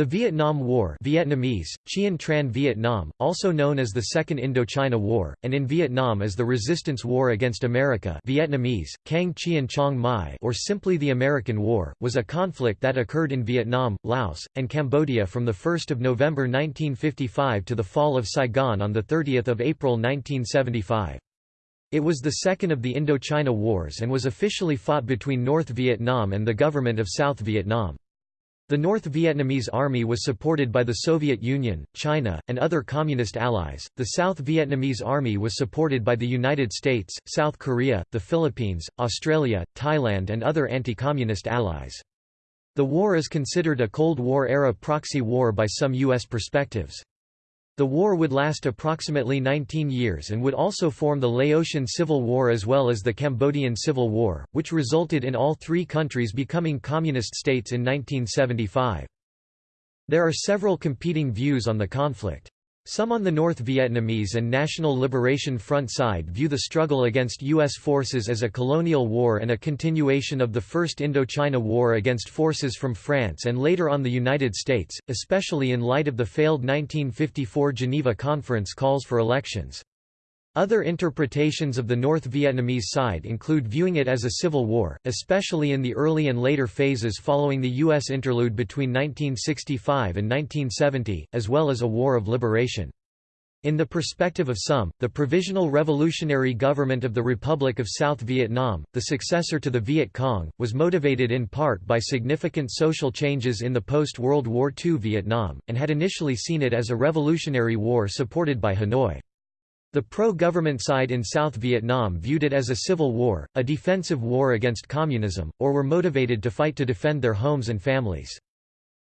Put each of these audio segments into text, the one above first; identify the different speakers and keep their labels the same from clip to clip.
Speaker 1: The Vietnam War Vietnamese, Chien Tran Vietnam, also known as the Second Indochina War, and in Vietnam as the Resistance War against America Vietnamese, Cang Chien Chong Mai or simply the American War, was a conflict that occurred in Vietnam, Laos, and Cambodia from 1 November 1955 to the fall of Saigon on 30 April 1975. It was the second of the Indochina Wars and was officially fought between North Vietnam and the government of South Vietnam. The North Vietnamese Army was supported by the Soviet Union, China, and other Communist allies. The South Vietnamese Army was supported by the United States, South Korea, the Philippines, Australia, Thailand, and other anti Communist allies. The war is considered a Cold War-era proxy war by some U.S. perspectives. The war would last approximately 19 years and would also form the Laotian Civil War as well as the Cambodian Civil War, which resulted in all three countries becoming communist states in 1975. There are several competing views on the conflict. Some on the North Vietnamese and National Liberation Front side view the struggle against U.S. forces as a colonial war and a continuation of the First Indochina War against forces from France and later on the United States, especially in light of the failed 1954 Geneva Conference calls for elections. Other interpretations of the North Vietnamese side include viewing it as a civil war, especially in the early and later phases following the U.S. interlude between 1965 and 1970, as well as a war of liberation. In the perspective of some, the Provisional Revolutionary Government of the Republic of South Vietnam, the successor to the Viet Cong, was motivated in part by significant social changes in the post-World War II Vietnam, and had initially seen it as a revolutionary war supported by Hanoi. The pro-government side in South Vietnam viewed it as a civil war, a defensive war against communism, or were motivated to fight to defend their homes and families.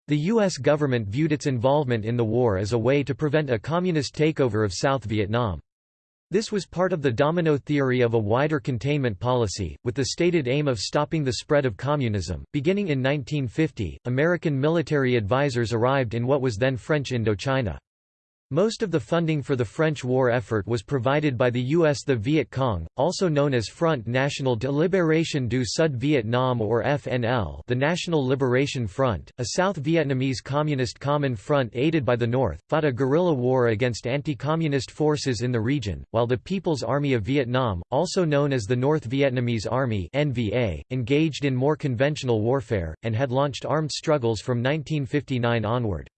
Speaker 1: The U.S. government viewed its involvement in the war as a way to prevent a communist takeover of South Vietnam. This was part of the domino theory of a wider containment policy, with the stated aim of stopping the spread of communism. Beginning in 1950, American military advisors arrived in what was then French Indochina. Most of the funding for the French war effort was provided by the U.S. The Viet Cong, also known as Front National de Libération du Sud Vietnam or FNL the National Liberation Front, a South Vietnamese Communist Common Front aided by the North, fought a guerrilla war against anti-communist forces in the region, while the People's Army of Vietnam, also known as the North Vietnamese Army NVA, engaged in more conventional warfare, and had launched armed struggles from 1959 onward.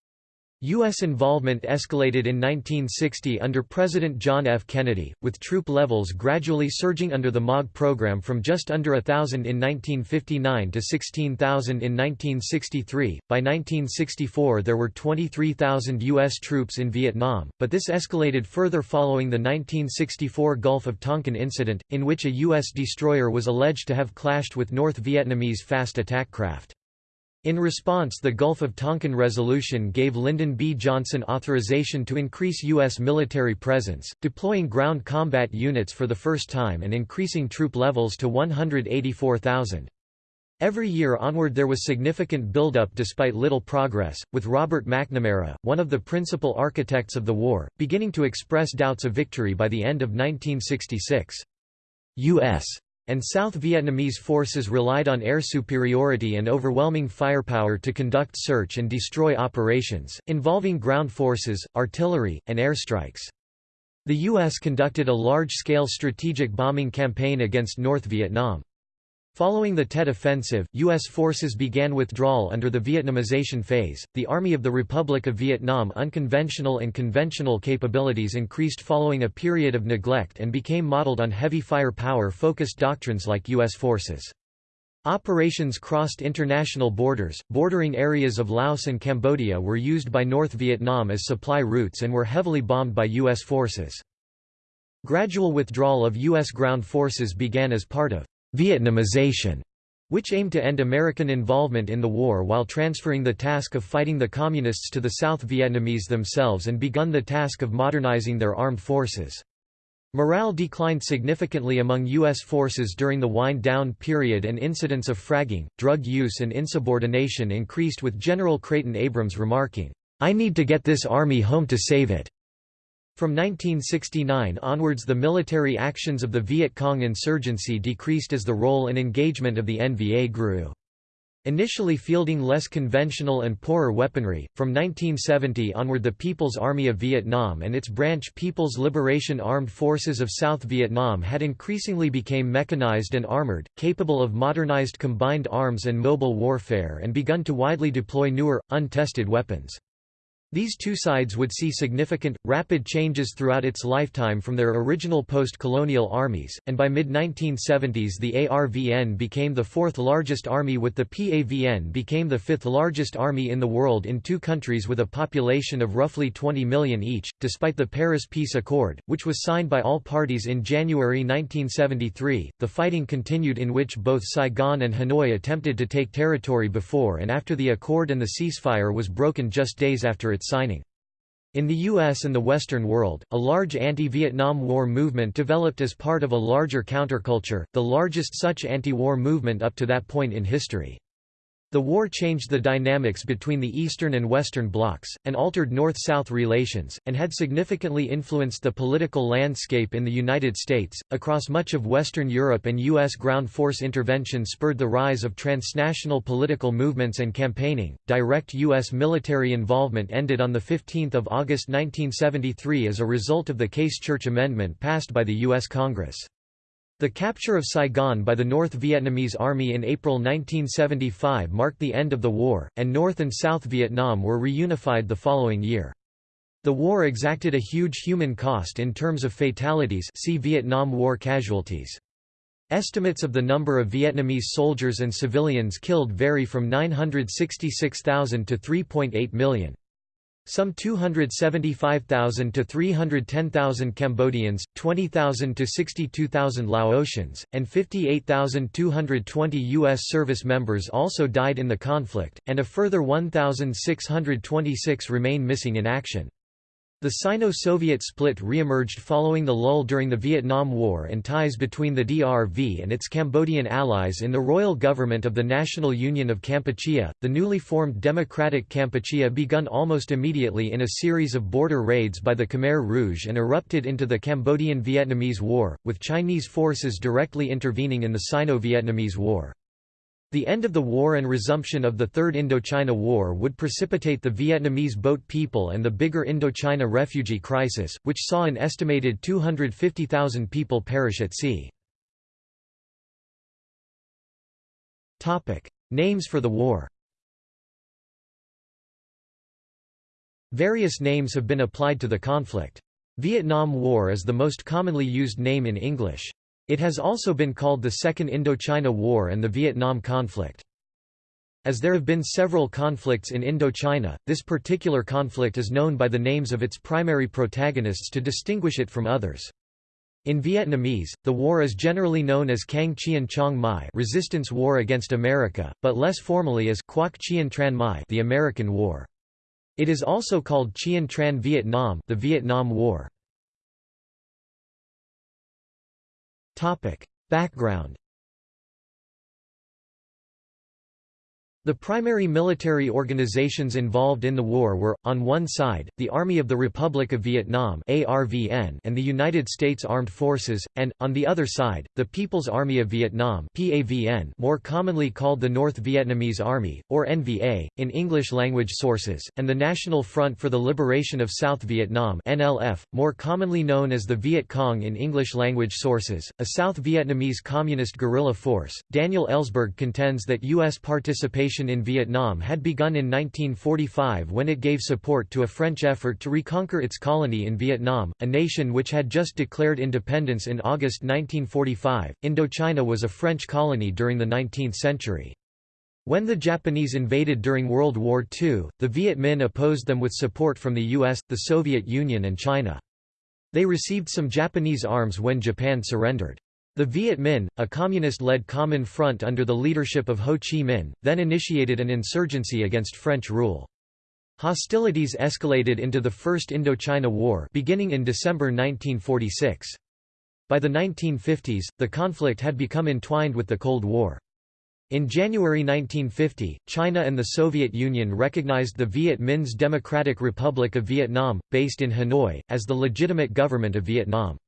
Speaker 1: U.S. involvement escalated in 1960 under President John F. Kennedy, with troop levels gradually surging under the MAAG program from just under thousand in 1959 to 16,000 in 1963. By 1964 there were 23,000 U.S. troops in Vietnam, but this escalated further following the 1964 Gulf of Tonkin incident, in which a U.S. destroyer was alleged to have clashed with North Vietnamese fast attack craft. In response the Gulf of Tonkin Resolution gave Lyndon B. Johnson authorization to increase U.S. military presence, deploying ground combat units for the first time and increasing troop levels to 184,000. Every year onward there was significant buildup despite little progress, with Robert McNamara, one of the principal architects of the war, beginning to express doubts of victory by the end of 1966. U.S and South Vietnamese forces relied on air superiority and overwhelming firepower to conduct search and destroy operations, involving ground forces, artillery, and airstrikes. The U.S. conducted a large-scale strategic bombing campaign against North Vietnam. Following the Tet Offensive, U.S. forces began withdrawal under the Vietnamization phase. The Army of the Republic of Vietnam unconventional and conventional capabilities increased following a period of neglect and became modeled on heavy firepower focused doctrines like U.S. forces. Operations crossed international borders, bordering areas of Laos and Cambodia were used by North Vietnam as supply routes and were heavily bombed by U.S. forces. Gradual withdrawal of U.S. ground forces began as part of Vietnamization, which aimed to end American involvement in the war while transferring the task of fighting the Communists to the South Vietnamese themselves and begun the task of modernizing their armed forces. Morale declined significantly among U.S. forces during the wind-down period and incidents of fragging, drug use and insubordination increased with General Creighton Abrams remarking, "'I need to get this army home to save it.' From 1969 onwards the military actions of the Viet Cong insurgency decreased as the role and engagement of the NVA grew. Initially fielding less conventional and poorer weaponry, from 1970 onward the People's Army of Vietnam and its branch People's Liberation Armed Forces of South Vietnam had increasingly become mechanized and armored, capable of modernized combined arms and mobile warfare and begun to widely deploy newer, untested weapons. These two sides would see significant, rapid changes throughout its lifetime from their original post-colonial armies, and by mid-1970s the ARVN became the fourth largest army with the PAVN became the fifth largest army in the world in two countries with a population of roughly 20 million each, despite the Paris Peace Accord, which was signed by all parties in January 1973. The fighting continued in which both Saigon and Hanoi attempted to take territory before and after the accord and the ceasefire was broken just days after its signing. In the U.S. and the Western world, a large anti-Vietnam War movement developed as part of a larger counterculture, the largest such anti-war movement up to that point in history. The war changed the dynamics between the Eastern and Western blocs, and altered North-South relations, and had significantly influenced the political landscape in the United States. Across much of Western Europe and U.S. ground force intervention spurred the rise of transnational political movements and campaigning. Direct U.S. military involvement ended on 15 August 1973 as a result of the Case Church Amendment passed by the U.S. Congress. The capture of Saigon by the North Vietnamese Army in April 1975 marked the end of the war, and North and South Vietnam were reunified the following year. The war exacted a huge human cost in terms of fatalities see Vietnam War casualties. Estimates of the number of Vietnamese soldiers and civilians killed vary from 966,000 to 3.8 million. Some 275,000 to 310,000 Cambodians, 20,000 to 62,000 Laotians, and 58,220 U.S. service members also died in the conflict, and a further 1,626 remain missing in action. The Sino-Soviet split re-emerged following the lull during the Vietnam War and ties between the DRV and its Cambodian allies in the royal government of the National Union of Kampuchea. The newly formed Democratic Kampuchea begun almost immediately in a series of border raids by the Khmer Rouge and erupted into the Cambodian-Vietnamese War, with Chinese forces directly intervening in the Sino-Vietnamese War. The end of the war and resumption of the Third Indochina War would precipitate the Vietnamese boat people and the bigger Indochina refugee crisis, which saw an estimated 250,000 people perish at sea. Names for the war Various names have been applied to the conflict. Vietnam War is the most commonly used name in English. It has also been called the Second Indochina War and the Vietnam conflict. As there have been several conflicts in Indochina, this particular conflict is known by the names of its primary protagonists to distinguish it from others. In Vietnamese, the war is generally known as Kháng Chien Trong Mai Resistance War against America, but less formally as Quoc Chien Tran Mai the American War. It is also called Chien Tran Viet Nam the Vietnam War. Background The primary military organizations involved in the war were, on one side, the Army of the Republic of Vietnam and the United States Armed Forces, and, on the other side, the People's Army of Vietnam more commonly called the North Vietnamese Army, or NVA, in English-language sources, and the National Front for the Liberation of South Vietnam NLF, more commonly known as the Viet Cong in English-language sources, a South Vietnamese communist guerrilla force. Daniel Ellsberg contends that U.S. participation in Vietnam had begun in 1945 when it gave support to a French effort to reconquer its colony in Vietnam, a nation which had just declared independence in August 1945. Indochina was a French colony during the 19th century. When the Japanese invaded during World War II, the Viet Minh opposed them with support from the US, the Soviet Union and China. They received some Japanese arms when Japan surrendered. The Viet Minh, a communist-led common front under the leadership of Ho Chi Minh, then initiated an insurgency against French rule. Hostilities escalated into the First Indochina War beginning in December 1946. By the 1950s, the conflict had become entwined with the Cold War. In January 1950, China and the Soviet Union recognized the Viet Minh's Democratic Republic of Vietnam, based in Hanoi, as the legitimate government of Vietnam.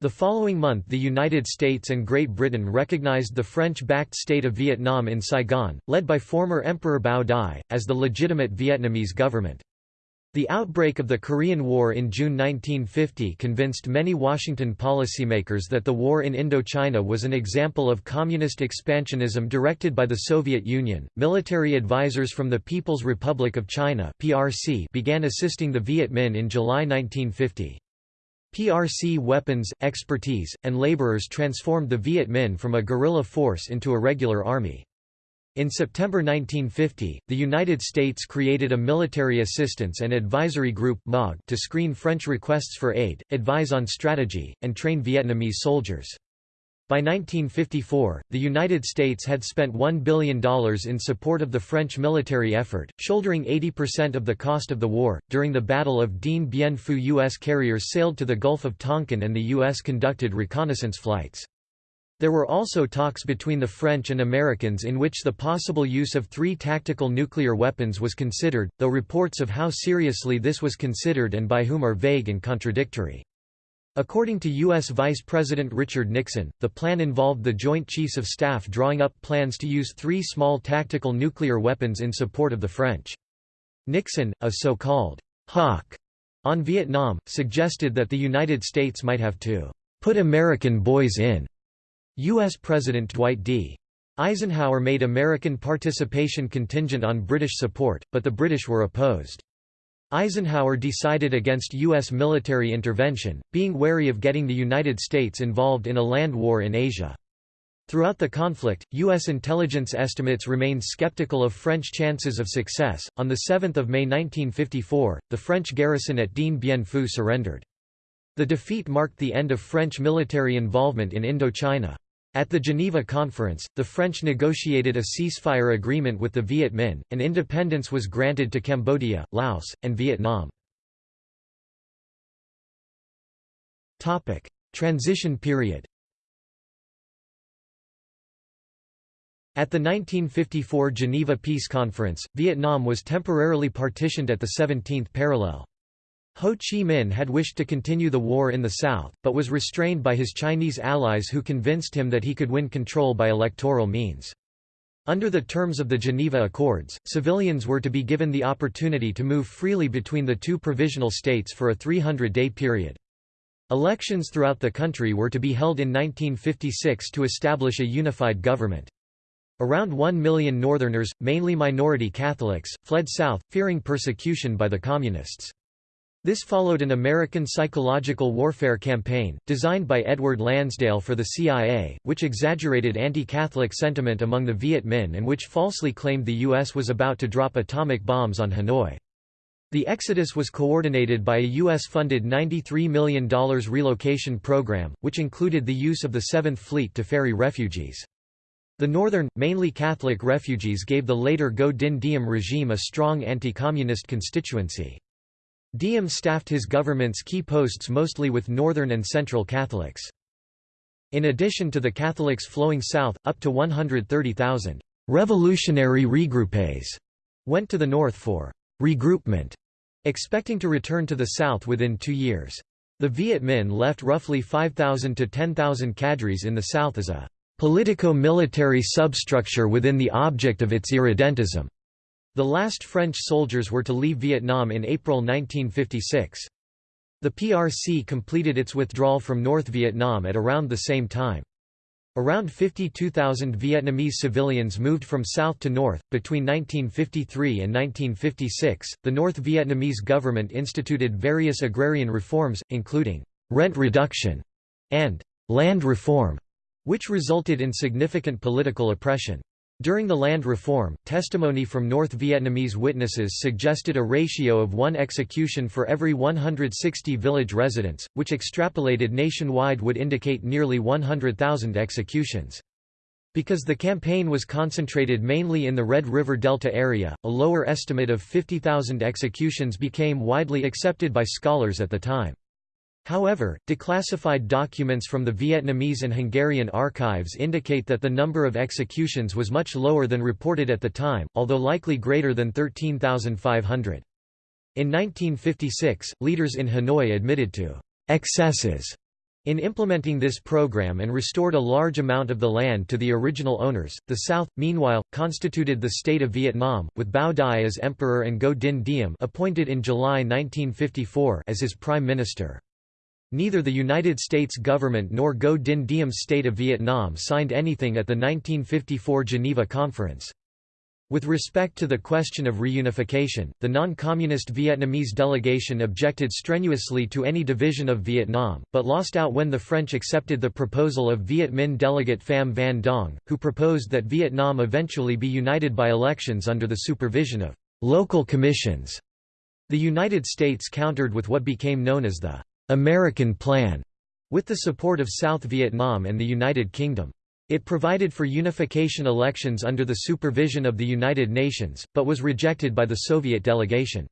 Speaker 1: The following month the United States and Great Britain recognized the French-backed state of Vietnam in Saigon, led by former Emperor Bao Dai, as the legitimate Vietnamese government. The outbreak of the Korean War in June 1950 convinced many Washington policymakers that the war in Indochina was an example of communist expansionism directed by the Soviet Union. Military advisors from the People's Republic of China (PRC) began assisting the Viet Minh in July 1950. PRC weapons, expertise, and laborers transformed the Viet Minh from a guerrilla force into a regular army. In September 1950, the United States created a Military Assistance and Advisory Group to screen French requests for aid, advise on strategy, and train Vietnamese soldiers. By 1954, the United States had spent $1 billion in support of the French military effort, shouldering 80% of the cost of the war. During the Battle of Dien Bien Phu, U.S. carriers sailed to the Gulf of Tonkin and the U.S. conducted reconnaissance flights. There were also talks between the French and Americans in which the possible use of three tactical nuclear weapons was considered, though reports of how seriously this was considered and by whom are vague and contradictory. According to U.S. Vice President Richard Nixon, the plan involved the Joint Chiefs of Staff drawing up plans to use three small tactical nuclear weapons in support of the French. Nixon, a so-called hawk on Vietnam, suggested that the United States might have to put American boys in U.S. President Dwight D. Eisenhower made American participation contingent on British support, but the British were opposed. Eisenhower decided against U.S. military intervention, being wary of getting the United States involved in a land war in Asia. Throughout the conflict, U.S. intelligence estimates remained skeptical of French chances of success. On 7 May 1954, the French garrison at Dien Bien Phu surrendered. The defeat marked the end of French military involvement in Indochina. At the Geneva Conference, the French negotiated a ceasefire agreement with the Viet Minh, and independence was granted to Cambodia, Laos, and Vietnam. Transition period At the 1954 Geneva Peace Conference, Vietnam was temporarily partitioned at the 17th parallel. Ho Chi Minh had wished to continue the war in the south, but was restrained by his Chinese allies who convinced him that he could win control by electoral means. Under the terms of the Geneva Accords, civilians were to be given the opportunity to move freely between the two provisional states for a 300-day period. Elections throughout the country were to be held in 1956 to establish a unified government. Around one million Northerners, mainly minority Catholics, fled south, fearing persecution by the Communists. This followed an American psychological warfare campaign, designed by Edward Lansdale for the CIA, which exaggerated anti-Catholic sentiment among the Viet Minh and which falsely claimed the U.S. was about to drop atomic bombs on Hanoi. The exodus was coordinated by a U.S.-funded $93 million relocation program, which included the use of the Seventh Fleet to ferry refugees. The northern, mainly Catholic refugees gave the later Ngo Dinh Diem regime a strong anti-communist constituency. Diem staffed his government's key posts mostly with northern and central Catholics. In addition to the Catholics flowing south, up to 130,000 revolutionary regroupés went to the north for regroupment, expecting to return to the south within two years. The Viet Minh left roughly 5,000 to 10,000 cadres in the south as a politico-military substructure within the object of its irredentism. The last French soldiers were to leave Vietnam in April 1956. The PRC completed its withdrawal from North Vietnam at around the same time. Around 52,000 Vietnamese civilians moved from south to north. Between 1953 and 1956, the North Vietnamese government instituted various agrarian reforms, including rent reduction and land reform, which resulted in significant political oppression. During the land reform, testimony from North Vietnamese witnesses suggested a ratio of one execution for every 160 village residents, which extrapolated nationwide would indicate nearly 100,000 executions. Because the campaign was concentrated mainly in the Red River Delta area, a lower estimate of 50,000 executions became widely accepted by scholars at the time. However, declassified documents from the Vietnamese and Hungarian archives indicate that the number of executions was much lower than reported at the time, although likely greater than 13,500. In 1956, leaders in Hanoi admitted to excesses In implementing this program and restored a large amount of the land to the original owners, the South, meanwhile, constituted the state of Vietnam, with Bao Dai as emperor and Ngo Dinh Diem appointed in July 1954 as his prime minister. Neither the United States government nor Ngo Dinh Diem's state of Vietnam signed anything at the 1954 Geneva Conference. With respect to the question of reunification, the non-communist Vietnamese delegation objected strenuously to any division of Vietnam, but lost out when the French accepted the proposal of Viet Minh delegate Pham Van Dong, who proposed that Vietnam eventually be united by elections under the supervision of local commissions. The United States countered with what became known as the American Plan, with the support of South Vietnam and the United Kingdom. It provided for unification elections under the supervision of the United Nations, but was rejected by the Soviet delegation.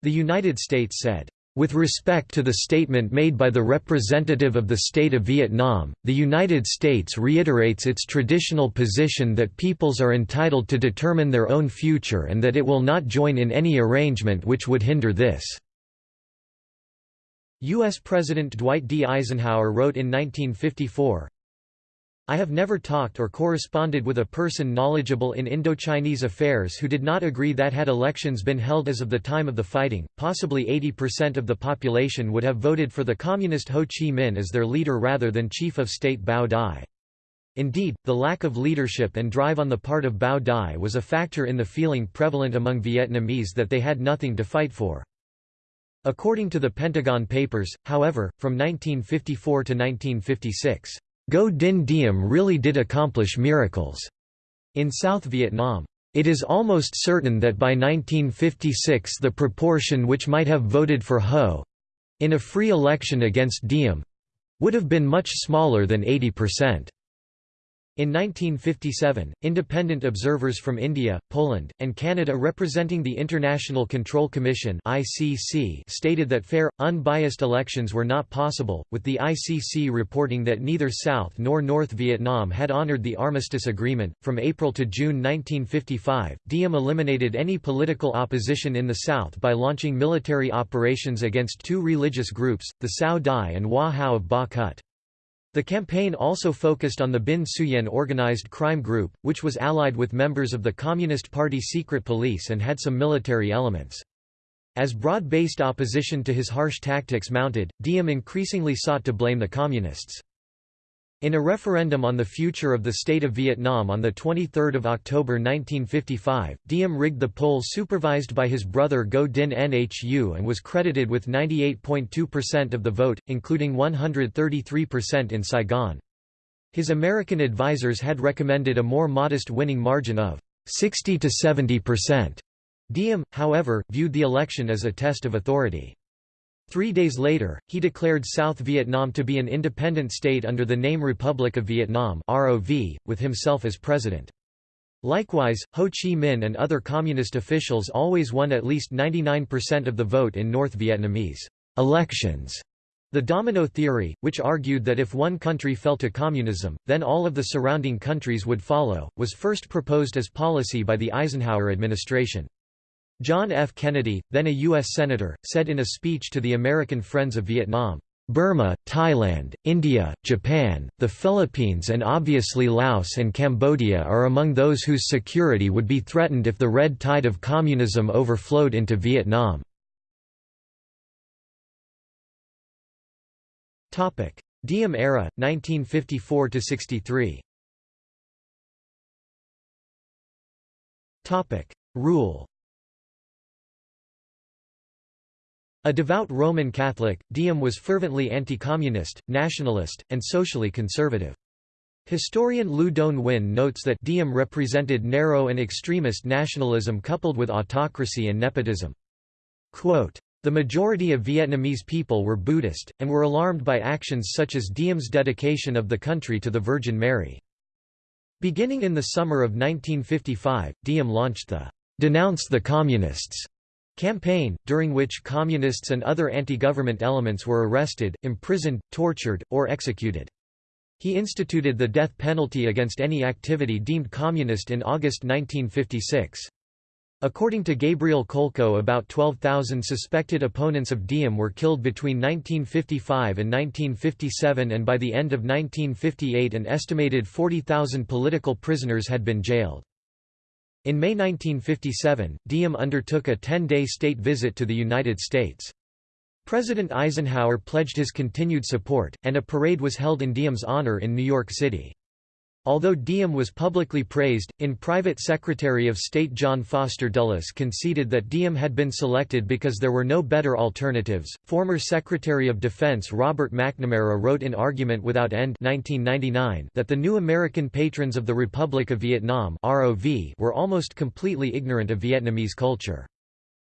Speaker 1: The United States said, with respect to the statement made by the representative of the State of Vietnam, the United States reiterates its traditional position that peoples are entitled to determine their own future and that it will not join in any arrangement which would hinder this. U.S. President Dwight D. Eisenhower wrote in 1954, I have never talked or corresponded with a person knowledgeable in Indochinese affairs who did not agree that had elections been held as of the time of the fighting, possibly 80% of the population would have voted for the communist Ho Chi Minh as their leader rather than chief of state Bao Dai. Indeed, the lack of leadership and drive on the part of Bao Dai was a factor in the feeling prevalent among Vietnamese that they had nothing to fight for. According to the Pentagon Papers, however, from 1954 to 1956, Ngo Dinh Diem really did accomplish miracles. In South Vietnam, it is almost certain that by 1956 the proportion which might have voted for Ho—in a free election against Diem—would have been much smaller than 80%. In 1957, independent observers from India, Poland, and Canada representing the International Control Commission (ICC) stated that fair, unbiased elections were not possible, with the ICC reporting that neither South nor North Vietnam had honored the armistice agreement. From April to June 1955, Diem eliminated any political opposition in the South by launching military operations against two religious groups, the Cao Dai and Hoa Hao of Ba Cut. The campaign also focused on the Binh Xuyen organized crime group, which was allied with members of the Communist Party secret police and had some military elements. As broad-based opposition to his harsh tactics mounted, Diem increasingly sought to blame the Communists. In a referendum on the future of the state of Vietnam on 23 October 1955, Diem rigged the poll supervised by his brother Ngo Dinh Nhu and was credited with 98.2% of the vote, including 133% in Saigon. His American advisers had recommended a more modest winning margin of 60 to 70%. Diem, however, viewed the election as a test of authority. Three days later, he declared South Vietnam to be an independent state under the name Republic of Vietnam ROV, with himself as president. Likewise, Ho Chi Minh and other communist officials always won at least 99% of the vote in North Vietnamese elections. The domino theory, which argued that if one country fell to communism, then all of the surrounding countries would follow, was first proposed as policy by the Eisenhower administration. John F. Kennedy, then a U.S. Senator, said in a speech to the American Friends of Vietnam, Burma, Thailand, India, Japan, the Philippines and obviously Laos and Cambodia are among those whose security would be threatened if the red tide of communism overflowed into Vietnam. Diem era, 1954–63 Rule A devout Roman Catholic, Diem was fervently anti-communist, nationalist, and socially conservative. Historian Lu Don Nguyen notes that Diem represented narrow and extremist nationalism coupled with autocracy and nepotism. Quote, the majority of Vietnamese people were Buddhist, and were alarmed by actions such as Diem's dedication of the country to the Virgin Mary. Beginning in the summer of 1955, Diem launched the Denounce the Communists campaign, during which communists and other anti-government elements were arrested, imprisoned, tortured, or executed. He instituted the death penalty against any activity deemed communist in August 1956. According to Gabriel Kolko about 12,000 suspected opponents of Diem were killed between 1955 and 1957 and by the end of 1958 an estimated 40,000 political prisoners had been jailed. In May 1957, Diem undertook a 10-day state visit to the United States. President Eisenhower pledged his continued support, and a parade was held in Diem's honor in New York City. Although Diem was publicly praised, in private Secretary of State John Foster Dulles conceded that Diem had been selected because there were no better alternatives. Former Secretary of Defense Robert McNamara wrote in Argument Without End 1999 that the new American patrons of the Republic of Vietnam (ROV) were almost completely ignorant of Vietnamese culture.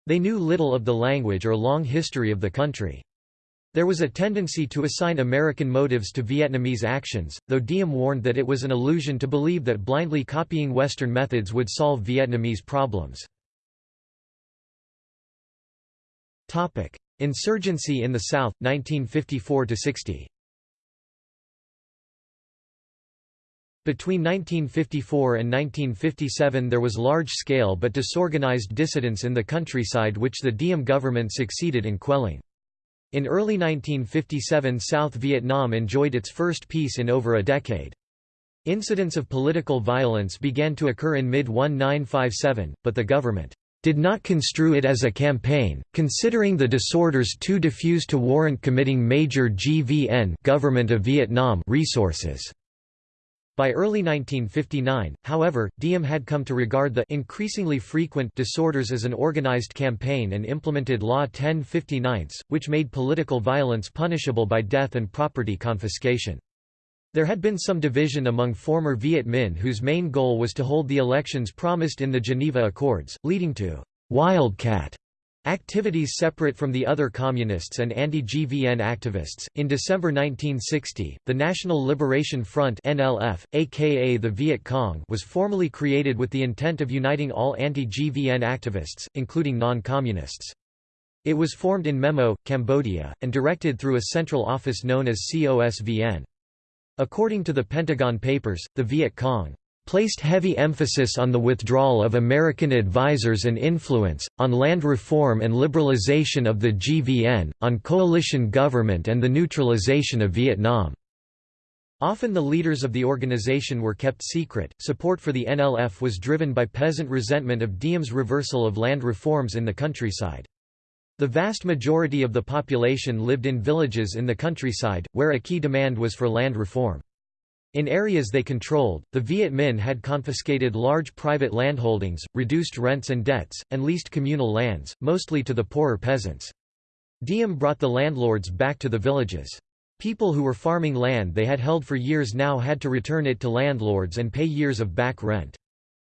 Speaker 1: They knew little of the language or long history of the country. There was a tendency to assign American motives to Vietnamese actions, though Diem warned that it was an illusion to believe that blindly copying Western methods would solve Vietnamese problems. Insurgency in the South, 1954–60 Between 1954 and 1957 there was large-scale but disorganized dissidence in the countryside which the Diem government succeeded in quelling. In early 1957 South Vietnam enjoyed its first peace in over a decade. Incidents of political violence began to occur in mid-1957, but the government did not construe it as a campaign, considering the disorders too diffuse to warrant committing major GVN government of Vietnam resources. By early 1959, however, Diem had come to regard the increasingly frequent disorders as an organized campaign and implemented Law 1059, which made political violence punishable by death and property confiscation. There had been some division among former Viet Minh whose main goal was to hold the elections promised in the Geneva Accords, leading to «wildcat» Activities separate from the other communists and anti-GVN activists. In December 1960, the National Liberation Front (NLF), aka the Viet Cong, was formally created with the intent of uniting all anti-GVN activists, including non-communists. It was formed in Memot, Cambodia, and directed through a central office known as COSVN. According to the Pentagon Papers, the Viet Cong placed heavy emphasis on the withdrawal of American advisers and influence, on land reform and liberalization of the GVN, on coalition government and the neutralization of Vietnam. Often the leaders of the organization were kept secret. Support for the NLF was driven by peasant resentment of Diem's reversal of land reforms in the countryside. The vast majority of the population lived in villages in the countryside, where a key demand was for land reform. In areas they controlled, the Viet Minh had confiscated large private landholdings, reduced rents and debts, and leased communal lands, mostly to the poorer peasants. Diem brought the landlords back to the villages. People who were farming land they had held for years now had to return it to landlords and pay years of back rent.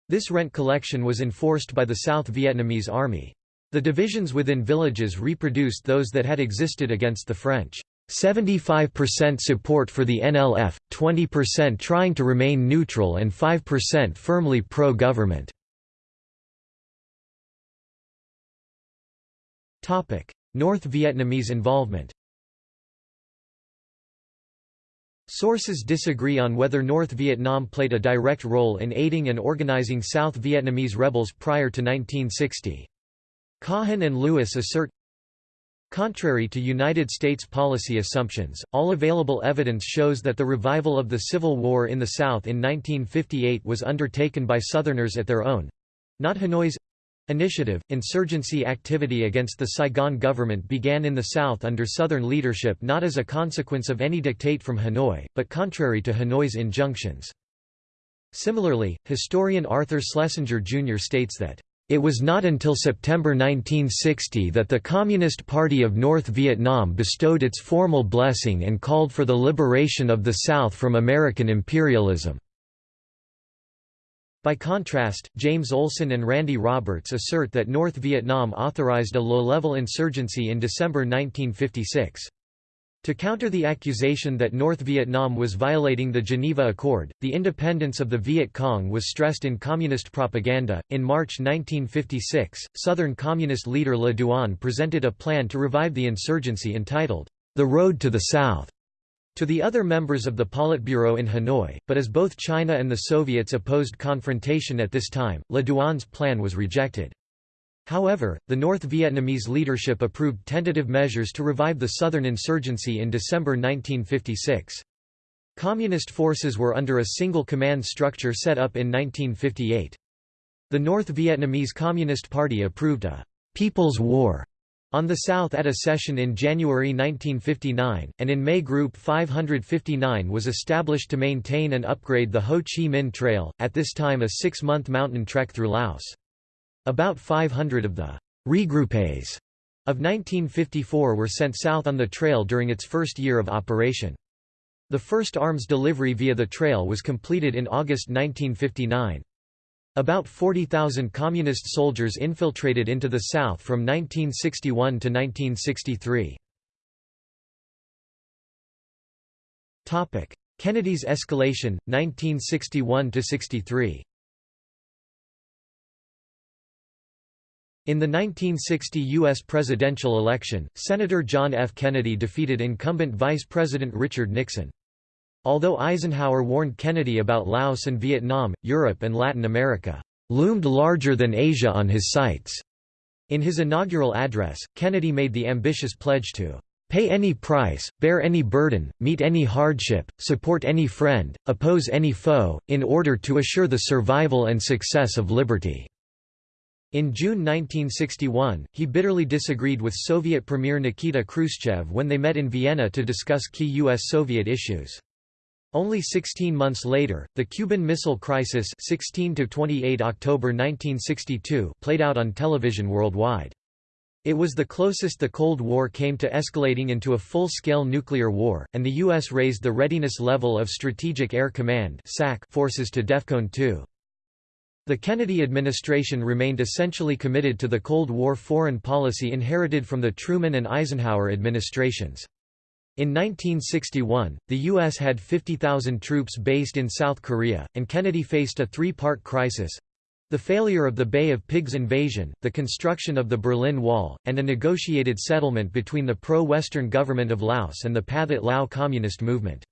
Speaker 1: This rent collection was enforced by the South Vietnamese Army. The divisions within villages reproduced those that had existed against the French. 75% support for the NLF, 20% trying to remain neutral and 5% firmly pro-government. North Vietnamese involvement Sources disagree on whether North Vietnam played a direct role in aiding and organizing South Vietnamese rebels prior to 1960. Kahin and Lewis assert Contrary to United States policy assumptions, all available evidence shows that the revival of the Civil War in the South in 1958 was undertaken by Southerners at their own—not Hanoi's initiative. Insurgency activity against the Saigon government began in the South under Southern leadership not as a consequence of any dictate from Hanoi, but contrary to Hanoi's injunctions. Similarly, historian Arthur Schlesinger Jr. states that it was not until September 1960 that the Communist Party of North Vietnam bestowed its formal blessing and called for the liberation of the South from American imperialism. By contrast, James Olson and Randy Roberts assert that North Vietnam authorized a low-level insurgency in December 1956. To counter the accusation that North Vietnam was violating the Geneva Accord, the independence of the Viet Cong was stressed in communist propaganda. In March 1956, Southern Communist leader Le Duan presented a plan to revive the insurgency entitled, The Road to the South, to the other members of the Politburo in Hanoi, but as both China and the Soviets opposed confrontation at this time, Le Duan's plan was rejected. However, the North Vietnamese leadership approved tentative measures to revive the southern insurgency in December 1956. Communist forces were under a single command structure set up in 1958. The North Vietnamese Communist Party approved a «People's War» on the South at a session in January 1959, and in May Group 559 was established to maintain and upgrade the Ho Chi Minh Trail, at this time a six-month mountain trek through Laos. About 500 of the «regroupés» of 1954 were sent south on the trail during its first year of operation. The first arms delivery via the trail was completed in August 1959. About 40,000 Communist soldiers infiltrated into the South from 1961 to 1963. Kennedy's escalation, 1961–63 In the 1960 U.S. presidential election, Senator John F. Kennedy defeated incumbent Vice President Richard Nixon. Although Eisenhower warned Kennedy about Laos and Vietnam, Europe and Latin America loomed larger than Asia on his sights. In his inaugural address, Kennedy made the ambitious pledge to pay any price, bear any burden, meet any hardship, support any friend, oppose any foe, in order to assure the survival and success of liberty." In June 1961, he bitterly disagreed with Soviet Premier Nikita Khrushchev when they met in Vienna to discuss key U.S.-Soviet issues. Only 16 months later, the Cuban Missile Crisis 16 October 1962 played out on television worldwide. It was the closest the Cold War came to escalating into a full-scale nuclear war, and the U.S. raised the readiness level of Strategic Air Command forces to DEFCON 2. The Kennedy administration remained essentially committed to the Cold War foreign policy inherited from the Truman and Eisenhower administrations. In 1961, the U.S. had 50,000 troops based in South Korea, and Kennedy faced a three-part crisis. The failure of the Bay of Pigs invasion, the construction of the Berlin Wall, and a negotiated settlement between the pro-Western government of Laos and the Pathet Lao communist movement.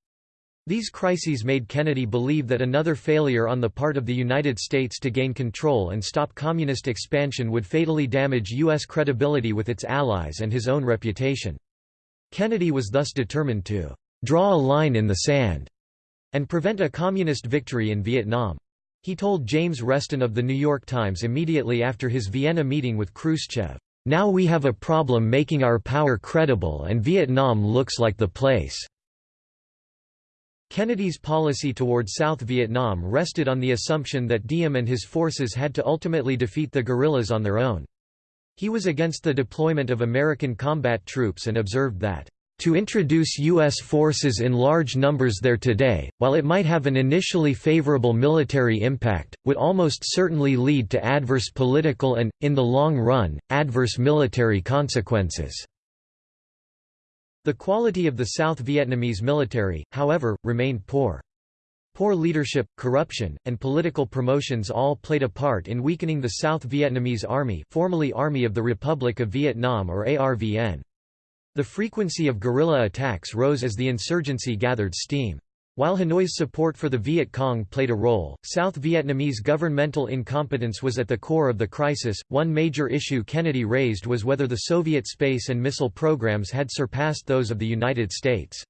Speaker 1: These crises made Kennedy believe that another failure on the part of the United States to gain control and stop communist expansion would fatally damage U.S. credibility with its allies and his own reputation. Kennedy was thus determined to «draw a line in the sand» and prevent a communist victory in Vietnam. He told James Reston of The New York Times immediately after his Vienna meeting with Khrushchev, "...now we have a problem making our power credible and Vietnam looks like the place." Kennedy's policy toward South Vietnam rested on the assumption that Diem and his forces had to ultimately defeat the guerrillas on their own. He was against the deployment of American combat troops and observed that, "...to introduce U.S. forces in large numbers there today, while it might have an initially favorable military impact, would almost certainly lead to adverse political and, in the long run, adverse military consequences." The quality of the South Vietnamese military, however, remained poor. Poor leadership, corruption, and political promotions all played a part in weakening the South Vietnamese Army formerly Army of the Republic of Vietnam or ARVN. The frequency of guerrilla attacks rose as the insurgency gathered steam. While Hanoi's support for the Viet Cong played a role, South Vietnamese governmental incompetence was at the core of the crisis. One major issue Kennedy raised was whether the Soviet space and missile programs had surpassed those of the United States.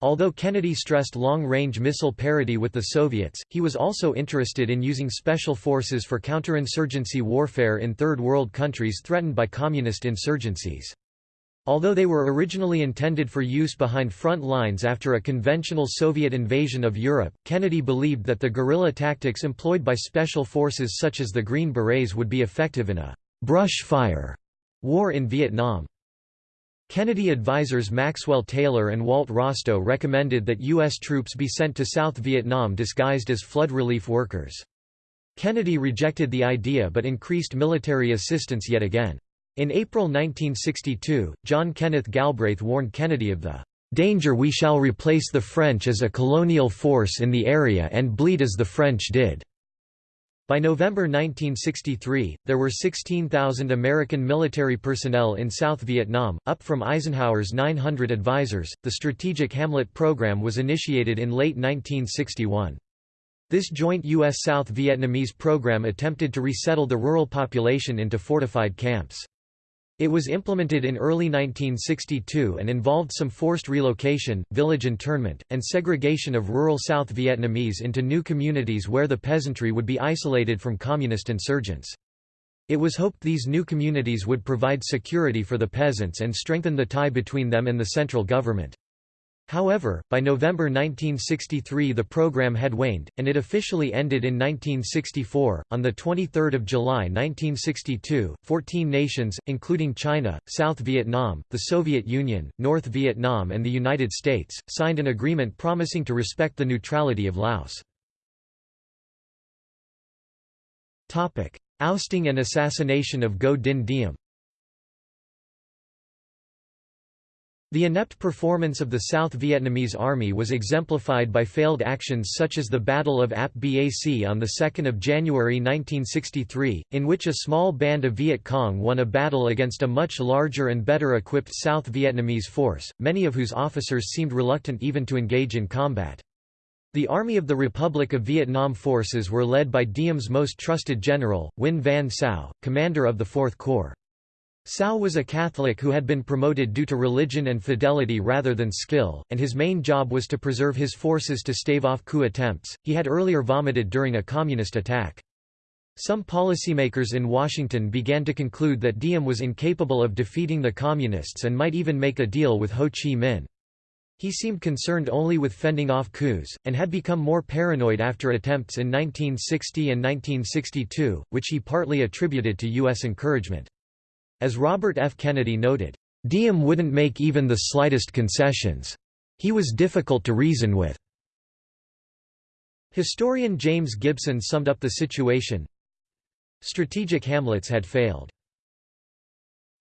Speaker 1: Although Kennedy stressed long-range missile parity with the Soviets, he was also interested in using special forces for counterinsurgency warfare in Third World countries threatened by communist insurgencies. Although they were originally intended for use behind front lines after a conventional Soviet invasion of Europe, Kennedy believed that the guerrilla tactics employed by special forces such as the Green Berets would be effective in a «brush fire» war in Vietnam. Kennedy advisers Maxwell Taylor and Walt Rostow recommended that U.S. troops be sent to South Vietnam disguised as flood relief workers. Kennedy rejected the idea but increased military assistance yet again. In April 1962, John Kenneth Galbraith warned Kennedy of the danger we shall replace the French as a colonial force in the area and bleed as the French did. By November 1963, there were 16,000 American military personnel in South Vietnam, up from Eisenhower's 900 advisors. The Strategic Hamlet Program was initiated in late 1961. This joint U.S. South Vietnamese program attempted to resettle the rural population into fortified camps. It was implemented in early 1962 and involved some forced relocation, village internment, and segregation of rural South Vietnamese into new communities where the peasantry would be isolated from communist insurgents. It was hoped these new communities would provide security for the peasants and strengthen the tie between them and the central government. However, by November 1963 the program had waned, and it officially ended in 1964. On 23 July 1962, 14 nations, including China, South Vietnam, the Soviet Union, North Vietnam and the United States, signed an agreement promising to respect the neutrality of Laos. Topic: Ousting and assassination of Ngo Dinh Diem The inept performance of the South Vietnamese Army was exemplified by failed actions such as the Battle of Ap Bac on 2 January 1963, in which a small band of Viet Cong won a battle against a much larger and better equipped South Vietnamese force, many of whose officers seemed reluctant even to engage in combat. The Army of the Republic of Vietnam forces were led by Diem's most trusted general, Nguyen Van Sao, commander of the Fourth Corps. Sao was a Catholic who had been promoted due to religion and fidelity rather than skill, and his main job was to preserve his forces to stave off coup attempts. He had earlier vomited during a communist attack. Some policymakers in Washington began to conclude that Diem was incapable of defeating the Communists and might even make a deal with Ho Chi Minh. He seemed concerned only with fending off coups, and had become more paranoid after attempts in 1960 and 1962, which he partly attributed to U.S. encouragement. As Robert F. Kennedy noted, Diem wouldn't make even the slightest concessions. He was difficult to reason with. Historian James Gibson summed up the situation, Strategic hamlets had failed.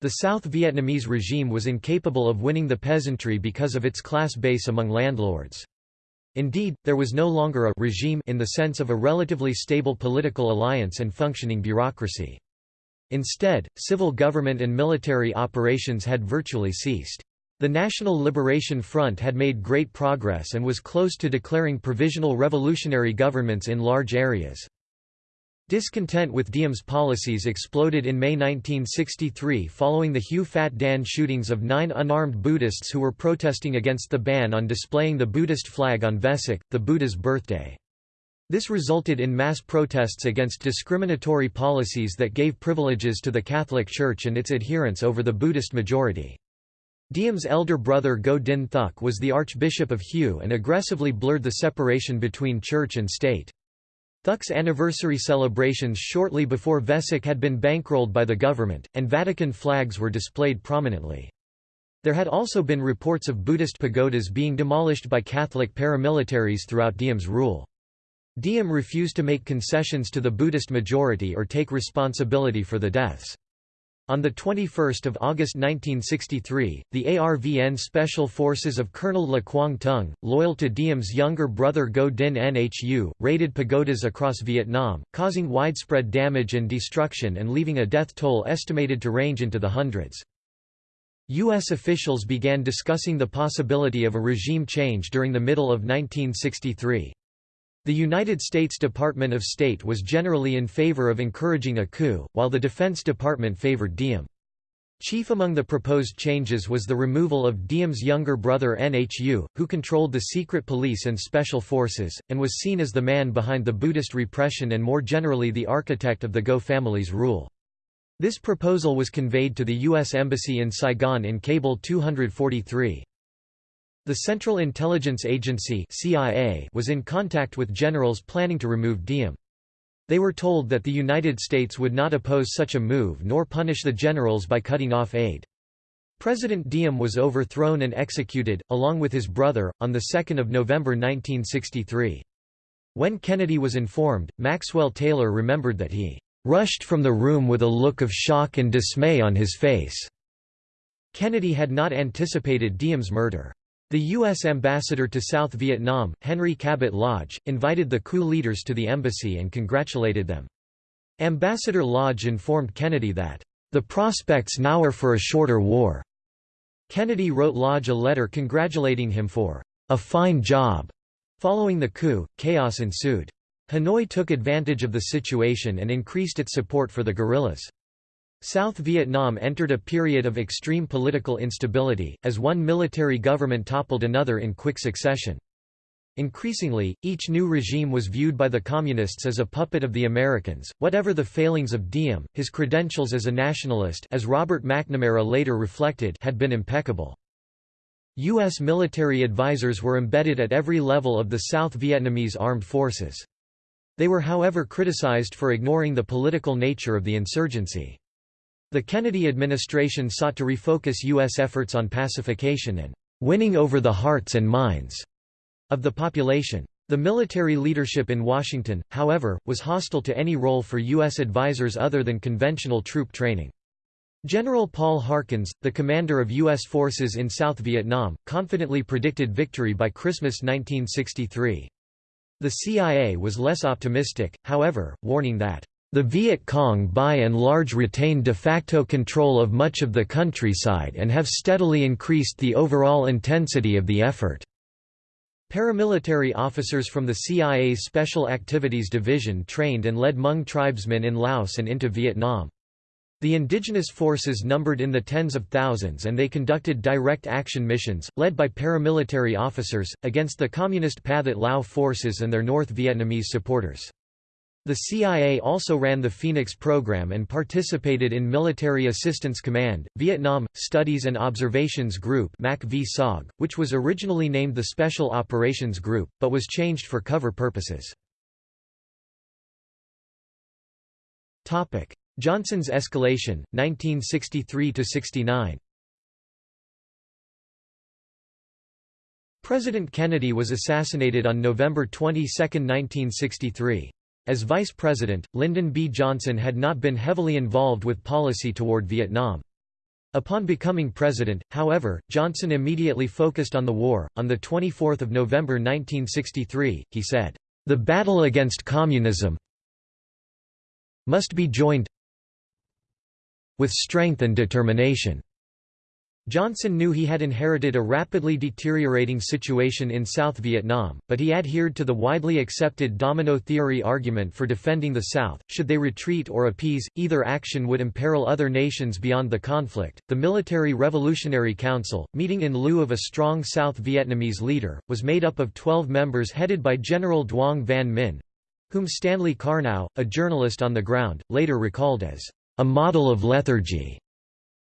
Speaker 1: The South Vietnamese regime was incapable of winning the peasantry because of its class base among landlords. Indeed, there was no longer a regime in the sense of a relatively stable political alliance and functioning bureaucracy. Instead, civil government and military operations had virtually ceased. The National Liberation Front had made great progress and was close to declaring provisional revolutionary governments in large areas. Discontent with Diem's policies exploded in May 1963 following the Hue Phat Dan shootings of nine unarmed Buddhists who were protesting against the ban on displaying the Buddhist flag on Vesak, the Buddha's birthday. This resulted in mass protests against discriminatory policies that gave privileges to the Catholic Church and its adherents over the Buddhist majority. Diem's elder brother Ngo Dinh Thuc was the Archbishop of Hue and aggressively blurred the separation between church and state. Thuc's anniversary celebrations shortly before Vesak had been bankrolled by the government, and Vatican flags were displayed prominently. There had also been reports of Buddhist pagodas being demolished by Catholic paramilitaries throughout Diem's rule. Diem refused to make concessions to the Buddhist majority or take responsibility for the deaths. On 21 August 1963, the ARVN Special Forces of Colonel Le Quang Tung, loyal to Diem's younger brother Ngo Dinh Nhu, raided pagodas across Vietnam, causing widespread damage and destruction and leaving a death toll estimated to range into the hundreds. U.S. officials began discussing the possibility of a regime change during the middle of 1963. The United States Department of State was generally in favor of encouraging a coup, while the Defense Department favored Diem. Chief among the proposed changes was the removal of Diem's younger brother Nhu, who controlled the secret police and special forces, and was seen as the man behind the Buddhist repression and more generally the architect of the Ngo family's rule. This proposal was conveyed to the U.S. Embassy in Saigon in Cable 243. The Central Intelligence Agency CIA was in contact with generals planning to remove Diem. They were told that the United States would not oppose such a move nor punish the generals by cutting off aid. President Diem was overthrown and executed, along with his brother, on 2 November 1963. When Kennedy was informed, Maxwell Taylor remembered that he "...rushed from the room with a look of shock and dismay on his face." Kennedy had not anticipated Diem's murder. The U.S. ambassador to South Vietnam, Henry Cabot Lodge, invited the coup leaders to the embassy and congratulated them. Ambassador Lodge informed Kennedy that, "...the prospects now are for a shorter war." Kennedy wrote Lodge a letter congratulating him for, "...a fine job." Following the coup, chaos ensued. Hanoi took advantage of the situation and increased its support for the guerrillas. South Vietnam entered a period of extreme political instability, as one military government toppled another in quick succession. Increasingly, each new regime was viewed by the Communists as a puppet of the Americans. Whatever the failings of Diem, his credentials as a nationalist as Robert McNamara later reflected had been impeccable. U.S. military advisors were embedded at every level of the South Vietnamese armed forces. They were however criticized for ignoring the political nature of the insurgency. The Kennedy administration sought to refocus U.S. efforts on pacification and winning over the hearts and minds of the population. The military leadership in Washington, however, was hostile to any role for U.S. advisors other than conventional troop training. General Paul Harkins, the commander of U.S. forces in South Vietnam, confidently predicted victory by Christmas 1963. The CIA was less optimistic, however, warning that, "...the Viet Cong by and large retain de facto control of much of the countryside and have steadily increased the overall intensity of the effort." Paramilitary officers from the CIA's Special Activities Division trained and led Hmong tribesmen in Laos and into Vietnam. The indigenous forces numbered in the tens of thousands and they conducted direct action missions, led by paramilitary officers, against the Communist Pathet Lao forces and their North Vietnamese supporters. The CIA also ran the Phoenix program and participated in Military Assistance Command, Vietnam, Studies and Observations Group which was originally named the Special Operations Group, but was changed for cover purposes. Johnson's escalation, 1963–69 President Kennedy was assassinated on November 22, 1963. As vice president, Lyndon B. Johnson had not been heavily involved with policy toward Vietnam. Upon becoming president, however, Johnson immediately focused on the war. On 24 November 1963, he said, The battle against communism must be joined with strength and determination. Johnson knew he had inherited a rapidly deteriorating situation in South Vietnam, but he adhered to the widely accepted domino theory argument for defending the South. Should they retreat or appease, either action would imperil other nations beyond the conflict. The Military Revolutionary Council, meeting in lieu of a strong South Vietnamese leader, was made up of 12 members headed by General Duong Van Minh whom Stanley Karnow, a journalist on the ground, later recalled as a model of lethargy.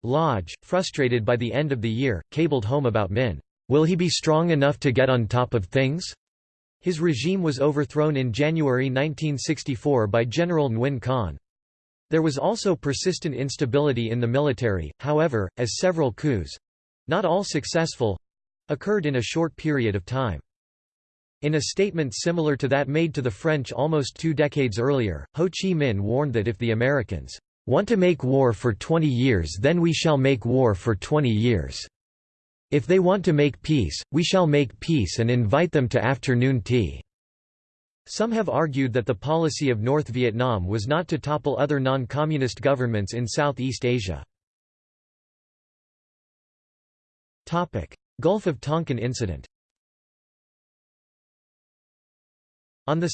Speaker 1: Lodge, frustrated by the end of the year, cabled home about Minh, "'Will he be strong enough to get on top of things?' His regime was overthrown in January 1964 by General Nguyen Khanh. There was also persistent instability in the military, however, as several coups—not all successful—occurred in a short period of time. In a statement similar to that made to the French almost two decades earlier, Ho Chi Minh warned that if the Americans want to make war for 20 years then we shall make war for 20 years. If they want to make peace, we shall make peace and invite them to afternoon tea." Some have argued that the policy of North Vietnam was not to topple other non-communist governments in Southeast Asia. Gulf of Tonkin incident On 2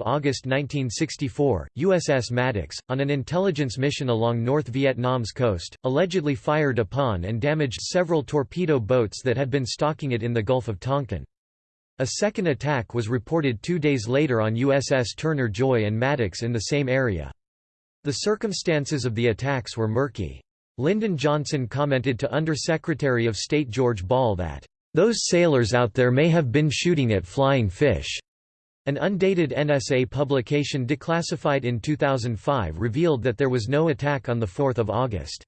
Speaker 1: August 1964, USS Maddox, on an intelligence mission along North Vietnam's coast, allegedly fired upon and damaged several torpedo boats that had been stalking it in the Gulf of Tonkin. A second attack was reported two days later on USS Turner Joy and Maddox in the same area. The circumstances of the attacks were murky. Lyndon Johnson commented to Under-Secretary of State George Ball that, "...those sailors out there may have been shooting at flying fish." An undated NSA publication declassified in 2005 revealed that there was no attack on 4 August.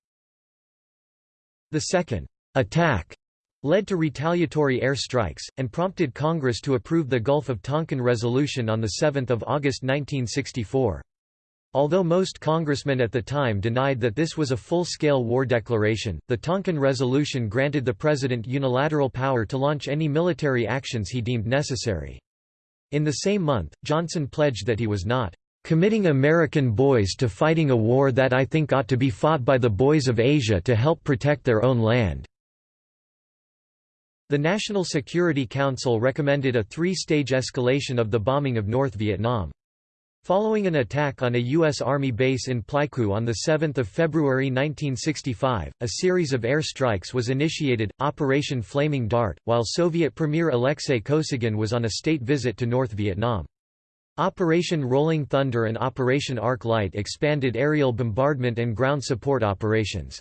Speaker 1: The second attack led to retaliatory air strikes, and prompted Congress to approve the Gulf of Tonkin Resolution on 7 August 1964. Although most congressmen at the time denied that this was a full-scale war declaration, the Tonkin Resolution granted the President unilateral power to launch any military actions he deemed necessary. In the same month, Johnson pledged that he was not committing American boys to fighting a war that I think ought to be fought by the boys of Asia to help protect their own land." The National Security Council recommended a three-stage escalation of the bombing of North Vietnam. Following an attack on a U.S. Army base in Pleiku on 7 February 1965, a series of air strikes was initiated, Operation Flaming Dart, while Soviet Premier Alexei Kosygin was on a state visit to North Vietnam. Operation Rolling Thunder and Operation Arc Light expanded aerial bombardment and ground support operations.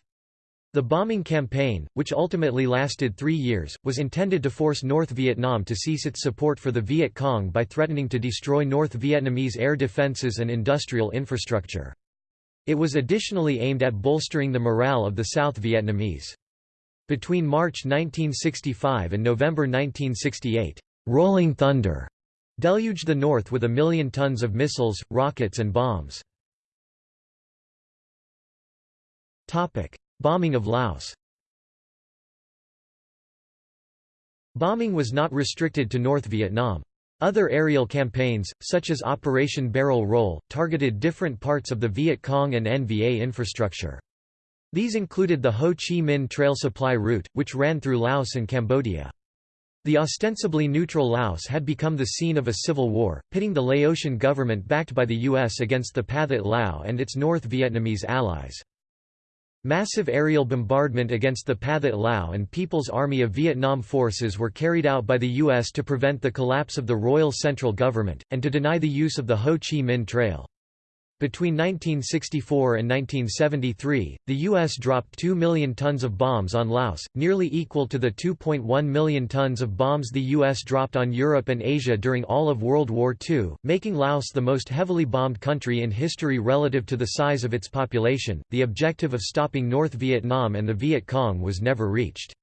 Speaker 1: The bombing campaign, which ultimately lasted three years, was intended to force North Vietnam to cease its support for the Viet Cong by threatening to destroy North Vietnamese air defences and industrial infrastructure. It was additionally aimed at bolstering the morale of the South Vietnamese. Between March 1965 and November 1968, "'Rolling Thunder' deluged the North with a million tons of missiles, rockets and bombs. Bombing of Laos Bombing was not restricted to North Vietnam. Other aerial campaigns, such as Operation Barrel Roll, targeted different parts of the Viet Cong and NVA infrastructure. These included the Ho Chi Minh Trail supply route, which ran through Laos and Cambodia. The ostensibly neutral Laos had become the scene of a civil war, pitting the Laotian government backed by the U.S. against the Pathet Lao and its North Vietnamese allies. Massive aerial bombardment against the Pathet Lao and People's Army of Vietnam forces were carried out by the U.S. to prevent the collapse of the Royal Central Government, and to deny the use of the Ho Chi Minh Trail. Between 1964 and 1973, the U.S. dropped 2 million tons of bombs on Laos, nearly equal to the 2.1 million tons of bombs the U.S. dropped on Europe and Asia during all of World War II, making Laos the most heavily bombed country in history relative to the size of its population. The objective of stopping North Vietnam and the Viet Cong was never reached.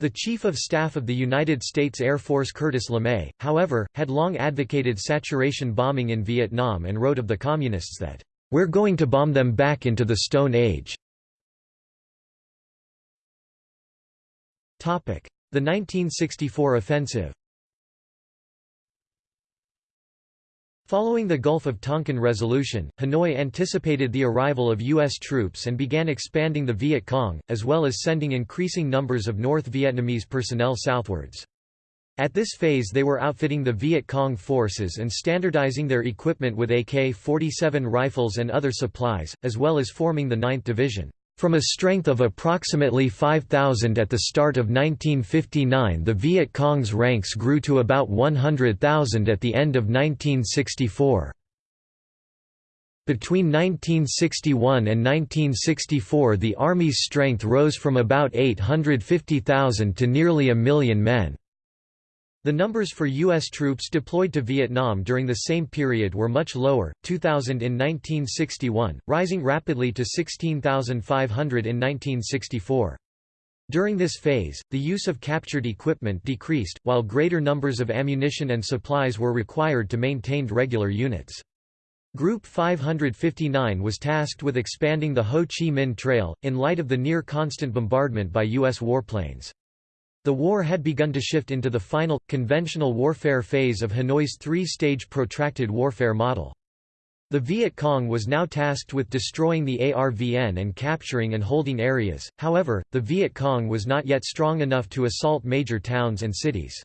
Speaker 1: The Chief of Staff of the United States Air Force Curtis LeMay, however, had long advocated saturation bombing in Vietnam and wrote of the Communists that, "...we're going to bomb them back into the Stone Age." The 1964 offensive Following the Gulf of Tonkin resolution, Hanoi anticipated the arrival of U.S. troops and began expanding the Viet Cong, as well as sending increasing numbers of North Vietnamese personnel southwards. At this phase they were outfitting the Viet Cong forces and standardizing their equipment with AK-47 rifles and other supplies, as well as forming the 9th Division. From a strength of approximately 5,000 at the start of 1959 the Viet Cong's ranks grew to about 100,000 at the end of 1964. Between 1961 and 1964 the Army's strength rose from about 850,000 to nearly a million men. The numbers for U.S. troops deployed to Vietnam during the same period were much lower, 2,000 in 1961, rising rapidly to 16,500 in 1964. During this phase, the use of captured equipment decreased, while greater numbers of ammunition and supplies were required to maintain regular units. Group 559 was tasked with expanding the Ho Chi Minh Trail, in light of the near-constant bombardment by U.S. warplanes. The war had begun to shift into the final, conventional warfare phase of Hanoi's three-stage protracted warfare model. The Viet Cong was now tasked with destroying the ARVN and capturing and holding areas, however, the Viet Cong was not yet strong enough to assault major towns and cities.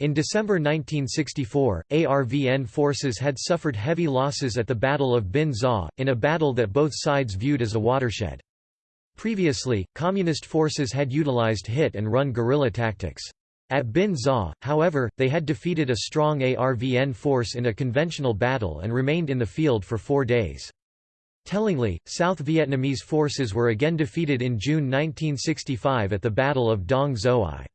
Speaker 1: In December 1964, ARVN forces had suffered heavy losses at the Battle of Binh Gia, in a battle that both sides viewed as a watershed. Previously, Communist forces had utilized hit-and-run guerrilla tactics. At Binh Gia, however, they had defeated a strong ARVN force in a conventional battle and remained in the field for four days. Tellingly, South Vietnamese forces were again defeated in June 1965 at the Battle of Dong Xoai.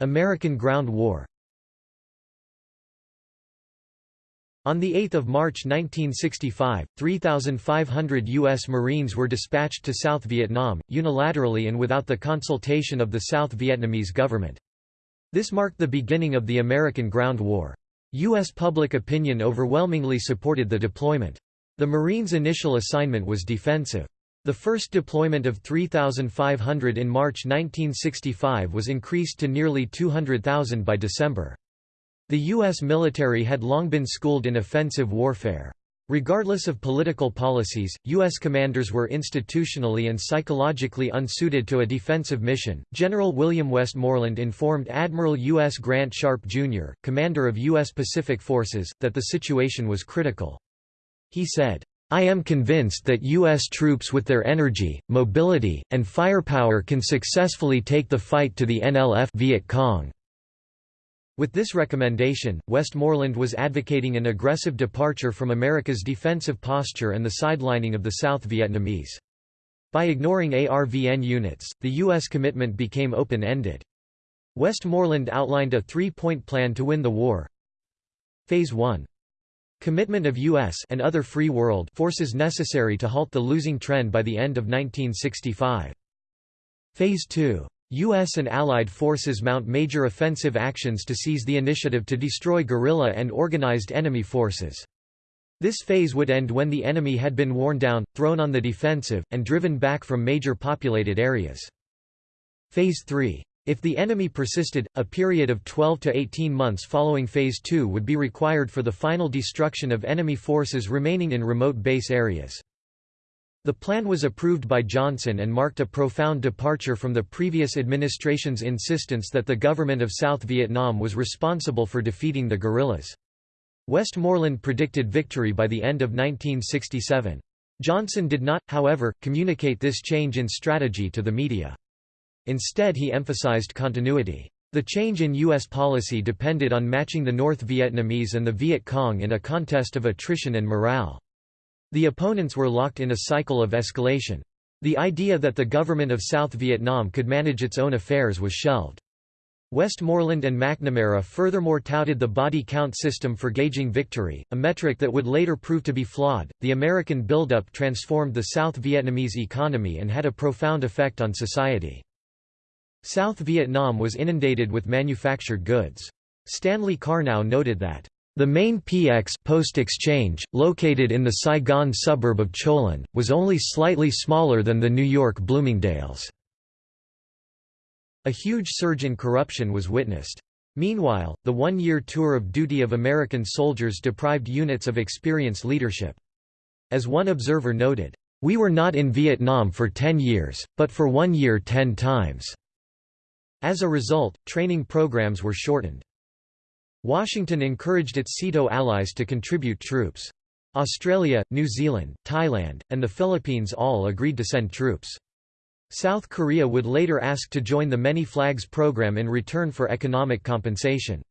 Speaker 1: American Ground War On 8 March 1965, 3,500 U.S. Marines were dispatched to South Vietnam, unilaterally and without the consultation of the South Vietnamese government. This marked the beginning of the American Ground War. U.S. public opinion overwhelmingly supported the deployment. The Marines' initial assignment was defensive. The first deployment of 3,500 in March 1965 was increased to nearly 200,000 by December. The U.S. military had long been schooled in offensive warfare. Regardless of political policies, U.S. commanders were institutionally and psychologically unsuited to a defensive mission. General William Westmoreland informed Admiral U.S. Grant Sharp, Jr., commander of U.S. Pacific Forces, that the situation was critical. He said, I am convinced that U.S. troops with their energy, mobility, and firepower can successfully take the fight to the NLF Viet Cong. With this recommendation, Westmoreland was advocating an aggressive departure from America's defensive posture and the sidelining of the South Vietnamese. By ignoring ARVN units, the U.S. commitment became open-ended. Westmoreland outlined a three-point plan to win the war. Phase 1. Commitment of U.S. and other free world forces necessary to halt the losing trend by the end of 1965. Phase 2. U.S. and Allied forces mount major offensive actions to seize the initiative to destroy guerrilla and organized enemy forces. This phase would end when the enemy had been worn down, thrown on the defensive, and driven back from major populated areas. Phase 3. If the enemy persisted, a period of 12 to 18 months following Phase 2 would be required for the final destruction of enemy forces remaining in remote base areas. The plan was approved by Johnson and marked a profound departure from the previous administration's insistence that the government of South Vietnam was responsible for defeating the guerrillas. Westmoreland predicted victory by the end of 1967. Johnson did not, however, communicate this change in strategy to the media. Instead he emphasized continuity. The change in U.S. policy depended on matching the North Vietnamese and the Viet Cong in a contest of attrition and morale. The opponents were locked in a cycle of escalation. The idea that the government of South Vietnam could manage its own affairs was shelved. Westmoreland and McNamara furthermore touted the body count system for gauging victory, a metric that would later prove to be flawed. The American buildup transformed the South Vietnamese economy and had a profound effect on society. South Vietnam was inundated with manufactured goods. Stanley Karnow noted that the main PX post exchange, located in the Saigon suburb of Cholon, was only slightly smaller than the New York Bloomingdale's. A huge surge in corruption was witnessed. Meanwhile, the one-year tour of duty of American soldiers deprived units of experienced leadership. As one observer noted, "...we were not in Vietnam for ten years, but for one year ten times." As a result, training programs were shortened. Washington encouraged its SEATO allies to contribute troops. Australia, New Zealand, Thailand, and the Philippines all agreed to send troops. South Korea would later ask to join the Many Flags program in return for economic compensation.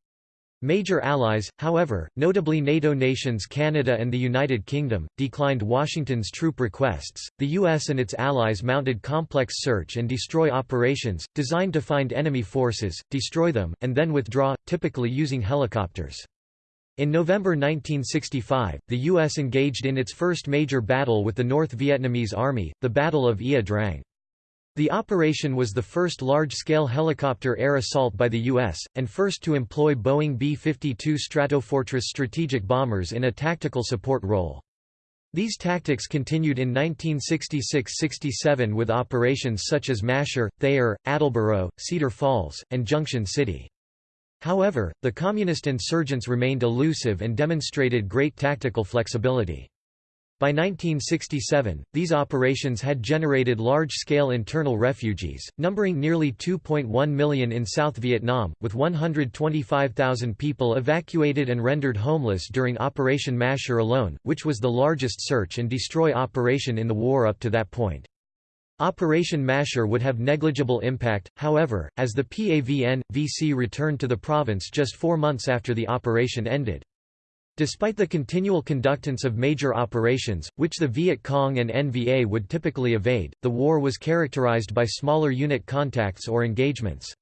Speaker 1: Major allies, however, notably NATO nations Canada and the United Kingdom, declined Washington's troop requests. The U.S. and its allies mounted complex search and destroy operations, designed to find enemy forces, destroy them, and then withdraw, typically using helicopters. In November 1965, the U.S. engaged in its first major battle with the North Vietnamese Army, the Battle of Ia Drang. The operation was the first large-scale helicopter air assault by the U.S., and first to employ Boeing B-52 Stratofortress strategic bombers in a tactical support role. These tactics continued in 1966–67 with operations such as Masher, Thayer, Attleboro, Cedar Falls, and Junction City. However, the Communist insurgents remained elusive and demonstrated great tactical flexibility. By 1967, these operations had generated large-scale internal refugees, numbering nearly 2.1 million in South Vietnam, with 125,000 people evacuated and rendered homeless during Operation Masher alone, which was the largest search and destroy operation in the war up to that point. Operation Masher would have negligible impact, however, as the PAVN-VC returned to the province just four months after the operation ended. Despite the continual conductance of major operations, which the Viet Cong and NVA would typically evade, the war was characterized by smaller unit contacts or engagements.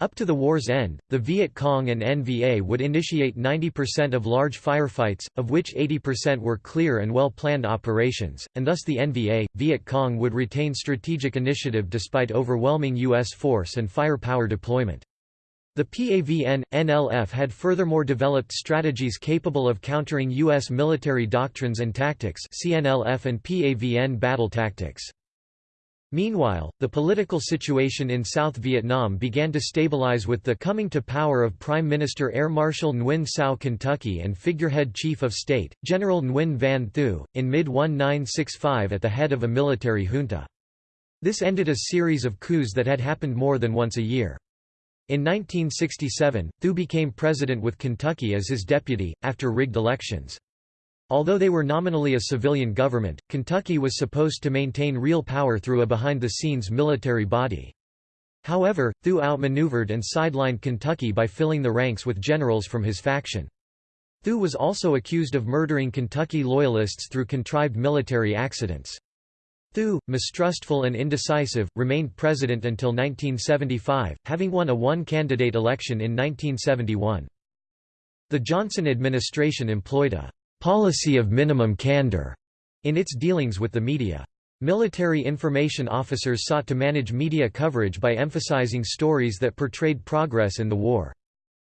Speaker 1: Up to the war's end, the Viet Cong and NVA would initiate 90% of large firefights, of which 80% were clear and well-planned operations, and thus the NVA, Viet Cong would retain strategic initiative despite overwhelming U.S. force and firepower deployment. The PAVN, NLF had furthermore developed strategies capable of countering U.S. military doctrines and tactics CNLF and PAVN battle tactics. Meanwhile, the political situation in South Vietnam began to stabilize with the coming to power of Prime Minister Air Marshal Nguyen Sao Kentucky and figurehead Chief of State, General Nguyen Van Thieu, in mid-1965 at the head of a military junta. This ended a series of coups that had happened more than once a year. In 1967, Thieu became president with Kentucky as his deputy, after rigged elections. Although they were nominally a civilian government, Kentucky was supposed to maintain real power through a behind-the-scenes military body. However, Thieu outmaneuvered and sidelined Kentucky by filling the ranks with generals from his faction. Thieu was also accused of murdering Kentucky Loyalists through contrived military accidents. Thieu, mistrustful and indecisive, remained president until 1975, having won a one-candidate election in 1971. The Johnson administration employed a policy of minimum candor in its dealings with the media. Military information officers sought to manage media coverage by emphasizing stories that portrayed progress in the war.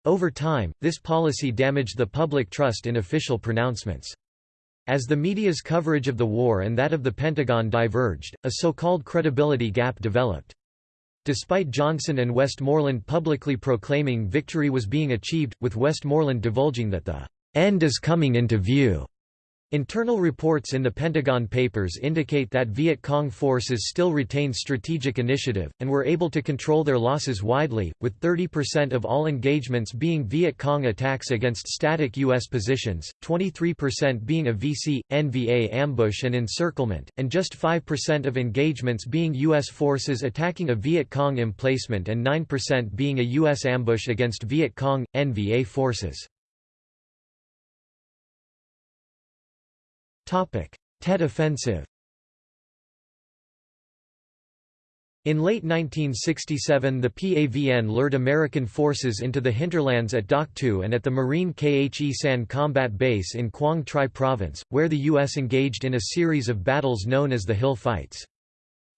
Speaker 1: Over time, this policy damaged the public trust in official pronouncements. As the media's coverage of the war and that of the Pentagon diverged, a so-called credibility gap developed. Despite Johnson and Westmoreland publicly proclaiming victory was being achieved, with Westmoreland divulging that the end is coming into view. Internal reports in the Pentagon Papers indicate that Viet Cong forces still retained strategic initiative, and were able to control their losses widely, with 30% of all engagements being Viet Cong attacks against static U.S. positions, 23% being a VC, NVA ambush and encirclement, and just 5% of engagements being U.S. forces attacking a Viet Cong emplacement and 9% being a U.S. ambush against Viet Cong, NVA forces. Tet Offensive In late 1967 the PAVN lured American forces into the hinterlands at Dak To and at the Marine Khe Sanh combat base in Quang Tri province, where the U.S. engaged in a series of battles known as the Hill Fights.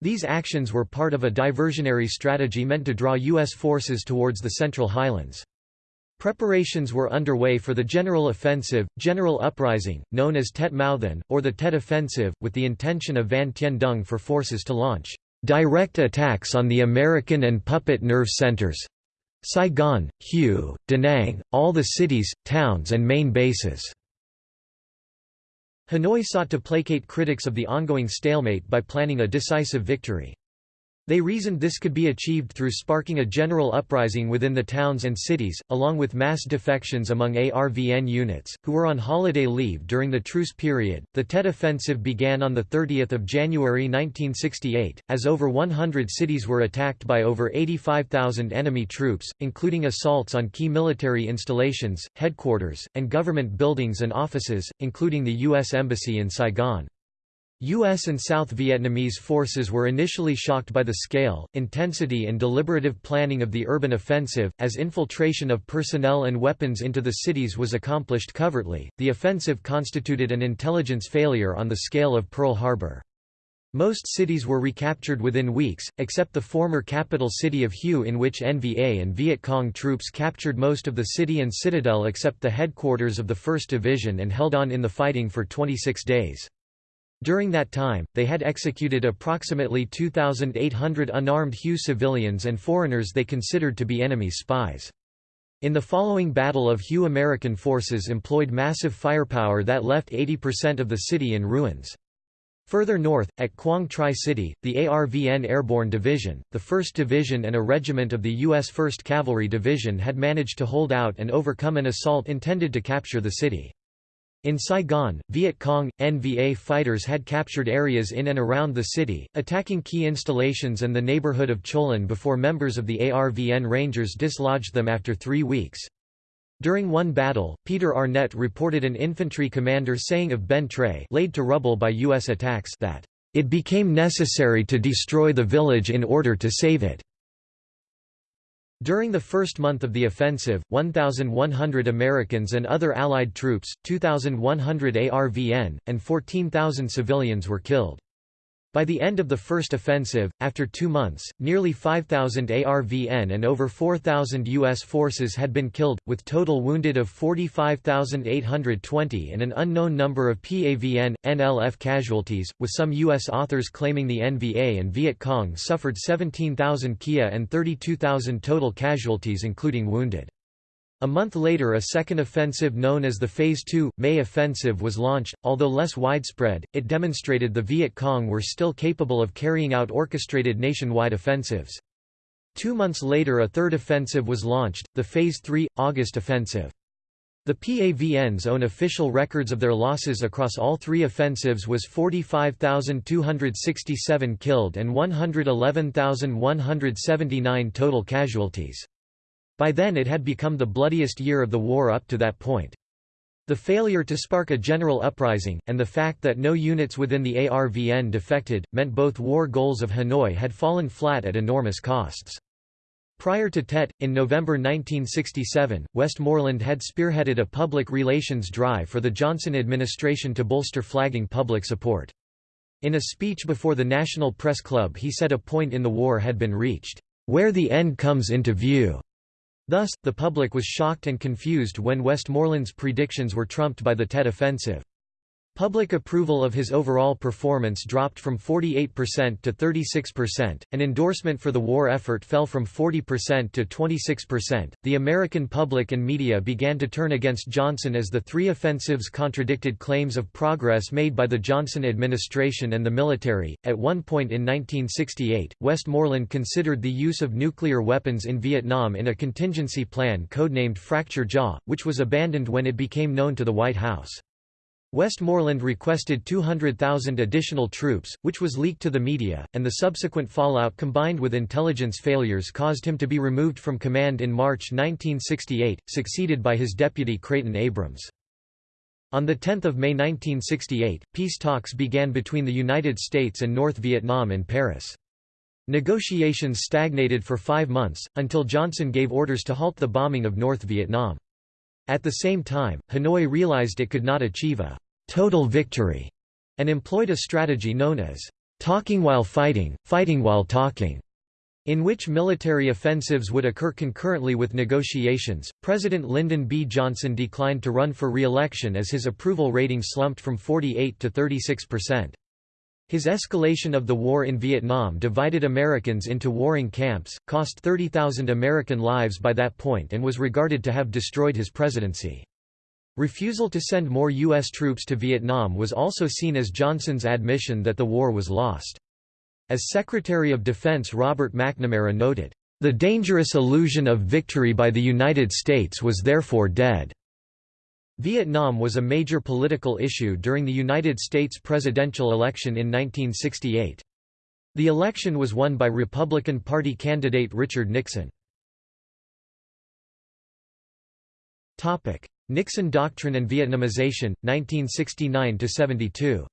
Speaker 1: These actions were part of a diversionary strategy meant to draw U.S. forces towards the Central Highlands. Preparations were underway for the General Offensive, General Uprising, known as Tet Mau Than, or the Tet Offensive, with the intention of Van Tien Dung for forces to launch direct attacks on the American and puppet nerve centers Saigon, Hue, Da Nang, all the cities, towns and main bases. Hanoi sought to placate critics of the ongoing stalemate by planning a decisive victory. They reasoned this could be achieved through sparking a general uprising within the towns and cities, along with mass defections among ARVN units, who were on holiday leave during the truce period. The Tet Offensive began on 30 January 1968, as over 100 cities were attacked by over 85,000 enemy troops, including assaults on key military installations, headquarters, and government buildings and offices, including the U.S. Embassy in Saigon. U.S. and South Vietnamese forces were initially shocked by the scale, intensity and deliberative planning of the urban offensive, as infiltration of personnel and weapons into the cities was accomplished covertly. The offensive constituted an intelligence failure on the scale of Pearl Harbor. Most cities were recaptured within weeks, except the former capital city of Hue in which NVA and Viet Cong troops captured most of the city and citadel except the headquarters of the 1st Division and held on in the fighting for 26 days. During that time, they had executed approximately 2,800 unarmed Hue civilians and foreigners they considered to be enemy spies. In the following Battle of Hue American forces employed massive firepower that left 80% of the city in ruins. Further north, at Quang Tri City, the ARVN Airborne Division, the 1st Division and a regiment of the U.S. 1st Cavalry Division had managed to hold out and overcome an assault intended to capture the city. In Saigon, Viet Cong, NVA fighters had captured areas in and around the city, attacking key installations and the neighborhood of Cholon before members of the ARVN Rangers dislodged them after three weeks. During one battle, Peter Arnett reported an infantry commander saying of Ben Tre laid to rubble by U.S. attacks that, "...it became necessary to destroy the village in order to save it." During the first month of the offensive, 1,100 Americans and other Allied troops, 2,100 ARVN, and 14,000 civilians were killed. By the end of the first offensive, after two months, nearly 5,000 ARVN and over 4,000 U.S. forces had been killed, with total wounded of 45,820 and an unknown number of PAVN, NLF casualties, with some U.S. authors claiming the NVA and Viet Cong suffered 17,000 Kia and 32,000 total casualties including wounded. A month later a second offensive known as the Phase II, May Offensive was launched, although less widespread, it demonstrated the Viet Cong were still capable of carrying out orchestrated nationwide offensives. Two months later a third offensive was launched, the Phase III, August Offensive. The PAVN's own official records of their losses across all three offensives was 45,267 killed and 111,179 total casualties. By then it had become the bloodiest year of the war up to that point. The failure to spark a general uprising, and the fact that no units within the ARVN defected, meant both war goals of Hanoi had fallen flat at enormous costs. Prior to Tet, in November 1967, Westmoreland had spearheaded a public relations drive for the Johnson administration to bolster flagging public support. In a speech before the National Press Club he said a point in the war had been reached, "...where the end comes into view." Thus, the public was shocked and confused when Westmoreland's predictions were trumped by the Tet offensive. Public approval of his overall performance dropped from 48% to 36%, and endorsement for the war effort fell from 40% to 26%. The American public and media began to turn against Johnson as the three offensives contradicted claims of progress made by the Johnson administration and the military. At one point in 1968, Westmoreland considered the use of nuclear weapons in Vietnam in a contingency plan codenamed Fracture Jaw, which was abandoned when it became known to the White House. Westmoreland requested 200,000 additional troops, which was leaked to the media, and the subsequent fallout combined with intelligence failures caused him to be removed from command in March 1968, succeeded by his deputy Creighton Abrams. On 10 May 1968, peace talks began between the United States and North Vietnam in Paris. Negotiations stagnated for five months, until Johnson gave orders to halt the bombing of North Vietnam. At the same time, Hanoi realized it could not achieve a total victory, and employed a strategy known as talking while fighting, fighting while talking, in which military offensives would occur concurrently with negotiations. President Lyndon B. Johnson declined to run for re-election as his approval rating slumped from 48 to 36 percent. His escalation of the war in Vietnam divided Americans into warring camps, cost 30,000 American lives by that point and was regarded to have destroyed his presidency. Refusal to send more U.S. troops to Vietnam was also seen as Johnson's admission that the war was lost. As Secretary of Defense Robert McNamara noted, "...the dangerous illusion of victory by the United States was therefore dead." Vietnam was a major political issue during the United States presidential election in 1968. The election was won by Republican Party candidate Richard Nixon. Nixon Doctrine and Vietnamization, 1969–72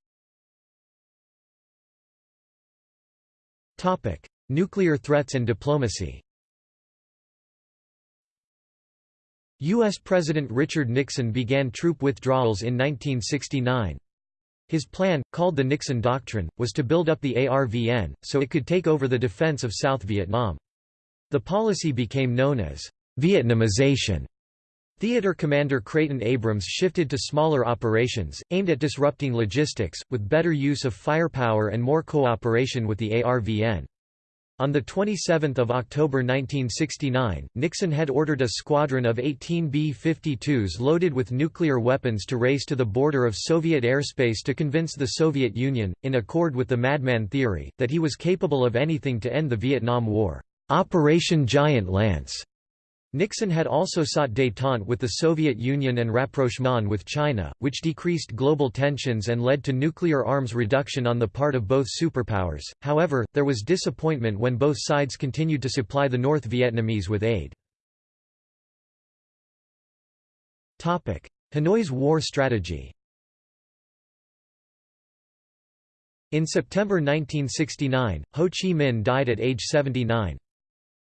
Speaker 1: Nuclear threats and diplomacy U.S. President Richard Nixon began troop withdrawals in 1969. His plan, called the Nixon Doctrine, was to build up the ARVN, so it could take over the defense of South Vietnam. The policy became known as Vietnamization. Theater Commander Creighton Abrams shifted to smaller operations, aimed at disrupting logistics, with better use of firepower and more cooperation with the ARVN. On 27 October 1969, Nixon had ordered a squadron of 18 B-52s loaded with nuclear weapons to race to the border of Soviet airspace to convince the Soviet Union, in accord with the madman theory, that he was capable of anything to end the Vietnam War. Operation Giant Lance Nixon had also sought détente with the Soviet Union and rapprochement with China, which decreased global tensions and led to nuclear arms reduction on the part of both superpowers. However, there was disappointment when both sides continued to supply the North Vietnamese with aid. Topic: Hanoi's war strategy. In September 1969, Ho Chi Minh died at age 79.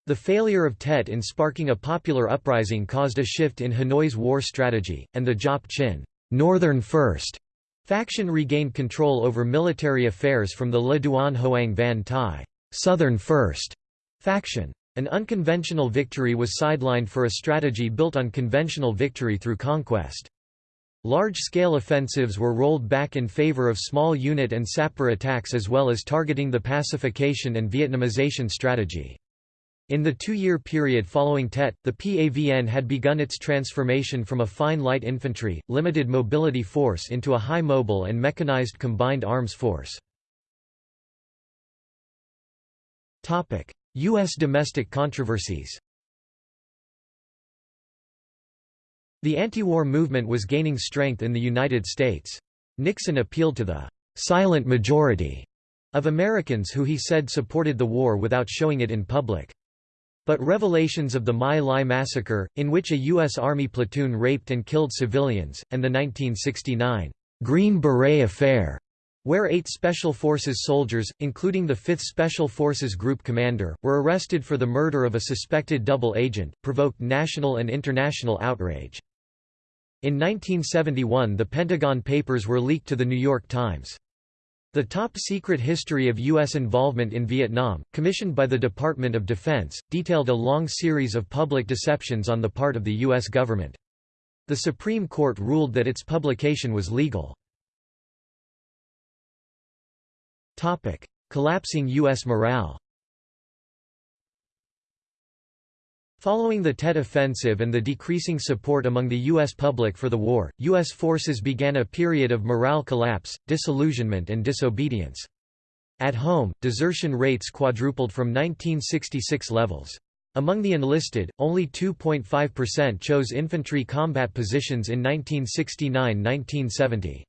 Speaker 1: The failure of Tet in sparking a popular uprising caused a shift in Hanoi's war strategy, and the Giap Chinh Northern First Faction regained control over military affairs from the Le Duan Hoang Van Thai Southern First faction. An unconventional victory was sidelined for a strategy built on conventional victory through conquest. Large-scale offensives were rolled back in favor of small unit and sapper attacks as well as targeting the pacification and Vietnamization strategy. In the two-year period following Tet, the PAVN had begun its transformation from a fine light infantry, limited mobility force into a high mobile and mechanized combined arms force. U.S. domestic controversies The anti-war movement was gaining strength in the United States. Nixon appealed to the «silent majority» of Americans who he said supported the war without showing it in public. But revelations of the My Lai massacre, in which a U.S. Army platoon raped and killed civilians, and the 1969 Green Beret Affair, where eight Special Forces soldiers, including the 5th Special Forces Group commander, were arrested for the murder of a suspected double agent, provoked national and international outrage. In 1971 the Pentagon Papers were leaked to The New York Times. The Top Secret History of U.S. Involvement in Vietnam, commissioned by the Department of Defense, detailed a long series of public deceptions on the part of the U.S. government. The Supreme Court ruled that its publication was legal. Collapsing U.S. morale Following the Tet Offensive and the decreasing support among the U.S. public for the war, U.S. forces began a period of morale collapse, disillusionment and disobedience. At home, desertion rates quadrupled from 1966 levels. Among the enlisted, only 2.5% chose infantry combat positions in 1969–1970.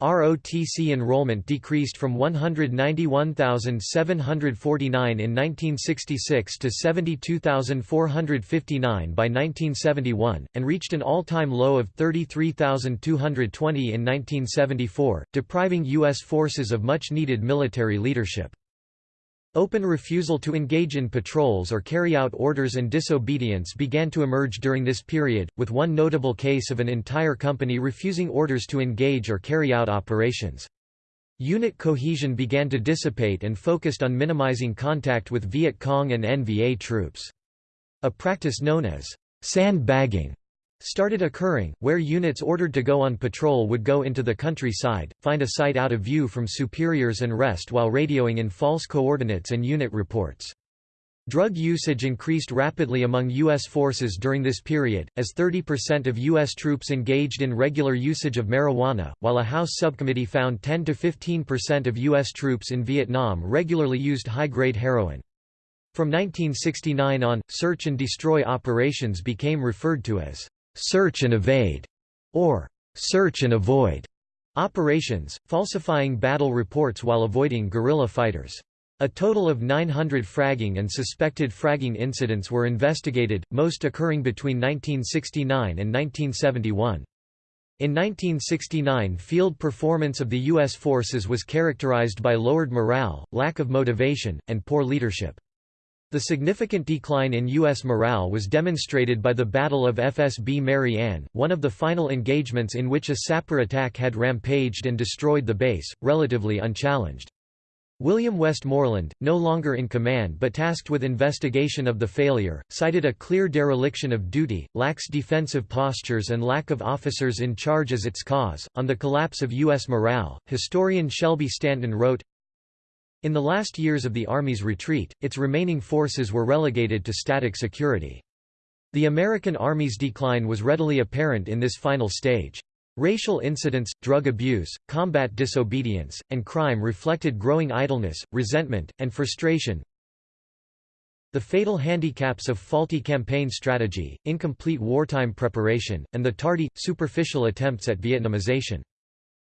Speaker 1: ROTC enrollment decreased from 191,749 in 1966 to 72,459 by 1971, and reached an all-time low of 33,220 in 1974, depriving U.S. forces of much-needed military leadership. Open refusal to engage in patrols or carry out orders and disobedience began to emerge during this period, with one notable case of an entire company refusing orders to engage or carry out operations. Unit cohesion began to dissipate and focused on minimizing contact with Viet Cong and NVA troops. A practice known as sandbagging started occurring, where units ordered to go on patrol would go into the countryside, find a site out of view from superiors and rest while radioing in false coordinates and unit reports. Drug usage increased rapidly among U.S. forces during this period, as 30% of U.S. troops engaged in regular usage of marijuana, while a House subcommittee found 10–15% of U.S. troops in Vietnam regularly used high-grade heroin. From 1969 on, search and destroy operations became referred to as search and evade, or search and avoid operations, falsifying battle reports while avoiding guerrilla fighters. A total of 900 fragging and suspected fragging incidents were investigated, most occurring between 1969 and 1971. In 1969 field performance of the U.S. forces was characterized by lowered morale, lack of motivation, and poor leadership. The significant decline in U.S. morale was demonstrated by the Battle of FSB Mary Ann, one of the final engagements in which a sapper attack had rampaged and destroyed the base, relatively unchallenged. William Westmoreland, no longer in command but tasked with investigation of the failure, cited a clear dereliction of duty, lax defensive postures, and lack of officers in charge as its cause. On the collapse of U.S. morale, historian Shelby Stanton wrote in the last years of the Army's retreat, its remaining forces were relegated to static security. The American Army's decline was readily apparent in this final stage. Racial incidents, drug abuse, combat disobedience, and crime reflected growing idleness, resentment, and frustration. The fatal handicaps of faulty campaign strategy, incomplete wartime preparation, and the tardy, superficial attempts at Vietnamization.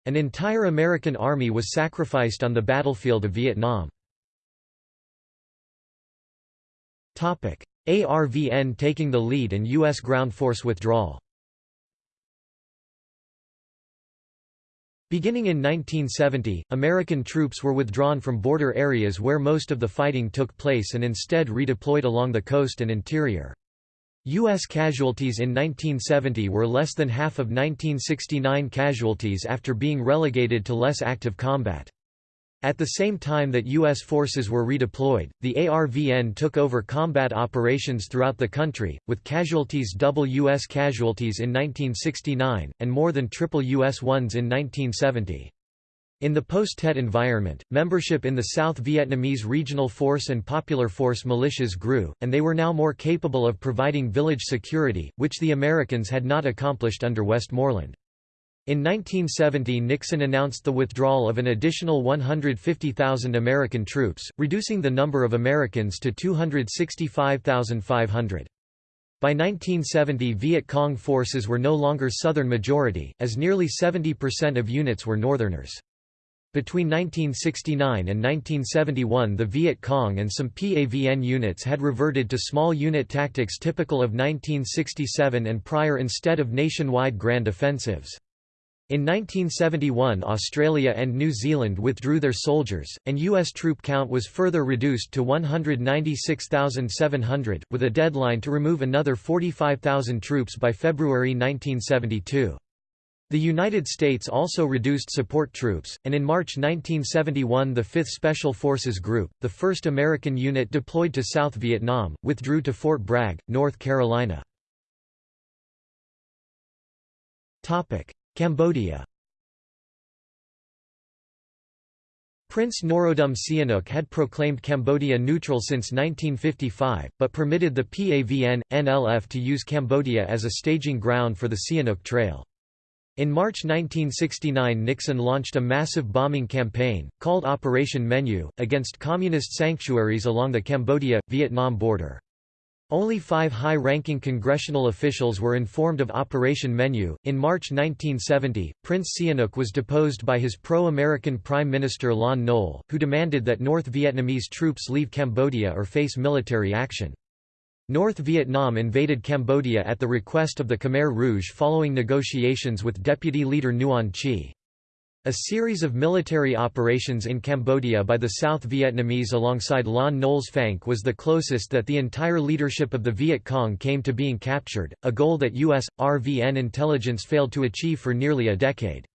Speaker 1: An entire American army was sacrificed on the battlefield of Vietnam. ARVN taking the lead and U.S. ground force withdrawal Beginning in 1970, American troops were withdrawn from border areas where most of the fighting took place and instead redeployed along the coast and interior. U.S. casualties in 1970 were less than half of 1969 casualties after being relegated to less active combat. At the same time that U.S. forces were redeployed, the ARVN took over combat operations throughout the country, with casualties double U.S. casualties in 1969, and more than triple U.S. ones in 1970. In the post-Tet environment, membership in the South Vietnamese Regional Force and Popular Force militias grew, and they were now more capable of providing village security, which the Americans had not accomplished under Westmoreland. In 1970 Nixon announced the withdrawal of an additional 150,000 American troops, reducing the number of Americans to 265,500. By 1970 Viet Cong forces were no longer Southern majority, as nearly 70% of units were Northerners. Between 1969 and 1971 the Viet Cong and some PAVN units had reverted to small unit tactics typical of 1967 and prior instead of nationwide grand offensives. In 1971 Australia and New Zealand withdrew their soldiers, and U.S. troop count was further reduced to 196,700, with a deadline to remove another 45,000 troops by February 1972. The United States also reduced support troops, and in March 1971 the 5th Special Forces Group, the first American unit deployed to South Vietnam, withdrew to Fort Bragg, North Carolina. Cambodia Prince Norodom Sihanouk had proclaimed Cambodia neutral since 1955, but permitted the PAVN, NLF to use Cambodia as a staging ground for the Sihanouk Trail. In March 1969 Nixon launched a massive bombing campaign, called Operation Menu, against communist sanctuaries along the Cambodia-Vietnam border. Only five high-ranking congressional officials were informed of Operation Menu. In March 1970, Prince Sihanouk was deposed by his pro-American Prime Minister Lon Nol, who demanded that North Vietnamese troops leave Cambodia or face military action. North Vietnam invaded Cambodia at the request of the Khmer Rouge following negotiations with deputy leader Nuon Chea. A series of military operations in Cambodia by the South Vietnamese alongside Lon Nol's FANK was the closest that the entire leadership of the Viet Cong came to being captured, a goal that U.S. RVN intelligence failed to achieve for nearly a decade.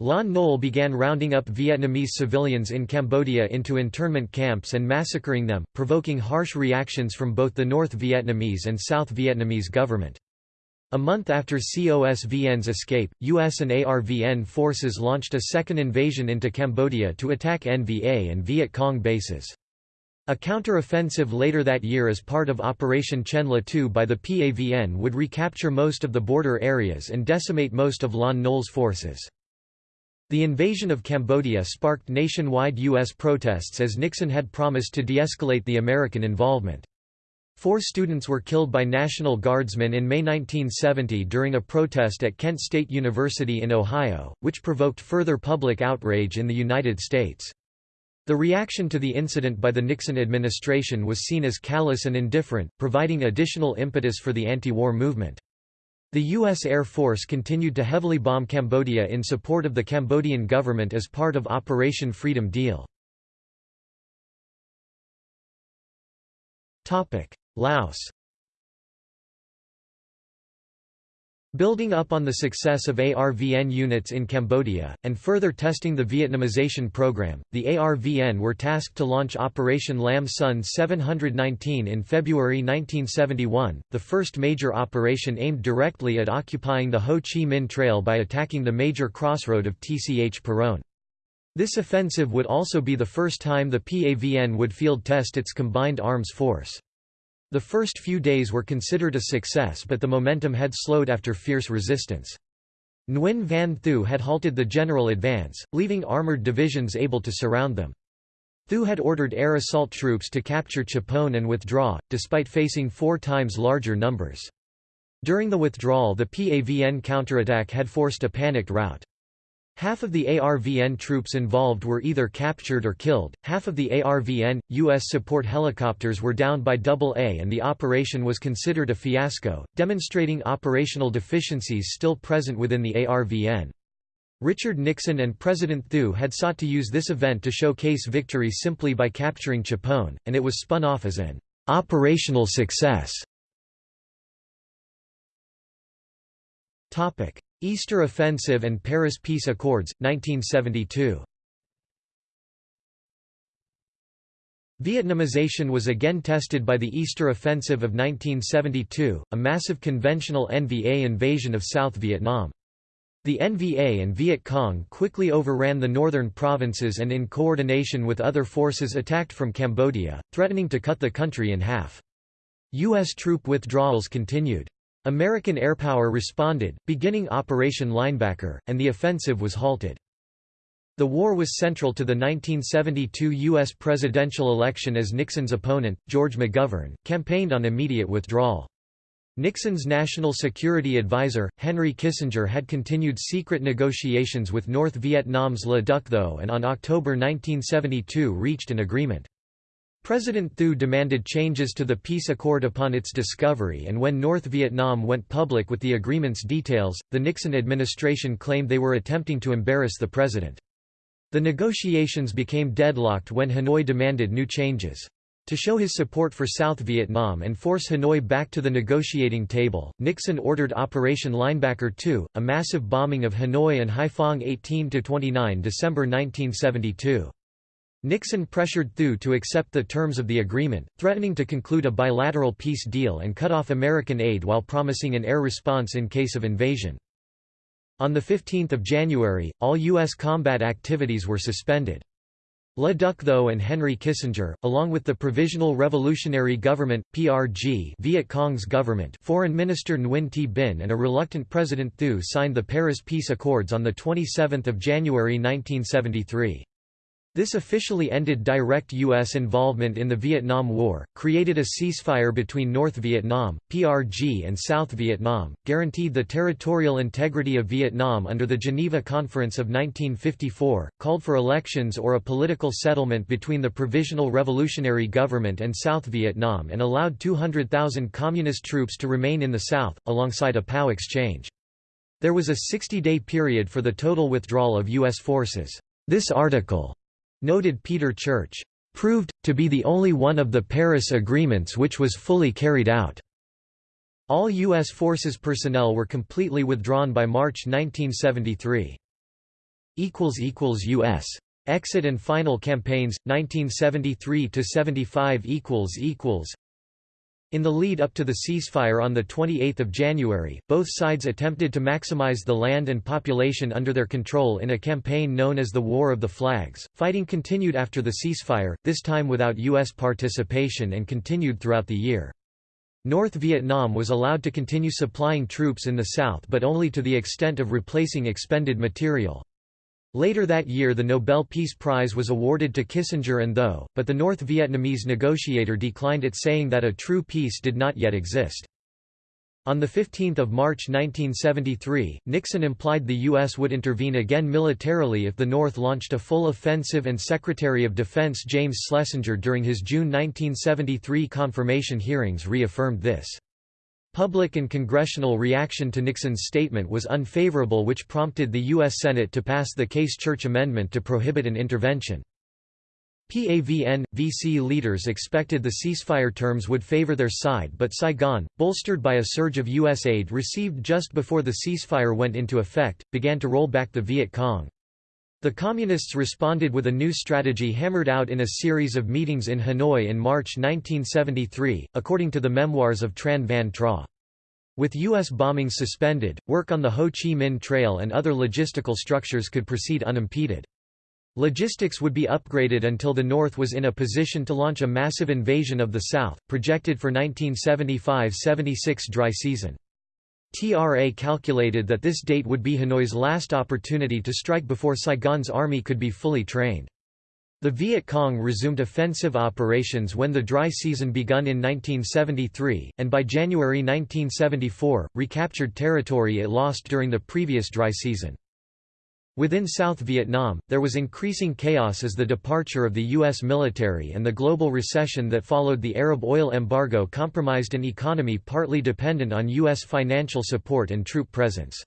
Speaker 1: Lon Nol began rounding up Vietnamese civilians in Cambodia into internment camps and massacring them, provoking harsh reactions from both the North Vietnamese and South Vietnamese government. A month after COSVN's escape, US and ARVN forces launched a second invasion into Cambodia to attack NVA and Viet Cong bases. A counter-offensive later that year as part of Operation Chenla II by the PAVN would recapture most of the border areas and decimate most of Lon Nol's forces. The invasion of Cambodia sparked nationwide U.S. protests as Nixon had promised to de-escalate the American involvement. Four students were killed by National Guardsmen in May 1970 during a protest at Kent State University in Ohio, which provoked further public outrage in the United States. The reaction to the incident by the Nixon administration was seen as callous and indifferent, providing additional impetus for the anti-war movement. The U.S. Air Force continued to heavily bomb Cambodia in support of the Cambodian government as part of Operation Freedom Deal. Laos Building up on the success of ARVN units in Cambodia, and further testing the Vietnamization program, the ARVN were tasked to launch Operation Lam Son 719 in February 1971, the first major operation aimed directly at occupying the Ho Chi Minh Trail by attacking the major crossroad of Tchepone. This offensive would also be the first time the PAVN would field test its combined arms force. The first few days were considered a success but the momentum had slowed after fierce resistance. Nguyen Van Thieu had halted the general advance, leaving armored divisions able to surround them. Thieu had ordered air assault troops to capture Tchepone and withdraw, despite facing four times larger numbers. During the withdrawal the PAVN counterattack had forced a panicked rout. Half of the ARVN troops involved were either captured or killed, half of the ARVN, U.S. support helicopters were downed by AA and the operation was considered a fiasco, demonstrating operational deficiencies still present within the ARVN. Richard Nixon and President Thieu had sought to use this event to showcase victory simply by capturing Tchepone, and it was spun off as an operational success. Easter Offensive and Paris Peace Accords, 1972 Vietnamization was again tested by the Easter Offensive of 1972, a massive conventional NVA invasion of South Vietnam. The NVA and Viet Cong quickly overran the northern provinces and in coordination with other forces attacked from Cambodia, threatening to cut the country in half. U.S. troop withdrawals continued. American airpower responded, beginning Operation Linebacker, and the offensive was halted. The war was central to the 1972 U.S. presidential election as Nixon's opponent, George McGovern, campaigned on immediate withdrawal. Nixon's national security advisor, Henry Kissinger had continued secret negotiations with North Vietnam's Le Duc Tho and on October 1972 reached an agreement. President Thieu demanded changes to the peace accord upon its discovery and when North Vietnam went public with the agreement's details, the Nixon administration claimed they were attempting to embarrass the president. The negotiations became deadlocked when Hanoi demanded new changes. To show his support for South Vietnam and force Hanoi back to the negotiating table, Nixon ordered Operation Linebacker II, a massive bombing of Hanoi and Haiphong 18–29 December 1972. Nixon pressured Thieu to accept the terms of the agreement, threatening to conclude a bilateral peace deal and cut off American aid while promising an air response in case of invasion. On 15 January, all U.S. combat activities were suspended. Le Duc Tho and Henry Kissinger, along with the Provisional Revolutionary Government (PRG), Viet Cong's government, Foreign Minister Nguyen Thi Binh, and a reluctant President Thieu signed the Paris Peace Accords on the 27th of January 1973. This officially ended direct U.S. involvement in the Vietnam War, created a ceasefire between North Vietnam, PRG and South Vietnam, guaranteed the territorial integrity of Vietnam under the Geneva Conference of 1954, called for elections or a political settlement between the Provisional Revolutionary Government and South Vietnam and allowed 200,000 Communist troops to remain in the South, alongside a POW exchange. There was a 60-day period for the total withdrawal of U.S. forces. This article Noted Peter Church, "...proved, to be the only one of the Paris agreements which was fully carried out." All U.S. Forces personnel were completely withdrawn by March 1973. U.S. Exit and final campaigns, 1973–75 in the lead up to the ceasefire on 28 January, both sides attempted to maximize the land and population under their control in a campaign known as the War of the Flags. Fighting continued after the ceasefire, this time without U.S. participation and continued throughout the year. North Vietnam was allowed to continue supplying troops in the south but only to the extent of replacing expended material. Later that year the Nobel Peace Prize was awarded to Kissinger and Tho, but the North Vietnamese negotiator declined it saying that a true peace did not yet exist. On 15 March 1973, Nixon implied the U.S. would intervene again militarily if the North launched a full offensive and Secretary of Defense James Schlesinger during his June 1973 confirmation hearings reaffirmed this. Public and congressional reaction to Nixon's statement was unfavorable which prompted the U.S. Senate to pass the Case Church Amendment to prohibit an intervention. PAVN, VC leaders expected the ceasefire terms would favor their side but Saigon, bolstered by a surge of U.S. aid received just before the ceasefire went into effect, began to roll back the Viet Cong. The Communists responded with a new strategy hammered out in a series of meetings in Hanoi in March 1973, according to the memoirs of Tran Van Tra. With U.S. bombings suspended, work on the Ho Chi Minh Trail and other logistical structures could proceed unimpeded. Logistics would be upgraded until the North was in a position to launch a massive invasion of the South, projected for 1975–76 dry season. TRA calculated that this date would be Hanoi's last opportunity to strike before Saigon's army could be fully trained. The Viet Cong resumed offensive operations when the dry season begun in 1973, and by January 1974, recaptured territory it lost during the previous dry season. Within South Vietnam, there was increasing chaos as the departure of the U.S. military and the global recession that followed the Arab oil embargo compromised an economy partly dependent on U.S. financial support and troop presence.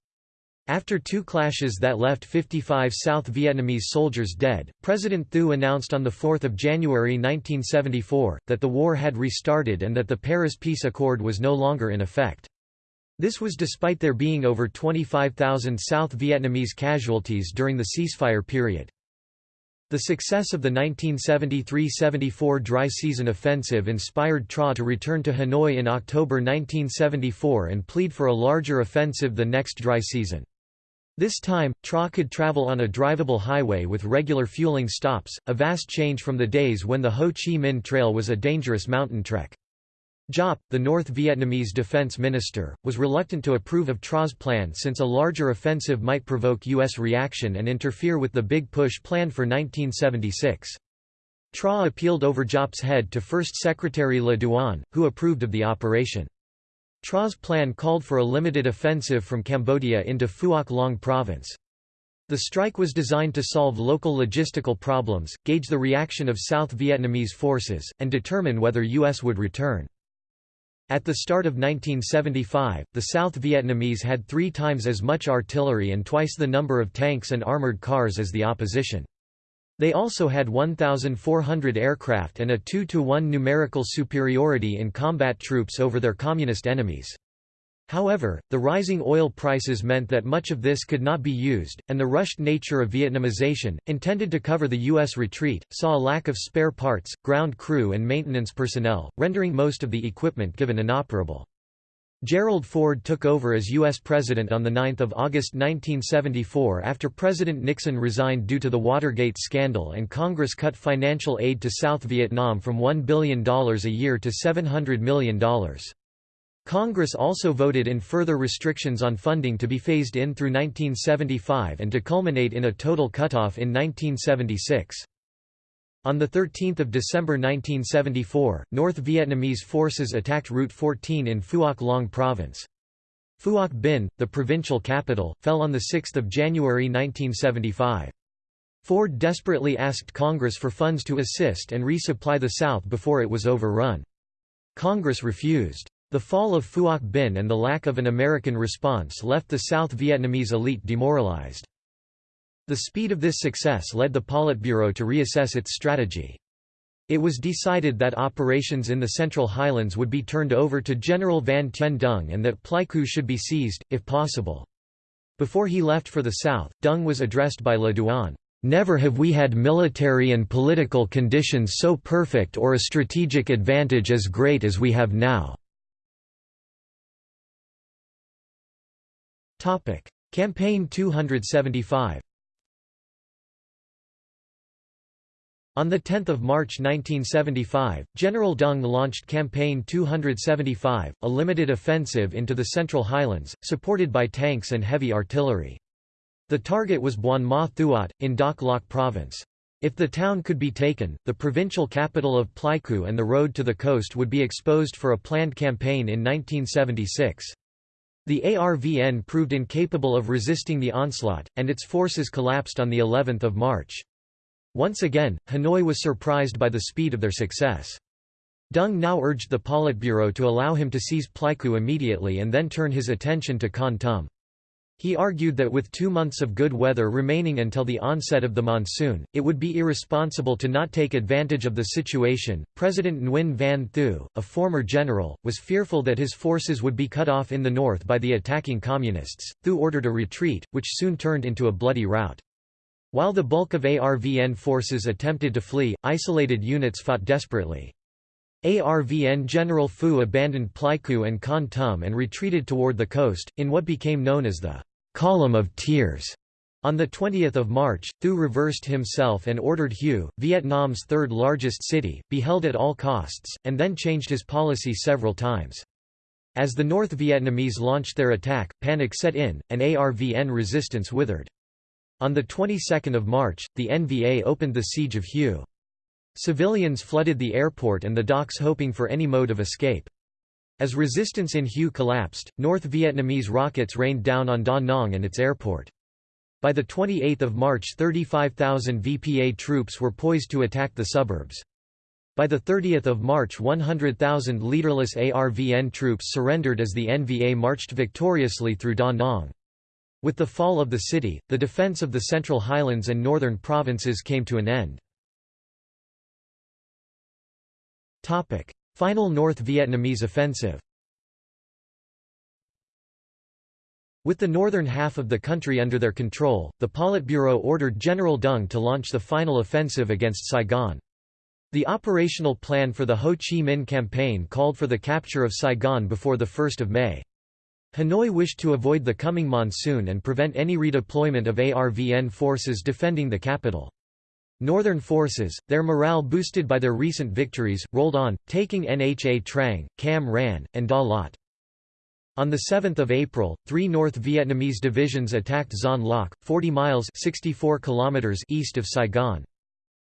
Speaker 1: After two clashes that left 55 South Vietnamese soldiers dead, President Thieu announced on 4 January 1974, that the war had restarted and that the Paris Peace Accord was no longer in effect. This was despite there being over 25,000 South Vietnamese casualties during the ceasefire period. The success of the 1973–74 dry season offensive inspired TRA to return to Hanoi in October 1974 and plead for a larger offensive the next dry season. This time, TRA could travel on a drivable highway with regular fueling stops, a vast change from the days when the Ho Chi Minh Trail was a dangerous mountain trek. Giap, the North Vietnamese defense minister, was reluctant to approve of TRA's plan since a larger offensive might provoke U.S. reaction and interfere with the big push planned for 1976. TRA appealed over Giap's head to First Secretary Le Duan, who approved of the operation. TRA's plan called for a limited offensive from Cambodia into Phuoc Long province. The strike was designed to solve local logistical problems, gauge the reaction of South Vietnamese forces, and determine whether U.S. would return. At the start of 1975, the South Vietnamese had three times as much artillery and twice the number of tanks and armored cars as the opposition. They also had 1,400 aircraft and a 2 to 1 numerical superiority in combat troops over their communist enemies. However, the rising oil prices meant that much of this could not be used, and the rushed nature of Vietnamization, intended to cover the U.S. retreat, saw a lack of spare parts, ground crew and maintenance personnel, rendering most of the equipment given inoperable. Gerald Ford took over as U.S. President on 9 August 1974 after President Nixon resigned due to the Watergate scandal and Congress cut financial aid to South Vietnam from $1 billion a year to $700 million. Congress also voted in further restrictions on funding to be phased in through 1975 and to culminate in a total cutoff in 1976. On 13 December 1974, North Vietnamese forces attacked Route 14 in Phuoc Long Province. Phuoc Binh, the provincial capital, fell on 6 January 1975. Ford desperately asked Congress for funds to assist and resupply the South before it was overrun. Congress refused. The fall of Phuoc Binh and the lack of an American response left the South Vietnamese elite demoralized. The speed of this success led the Politburo to reassess its strategy. It was decided that operations in the Central Highlands would be turned over to General Van Tien Dung and that Pleiku should be seized, if possible. Before he left for the south, Dung was addressed by Le Duan, "...never have we had military and political conditions so perfect or a strategic advantage as great as we have now." Topic: Campaign 275. On 10 March 1975, General Dung launched Campaign 275, a limited offensive into the Central Highlands, supported by tanks and heavy artillery. The target was Buon Ma Thuot, in Dak Lak Province. If the town could be taken, the provincial capital of Pleiku and the road to the coast would be exposed for a planned campaign in 1976. The ARVN proved incapable of resisting the onslaught, and its forces collapsed on the 11th of March. Once again, Hanoi was surprised by the speed of their success. Dung now urged the Politburo to allow him to seize Pleiku immediately and then turn his attention to Kon Tum. He argued that with two months of good weather remaining until the onset of the monsoon, it would be irresponsible to not take advantage of the situation. President Nguyen Van Thieu, a former general, was fearful that his forces would be cut off in the north by the attacking communists. Thieu ordered a retreat, which soon turned into a bloody rout. While the bulk of ARVN forces attempted to flee, isolated units fought desperately. ARVN General Phu abandoned Pleiku and Kon Tum and retreated toward the coast, in what became known as the Column of Tears. On 20 March, Thieu reversed himself and ordered Hue, Vietnam's third largest city, be held at all costs, and then changed his policy several times. As the North Vietnamese launched their attack, panic set in, and ARVN resistance withered. On the 22nd of March, the NVA opened the siege of Hue. Civilians flooded the airport and the docks hoping for any mode of escape. As resistance in Hue collapsed, North Vietnamese rockets rained down on Da Nang and its airport. By 28 March 35,000 VPA troops were poised to attack the suburbs. By 30 March 100,000 leaderless ARVN troops surrendered as the NVA marched victoriously through Da Nang. With the fall of the city, the defense of the Central Highlands and northern provinces came to an end. Final North Vietnamese offensive With the northern half of the country under their control, the Politburo ordered General Dung to launch the final offensive against Saigon. The operational plan for the Ho Chi Minh campaign called for the capture of Saigon before 1 May. Hanoi wished to avoid the coming monsoon and prevent any redeployment of ARVN forces defending the capital. Northern forces, their morale boosted by their recent victories, rolled on, taking Nha Trang, Cam Ranh, and Da Lat. On 7 April, three North Vietnamese divisions attacked Xuan Loc, 40 miles 64 kilometers east of Saigon.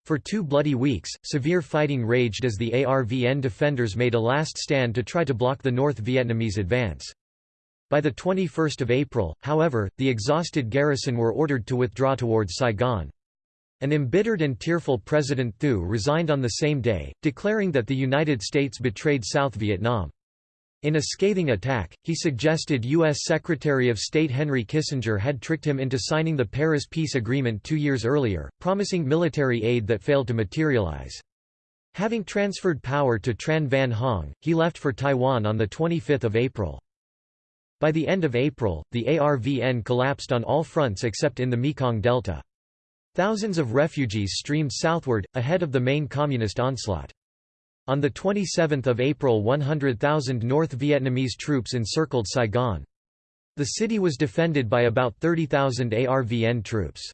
Speaker 1: For two bloody weeks, severe fighting raged as the ARVN defenders made a last stand to try to block the North Vietnamese advance. By 21 April, however, the exhausted garrison were ordered to withdraw towards Saigon. An embittered and tearful President Thieu resigned on the same day, declaring that the United States betrayed South Vietnam. In a scathing attack, he suggested U.S. Secretary of State Henry Kissinger had tricked him into signing the Paris Peace Agreement two years earlier, promising military aid that failed to materialize. Having transferred power to Tran Van Huong, he left for Taiwan on 25 April. By the end of April, the ARVN collapsed on all fronts except in the Mekong Delta. Thousands of refugees streamed southward, ahead of the main communist onslaught. On 27 April 100,000 North Vietnamese troops encircled Saigon. The city was defended by about 30,000 ARVN troops.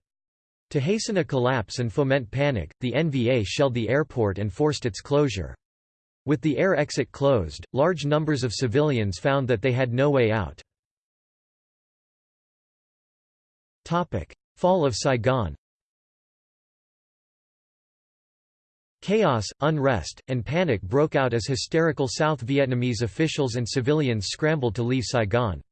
Speaker 1: To hasten a collapse and foment panic, the NVA shelled the airport and forced its closure. With the air exit closed, large numbers of civilians found that they had no way out. Fall of Saigon Chaos, unrest, and panic broke out as hysterical South Vietnamese officials and civilians scrambled to leave Saigon.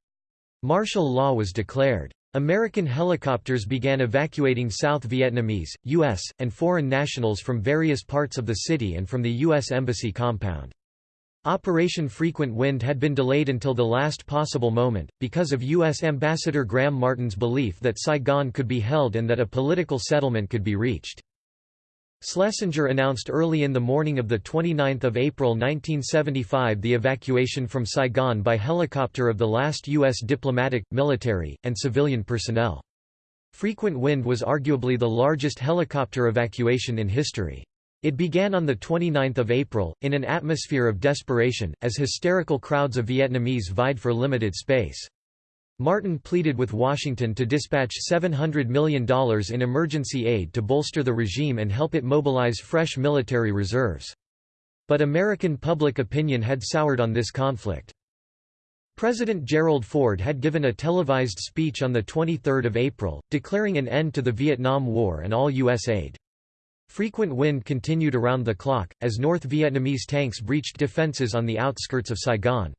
Speaker 1: Martial law was declared. American helicopters began evacuating South Vietnamese, U.S., and foreign nationals from various parts of the city and from the U.S. Embassy compound. Operation Frequent Wind had been delayed until the last possible moment, because of U.S. Ambassador Graham Martin's belief that Saigon could be held and that a political settlement could be reached. Schlesinger announced early in the morning of 29 April 1975 the evacuation from Saigon by helicopter of the last U.S. diplomatic, military, and civilian personnel. Frequent Wind was arguably the largest helicopter evacuation in history. It began on 29 April, in an atmosphere of desperation, as hysterical crowds of Vietnamese vied for limited space. Martin pleaded with Washington to dispatch $700 million in emergency aid to bolster the regime and help it mobilize fresh military reserves. But American public opinion had soured on this conflict. President Gerald Ford had given a televised speech on 23 April, declaring an end to the Vietnam War and all U.S. aid. Frequent wind continued around the clock, as North Vietnamese tanks breached defenses on the outskirts of Saigon.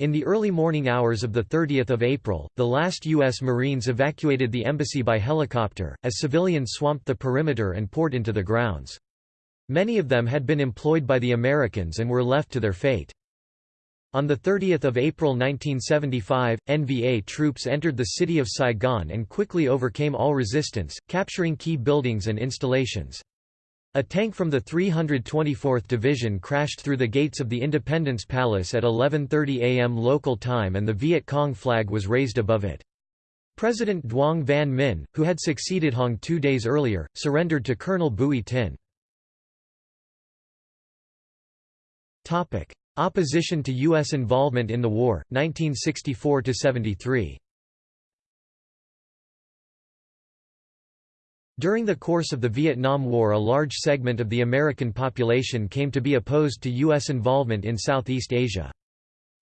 Speaker 1: In the early morning hours of 30 April, the last U.S. Marines evacuated the embassy by helicopter, as civilians swamped the perimeter and poured into the grounds. Many of them had been employed by the Americans and were left to their fate. On 30 April 1975, NVA troops entered the city of Saigon and quickly overcame all resistance, capturing key buildings and installations. A tank from the 324th Division crashed through the gates of the Independence Palace at 11.30 am local time and the Viet Cong flag was raised above it. President Duong Van Minh, who had succeeded Huong two days earlier, surrendered to Colonel Bui Tin. Opposition to U.S. involvement in the war, 1964–73 During the course of the Vietnam War a large segment of the American population came to be opposed to U.S. involvement in Southeast Asia.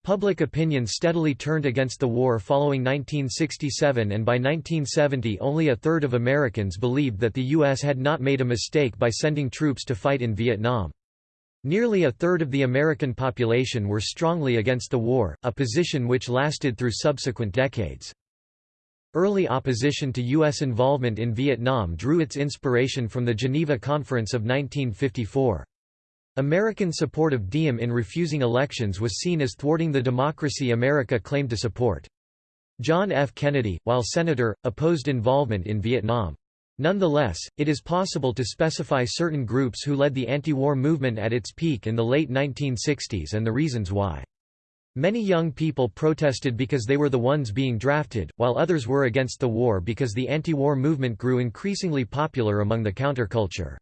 Speaker 1: Public opinion steadily turned against the war following 1967 and by 1970 only a third of Americans believed that the U.S. had not made a mistake by sending troops to fight in Vietnam. Nearly a third of the American population were strongly against the war, a position which lasted through subsequent decades. Early opposition to U.S. involvement in Vietnam drew its inspiration from the Geneva Conference of 1954. American support of Diem in refusing elections was seen as thwarting the democracy America claimed to support. John F. Kennedy, while senator, opposed involvement in Vietnam. Nonetheless, it is possible to specify certain groups who led the anti-war movement at its peak in the late 1960s and the reasons why. Many young people protested because they were the ones being drafted, while others were against the war because the anti-war movement grew increasingly popular among the counterculture.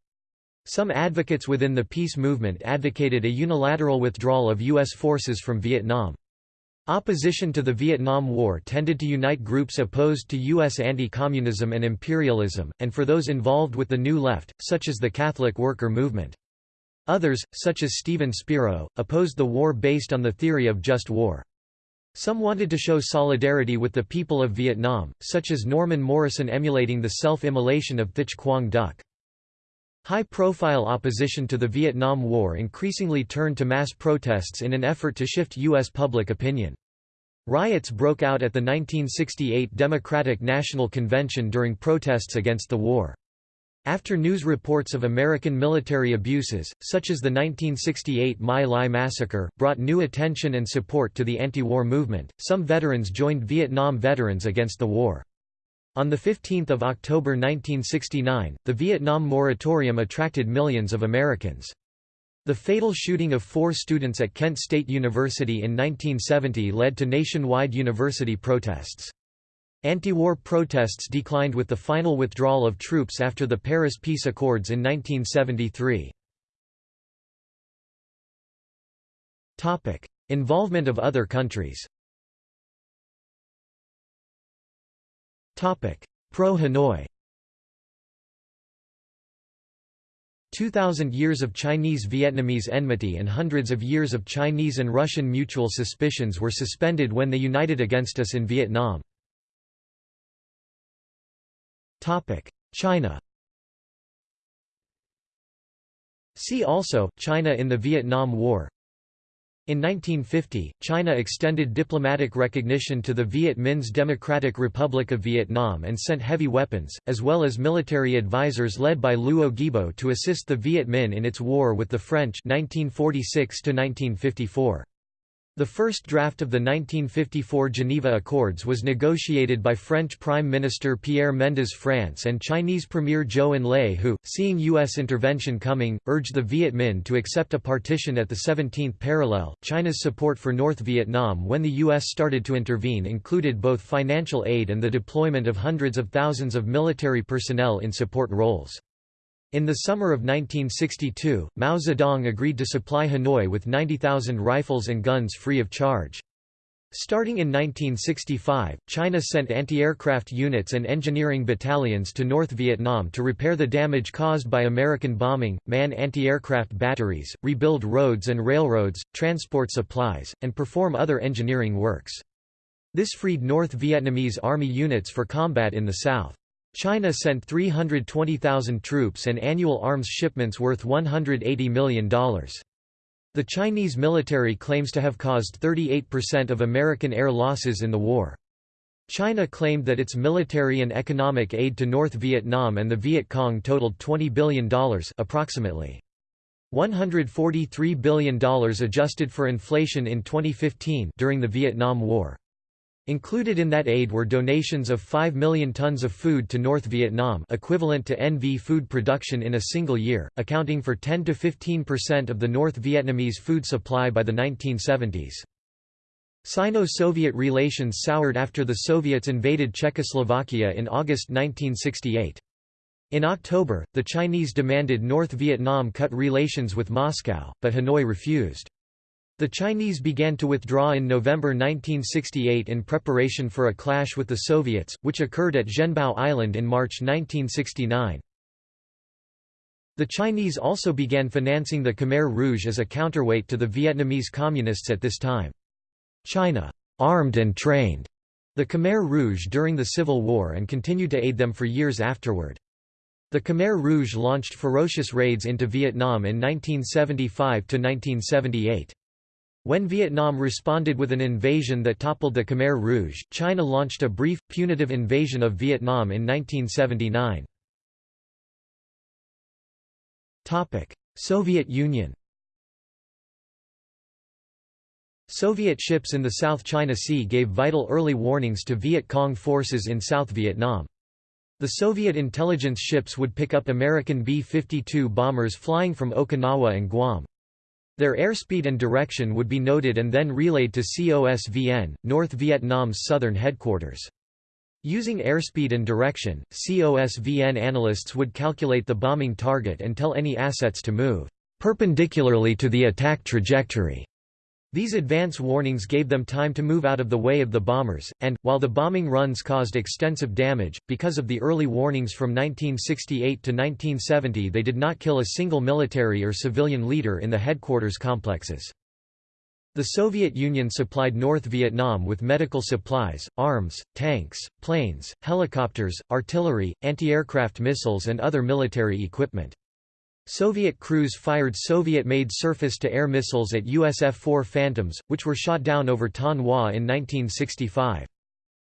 Speaker 1: Some advocates within the peace movement advocated a unilateral withdrawal of U.S. forces from Vietnam. Opposition to the Vietnam War tended to unite groups opposed to U.S. anti-communism and imperialism, and for those involved with the New Left, such as the Catholic worker movement. Others, such as Stephen Spiro, opposed the war based on the theory of just war. Some wanted to show solidarity with the people of Vietnam, such as Norman Morrison emulating the self-immolation of Thich Quang Duc. High-profile opposition to the Vietnam War increasingly turned to mass protests in an effort to shift U.S. public opinion. Riots broke out at the 1968 Democratic National Convention during protests against the war. After news reports of American military abuses, such as the 1968 My Lai massacre, brought new attention and support to the anti-war movement, some veterans joined Vietnam Veterans Against the War. On 15 October 1969, the Vietnam moratorium attracted millions of Americans. The fatal shooting of four students at Kent State University in 1970 led to nationwide university protests. Anti-war protests declined with the final withdrawal of troops after the Paris Peace Accords in 1973. Involvement of other countries Pro-Hanoi 2,000 years of Chinese-Vietnamese enmity and hundreds of years of Chinese and Russian mutual suspicions were suspended when they united against us in Vietnam. China See also, China in the Vietnam War in 1950, China extended diplomatic recognition to the Viet Minh's Democratic Republic of Vietnam and sent heavy weapons, as well as military advisors led by Luo Guibo to assist the Viet Minh in its war with the French 1946 -1954. The first draft of the 1954 Geneva Accords was negotiated by French Prime Minister Pierre Mendès France and Chinese Premier Zhou Enlai who, seeing U.S. intervention coming, urged the Viet Minh to accept a partition at the 17th parallel. China's support for North Vietnam when the U.S. started to intervene included both financial aid and the deployment of hundreds of thousands of military personnel in support roles. In the summer of 1962, Mao Zedong agreed to supply Hanoi with 90,000 rifles and guns free of charge. Starting in 1965, China sent anti-aircraft units and engineering battalions to North Vietnam to repair the damage caused by American bombing, man anti-aircraft batteries, rebuild roads and railroads, transport supplies, and perform other engineering works. This freed North Vietnamese Army units for combat in the south. China sent 320,000 troops and annual arms shipments worth $180 million. The Chinese military claims to have caused 38% of American air losses in the war. China claimed that its military and economic aid to North Vietnam and the Viet Cong totaled $20 billion approximately. $143 billion adjusted for inflation in 2015 during the Vietnam War. Included in that aid were donations of 5 million tons of food to North Vietnam equivalent to NV food production in a single year, accounting for 10–15% of the North Vietnamese food supply by the 1970s. Sino-Soviet relations soured after the Soviets invaded Czechoslovakia in August 1968. In October, the Chinese demanded North Vietnam cut relations with Moscow, but Hanoi refused. The Chinese began to withdraw in November 1968 in preparation for a clash with the Soviets, which occurred at Zhenbao Island in March 1969. The Chinese also began financing the Khmer Rouge as a counterweight to the Vietnamese Communists at this time. China armed and trained the Khmer Rouge during the Civil War and continued to aid them for years afterward. The Khmer Rouge launched ferocious raids into Vietnam in 1975–1978. When Vietnam responded with an invasion that toppled the Khmer Rouge, China launched a brief, punitive invasion of Vietnam in 1979. Soviet Union Soviet ships in the South China Sea gave vital early warnings to Viet Cong forces in South Vietnam. The Soviet intelligence ships would pick up American B-52 bombers flying from Okinawa and Guam. Their airspeed and direction would be noted and then relayed to COSVN, North Vietnam's southern headquarters. Using airspeed and direction, COSVN analysts would calculate the bombing target and tell any assets to move perpendicularly to the attack trajectory. These advance warnings gave them time to move out of the way of the bombers, and, while the bombing runs caused extensive damage, because of the early warnings from 1968 to 1970 they did not kill a single military or civilian leader in the headquarters complexes. The Soviet Union supplied North Vietnam with medical supplies, arms, tanks, planes, helicopters, artillery, anti-aircraft missiles and other military equipment. Soviet crews fired Soviet-made surface-to-air missiles at USF-4 Phantoms, which were shot down over Thanh Hoa in 1965.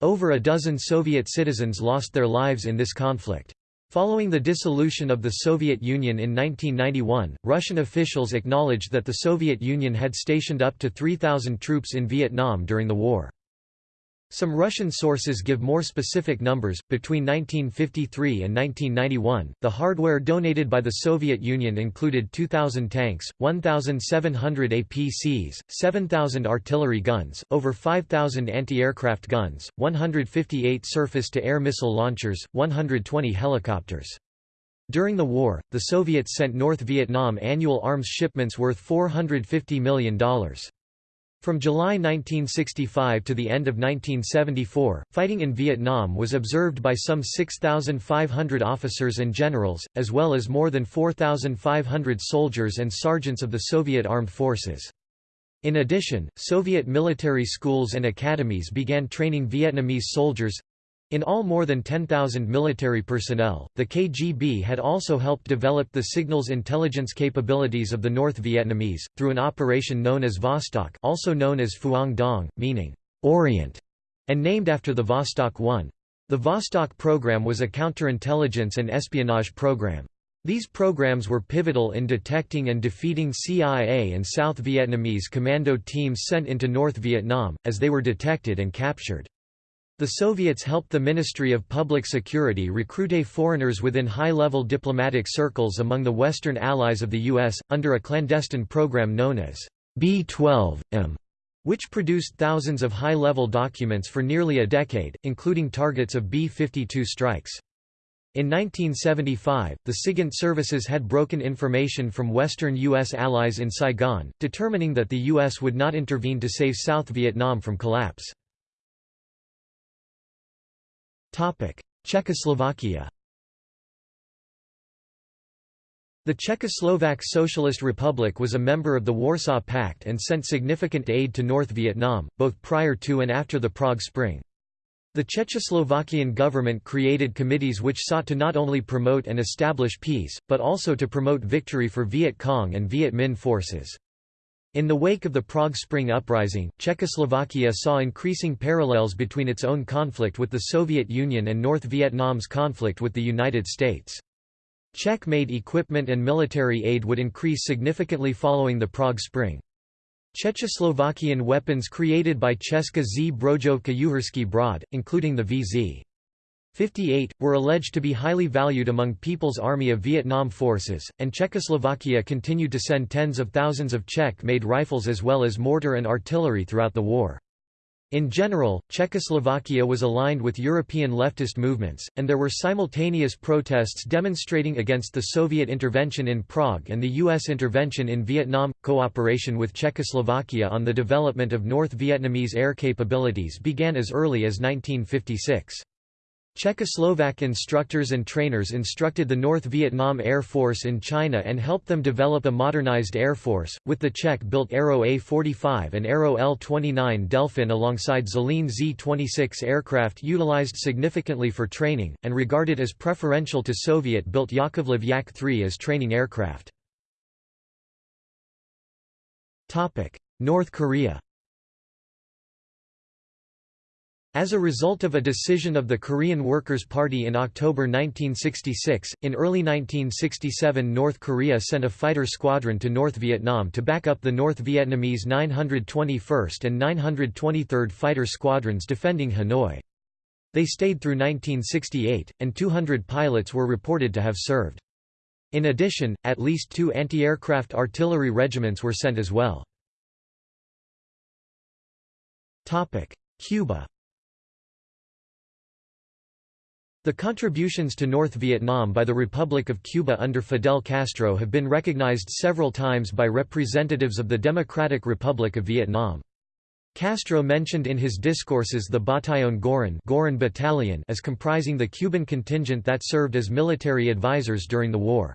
Speaker 1: Over a dozen Soviet citizens lost their lives in this conflict. Following the dissolution of the Soviet Union in 1991, Russian officials acknowledged that the Soviet Union had stationed up to 3,000 troops in Vietnam during the war. Some Russian sources give more specific numbers. Between 1953 and 1991, the hardware donated by the Soviet Union included 2,000 tanks, 1,700 APCs, 7,000 artillery guns, over 5,000 anti-aircraft guns, 158 surface-to-air missile launchers, 120 helicopters. During the war, the Soviets sent North Vietnam annual arms shipments worth $450 million. From July 1965 to the end of 1974, fighting in Vietnam was observed by some 6,500 officers and generals, as well as more than 4,500 soldiers and sergeants of the Soviet armed forces. In addition, Soviet military schools and academies began training Vietnamese soldiers, in all more than 10,000 military personnel, the KGB had also helped develop the signals intelligence capabilities of the North Vietnamese, through an operation known as Vostok also known as Phuong Dong, meaning, Orient, and named after the Vostok 1. The Vostok program was a counterintelligence and espionage program. These programs were pivotal in detecting and defeating CIA and South Vietnamese commando teams sent into North Vietnam, as they were detected and captured. The Soviets helped the Ministry of Public Security recruit foreigners within high-level diplomatic circles among the Western allies of the U.S., under a clandestine program known as B-12-M, which produced thousands of high-level documents for nearly a decade, including targets of B-52 strikes. In 1975, the SIGINT services had broken information from Western U.S. allies in Saigon, determining that the U.S. would not intervene to save South Vietnam from collapse. Czechoslovakia The Czechoslovak Socialist Republic was a member of the Warsaw Pact and sent significant aid to North Vietnam, both prior to and after the Prague Spring. The Czechoslovakian government created committees which sought to not only promote and establish peace, but also to promote victory for Viet Cong and Viet Minh forces. In the wake of the Prague Spring Uprising, Czechoslovakia saw increasing parallels between its own conflict with the Soviet Union and North Vietnam's conflict with the United States. Czech-made equipment and military aid would increase significantly following the Prague Spring. Czechoslovakian weapons created by Česká zbrojovka Uherský Brod, including the VZ. 58, were alleged to be highly valued among People's Army of Vietnam forces, and Czechoslovakia continued to send tens of thousands of Czech-made rifles as well as mortar and artillery throughout the war. In general, Czechoslovakia was aligned with European leftist movements, and there were simultaneous protests demonstrating against the Soviet intervention in Prague and the U.S. intervention in Vietnam. Cooperation with Czechoslovakia on the development of North Vietnamese air capabilities began as early as 1956. Czechoslovak instructors and trainers instructed the North Vietnam Air Force in China and helped them develop a modernized air force, with the Czech-built Aero A-45 and Aero L-29 Delphin alongside Zlín Z-26 aircraft utilized significantly for training, and regarded as preferential to Soviet-built Yakovlev Yak-3 as training aircraft. North Korea as a result of a decision of the Korean Workers' Party in October 1966, in early 1967 North Korea sent a fighter squadron to North Vietnam to back up the North Vietnamese 921st and 923rd Fighter Squadrons defending Hanoi. They stayed through 1968, and 200 pilots were reported to have served. In addition, at least two anti-aircraft artillery regiments were sent as well. Cuba The contributions to North Vietnam by the Republic of Cuba under Fidel Castro have been recognized several times by representatives of the Democratic Republic of Vietnam. Castro mentioned in his discourses the Bataillon Girón, Girón Battalion as comprising the Cuban contingent that served as military advisors during the war.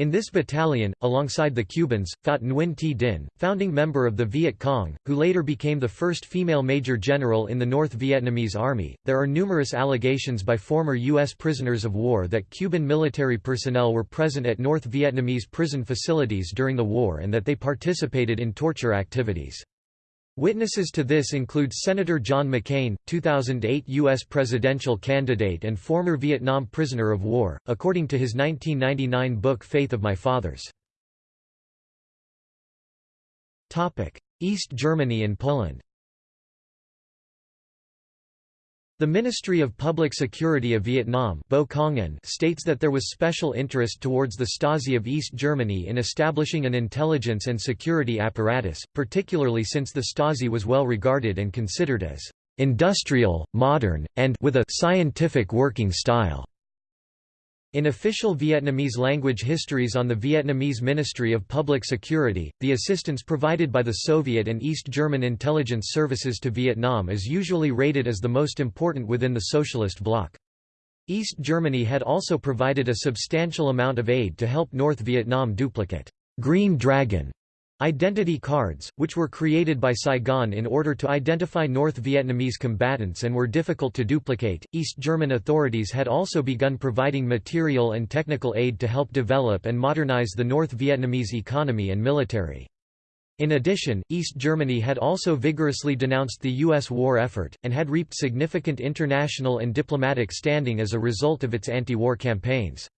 Speaker 1: In this battalion, alongside the Cubans, fought Nguyen Thi Dinh, founding member of the Viet Cong, who later became the first female major general in the North Vietnamese Army. There are numerous allegations by former U.S. prisoners of war that Cuban military personnel were present at North Vietnamese prison facilities during the war and that they participated in torture activities. Witnesses to this include Senator John McCain, 2008 U.S. presidential candidate and former Vietnam prisoner of war, according to his 1999 book Faith of My Fathers. East Germany and Poland The Ministry of Public Security of Vietnam states that there was special interest towards the Stasi of East Germany in establishing an intelligence and security apparatus, particularly since the Stasi was well regarded and considered as industrial, modern, and with a scientific working style. In official Vietnamese language histories on the Vietnamese Ministry of Public Security, the assistance provided by the Soviet and East German intelligence services to Vietnam is usually rated as the most important within the socialist bloc. East Germany had also provided a substantial amount of aid to help North Vietnam duplicate Green Dragon Identity cards, which were created by Saigon in order to identify North Vietnamese combatants and were difficult to duplicate. East German authorities had also begun providing material and technical aid to help develop and modernize the North Vietnamese economy and military. In addition, East Germany had also vigorously denounced the U.S. war effort, and had reaped significant international and diplomatic standing as a result of its anti-war campaigns.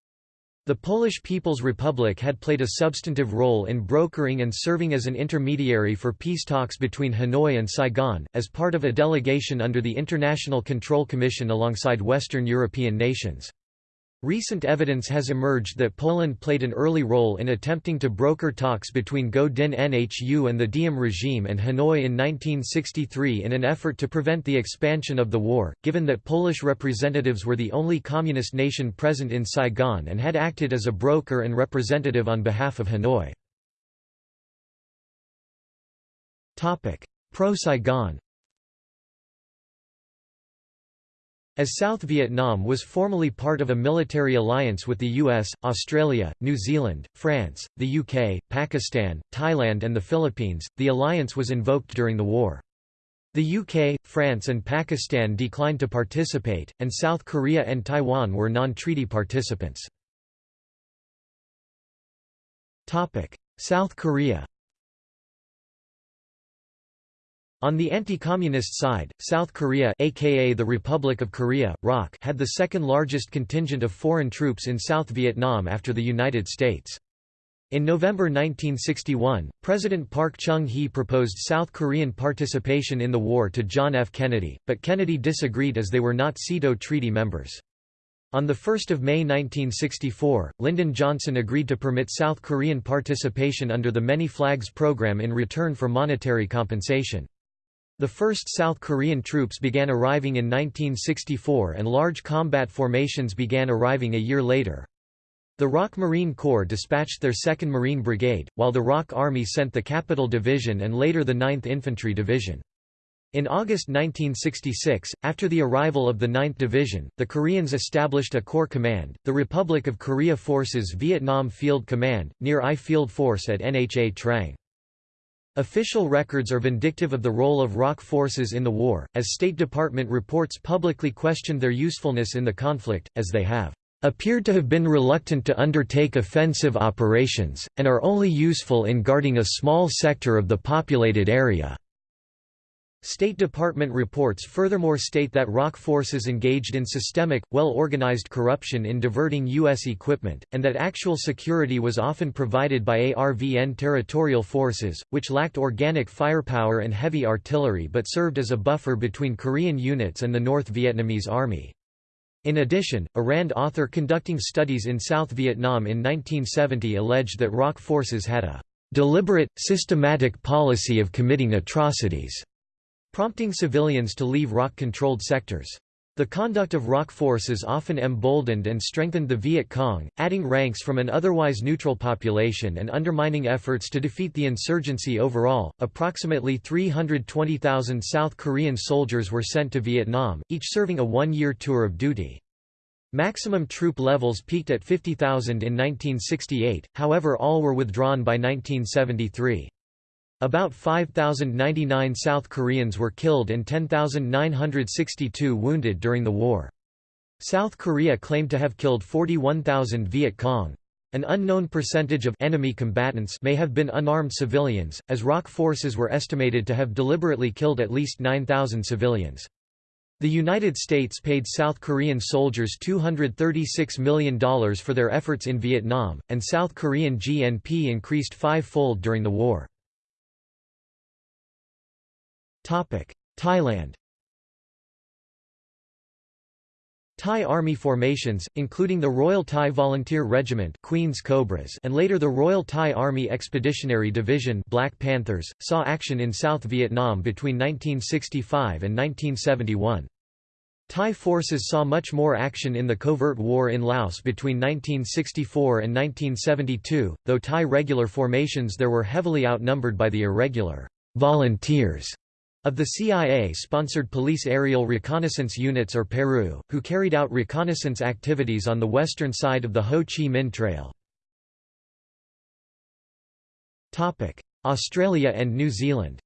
Speaker 1: The Polish People's Republic had played a substantive role in brokering and serving as an intermediary for peace talks between Hanoi and Saigon, as part of a delegation under the International Control Commission alongside Western European nations. Recent evidence has emerged that Poland played an early role in attempting to broker talks between Ngo Dinh Nhu and the Diem regime and Hanoi in 1963 in an effort to prevent the expansion of the war, given that Polish representatives were the only communist nation present in Saigon and had acted as a broker and representative on behalf of Hanoi. Pro-Saigon As South Vietnam was formally part of a military alliance with the US, Australia, New Zealand, France, the UK, Pakistan, Thailand and the Philippines, the alliance was invoked during the war. The UK, France and Pakistan declined to participate, and South Korea and Taiwan were non-treaty participants. South Korea On the anti-communist side, South Korea aka the Republic of Korea, ROK had the second largest contingent of foreign troops in South Vietnam after the United States. In November 1961, President Park Chung-hee proposed South Korean participation in the war to John F. Kennedy, but Kennedy disagreed as they were not SEATO treaty members. On 1 May 1964, Lyndon Johnson agreed to permit South Korean participation under the Many Flags program in return for monetary compensation. The first South Korean troops began arriving in 1964 and large combat formations began arriving a year later. The ROK Marine Corps dispatched their 2nd Marine Brigade, while the ROK Army sent the Capital Division and later the 9th Infantry Division. In August 1966, after the arrival of the 9th Division, the Koreans established a Corps Command, the Republic of Korea Forces Vietnam Field Command, near I Field Force at Nha Trang. Official records are vindictive of the role of ROK forces in the war, as State Department reports publicly questioned their usefulness in the conflict, as they have appeared to have been reluctant to undertake offensive operations, and are only useful in guarding a small sector of the populated area. State Department reports furthermore state that ROK forces engaged in systemic, well-organized corruption in diverting U.S. equipment, and that actual security was often provided by ARVN territorial forces, which lacked organic firepower and heavy artillery but served as a buffer between Korean units and the North Vietnamese Army. In addition, a RAND author conducting studies in South Vietnam in 1970 alleged that ROK forces had a deliberate, systematic policy of committing atrocities, prompting civilians to leave ROK-controlled sectors. The conduct of ROK forces often emboldened and strengthened the Viet Cong, adding ranks from an otherwise neutral population and undermining efforts to defeat the insurgency overall. Approximately 320,000 South Korean soldiers were sent to Vietnam, each serving a one year tour of duty. Maximum troop levels peaked at 50,000 in 1968, however, all were withdrawn by 1973. About 5,099 South Koreans were killed and 10,962 wounded during the war. South Korea claimed to have killed 41,000 Viet Cong. An unknown percentage of enemy combatants may have been unarmed civilians, as ROK forces were estimated to have deliberately killed at least 9,000 civilians. The United States paid South Korean soldiers $236 million for their efforts in Vietnam, and South Korean GNP increased five-fold during the war. Thailand. Thai Army formations, including the Royal Thai Volunteer Regiment Queen's Cobras and later the Royal Thai Army Expeditionary Division Black Panthers, saw action in South Vietnam between 1965 and 1971. Thai forces saw much more action in the covert war in Laos between 1964 and 1972, though Thai regular formations there were heavily outnumbered by the irregular volunteers of the CIA-sponsored Police Aerial Reconnaissance Units or PARU, who carried out reconnaissance activities on the western side of the Ho Chi Minh Trail. Australia and New Zealand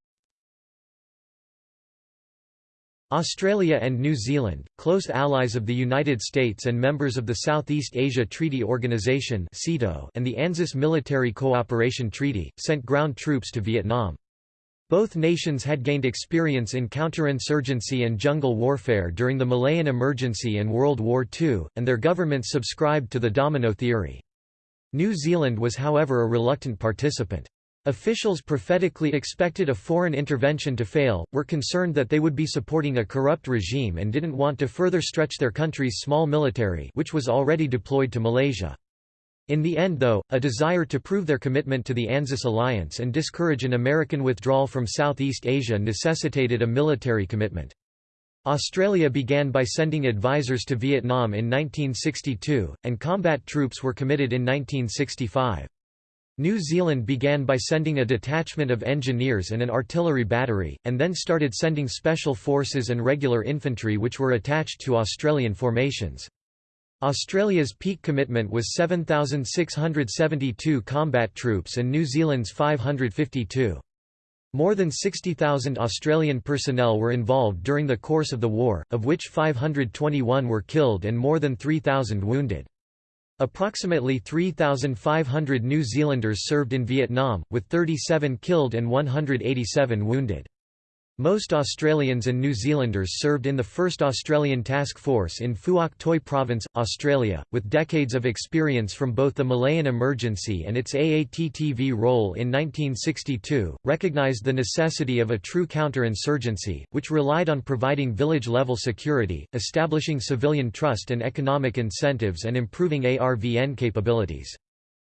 Speaker 1: Australia and New Zealand, close allies of the United States and members of the Southeast Asia Treaty Organization and the ANZUS Military Cooperation Treaty, sent ground troops to Vietnam. Both nations had gained experience in counterinsurgency and jungle warfare during the Malayan Emergency and World War II, and their governments subscribed to the domino theory. New Zealand was however a reluctant participant. Officials prophetically expected a foreign intervention to fail, were concerned that they would be supporting a corrupt regime and didn't want to further stretch their country's small military which was already deployed to Malaysia. In the end though, a desire to prove their commitment to the ANZUS alliance and discourage an American withdrawal from Southeast Asia necessitated a military commitment. Australia began by sending advisors to Vietnam in 1962, and combat troops were committed in 1965. New Zealand began by sending a detachment of engineers and an artillery battery, and then started sending special forces and regular infantry which were attached to Australian formations. Australia's peak commitment was 7,672 combat troops and New Zealand's 552. More than 60,000 Australian personnel were involved during the course of the war, of which 521 were killed and more than 3,000 wounded. Approximately 3,500 New Zealanders served in Vietnam, with 37 killed and 187 wounded. Most Australians and New Zealanders served in the 1st Australian Task Force in Phuoc Tuy Province, Australia, with decades of experience from both the Malayan Emergency and its AATTV role in 1962, recognised the necessity of a true counter-insurgency, which relied on providing village-level security, establishing civilian trust and economic incentives and improving ARVN capabilities.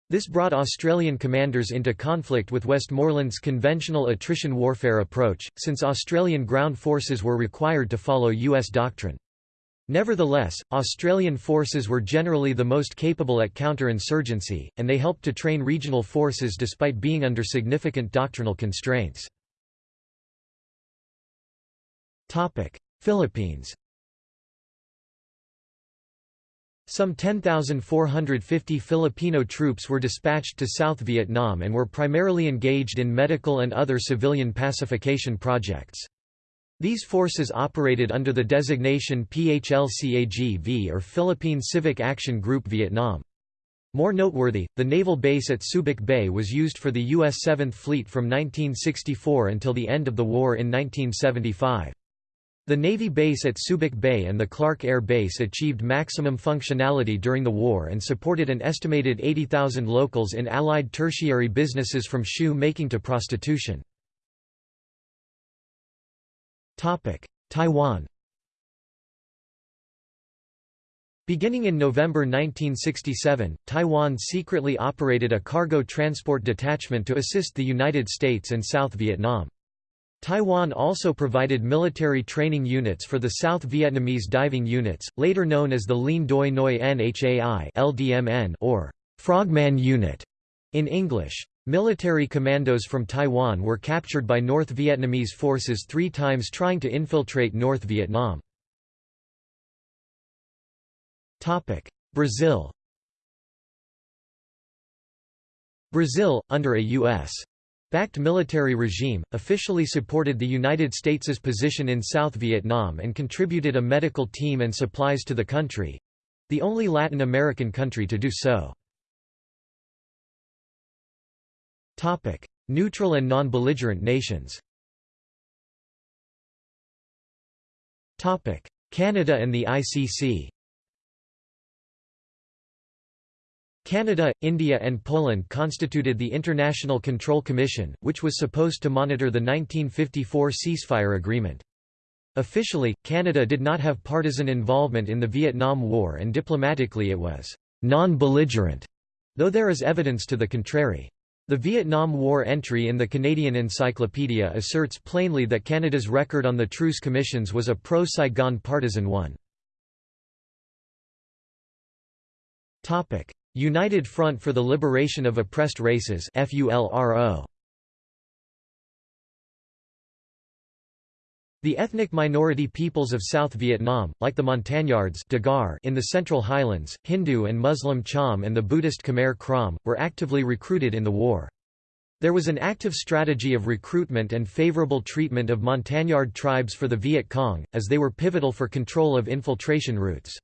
Speaker 1: This brought Australian commanders into conflict with Westmoreland's conventional attrition warfare approach, since Australian ground forces were required to follow U.S. doctrine. Nevertheless, Australian forces were generally the most capable at counterinsurgency, and they helped to train regional forces despite being under significant doctrinal constraints. Philippines Some 10,450 Filipino troops were dispatched to South Vietnam and were primarily engaged in medical and other civilian pacification projects. These forces operated under the designation PHLCAGV or Philippine Civic Action Group Vietnam. More noteworthy, the naval base at Subic Bay was used for the U.S. 7th Fleet from 1964 until the end of the war in 1975. The Navy base at Subic Bay and the Clark Air Base achieved maximum functionality during the war and supported an estimated 80,000 locals in Allied tertiary businesses from shoe making to prostitution. Taiwan Beginning in November 1967, Taiwan secretly operated a cargo transport detachment to assist the United States and South Vietnam. Taiwan also provided military training units for the South Vietnamese diving units, later known as the Lien Doi Nguoi Nhai LDNN or Frogman Unit in English. Military commandos from Taiwan were captured by North Vietnamese forces three times trying to infiltrate North Vietnam. Brazil Brazil, under a U.S. backed military regime, officially supported the United States' position in South Vietnam and contributed a medical team and supplies to the country—the only Latin American country to do so. Neutral and non-belligerent nations. Canada and the ICC Canada, India and Poland constituted the International Control Commission, which was supposed to monitor the 1954 ceasefire agreement. Officially, Canada did not have partisan involvement in the Vietnam War and diplomatically it was non-belligerent, though there is evidence to the contrary. The Vietnam War entry in the Canadian Encyclopedia asserts plainly that Canada's record on the truce commissions was a pro-Saigon partisan one. United Front for the Liberation of Oppressed Races FULRO. The ethnic minority peoples of South Vietnam, like the Montagnards in the Central Highlands, Hindu and Muslim Cham and the Buddhist Khmer Krom, were actively recruited in the war. There was an active strategy of recruitment and favorable treatment of Montagnard tribes for the Viet Cong, as they were pivotal for control of infiltration routes.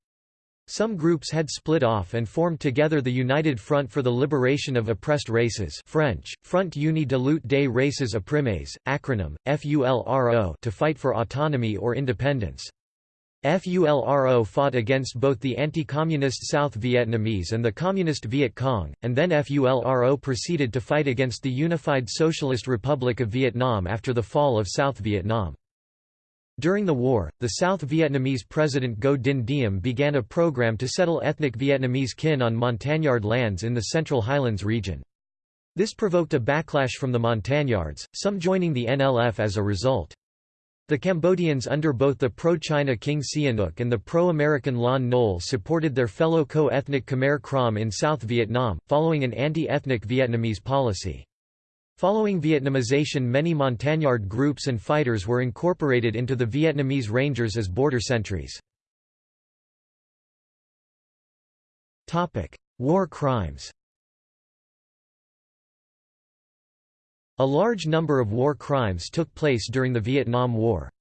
Speaker 1: Some groups had split off and formed together the United Front for the Liberation of Oppressed Races French, Front Uni de lutte des races opprimées, acronym, FULRO to fight for autonomy or independence. FULRO fought against both the anti-communist South Vietnamese and the communist Viet Cong, and then FULRO proceeded to fight against the Unified Socialist Republic of Vietnam after the fall of South Vietnam. During the war, the South Vietnamese President Ngo Dinh Diem began a program to settle ethnic Vietnamese kin on Montagnard lands in the Central Highlands region. This provoked a backlash from the Montagnards, some joining the NLF as a result. The Cambodians under both the pro-China King Sihanouk and the pro-American Lon Nol supported their fellow co-ethnic Khmer Krom in South Vietnam, following an anti-ethnic Vietnamese policy. Following Vietnamization many Montagnard groups and fighters were incorporated into the Vietnamese Rangers as border sentries. War crimes A large number of war crimes took place during the Vietnam War.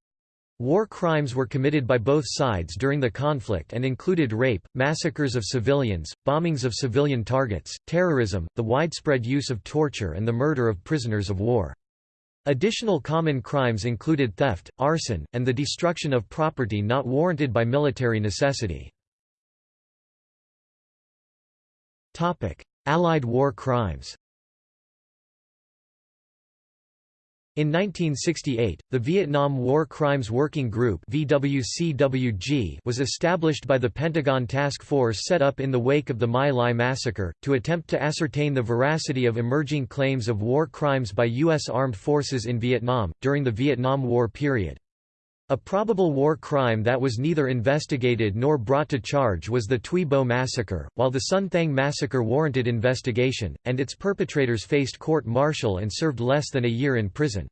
Speaker 1: War crimes were committed by both sides during the conflict and included rape, massacres of civilians, bombings of civilian targets, terrorism, the widespread use of torture and the murder of prisoners of war. Additional common crimes included theft, arson, and the destruction of property not warranted by military necessity. Allied war crimes In 1968, the Vietnam War Crimes Working Group was established by the Pentagon Task Force set up in the wake of the My Lai massacre, to attempt to ascertain the veracity of emerging claims of war crimes by U.S. armed forces in Vietnam, during the Vietnam War period. A probable war crime that was neither investigated nor brought to charge was the Thuy Bo massacre, while the Son Thang massacre warranted investigation, and its perpetrators faced court-martial and served less than a year in prison.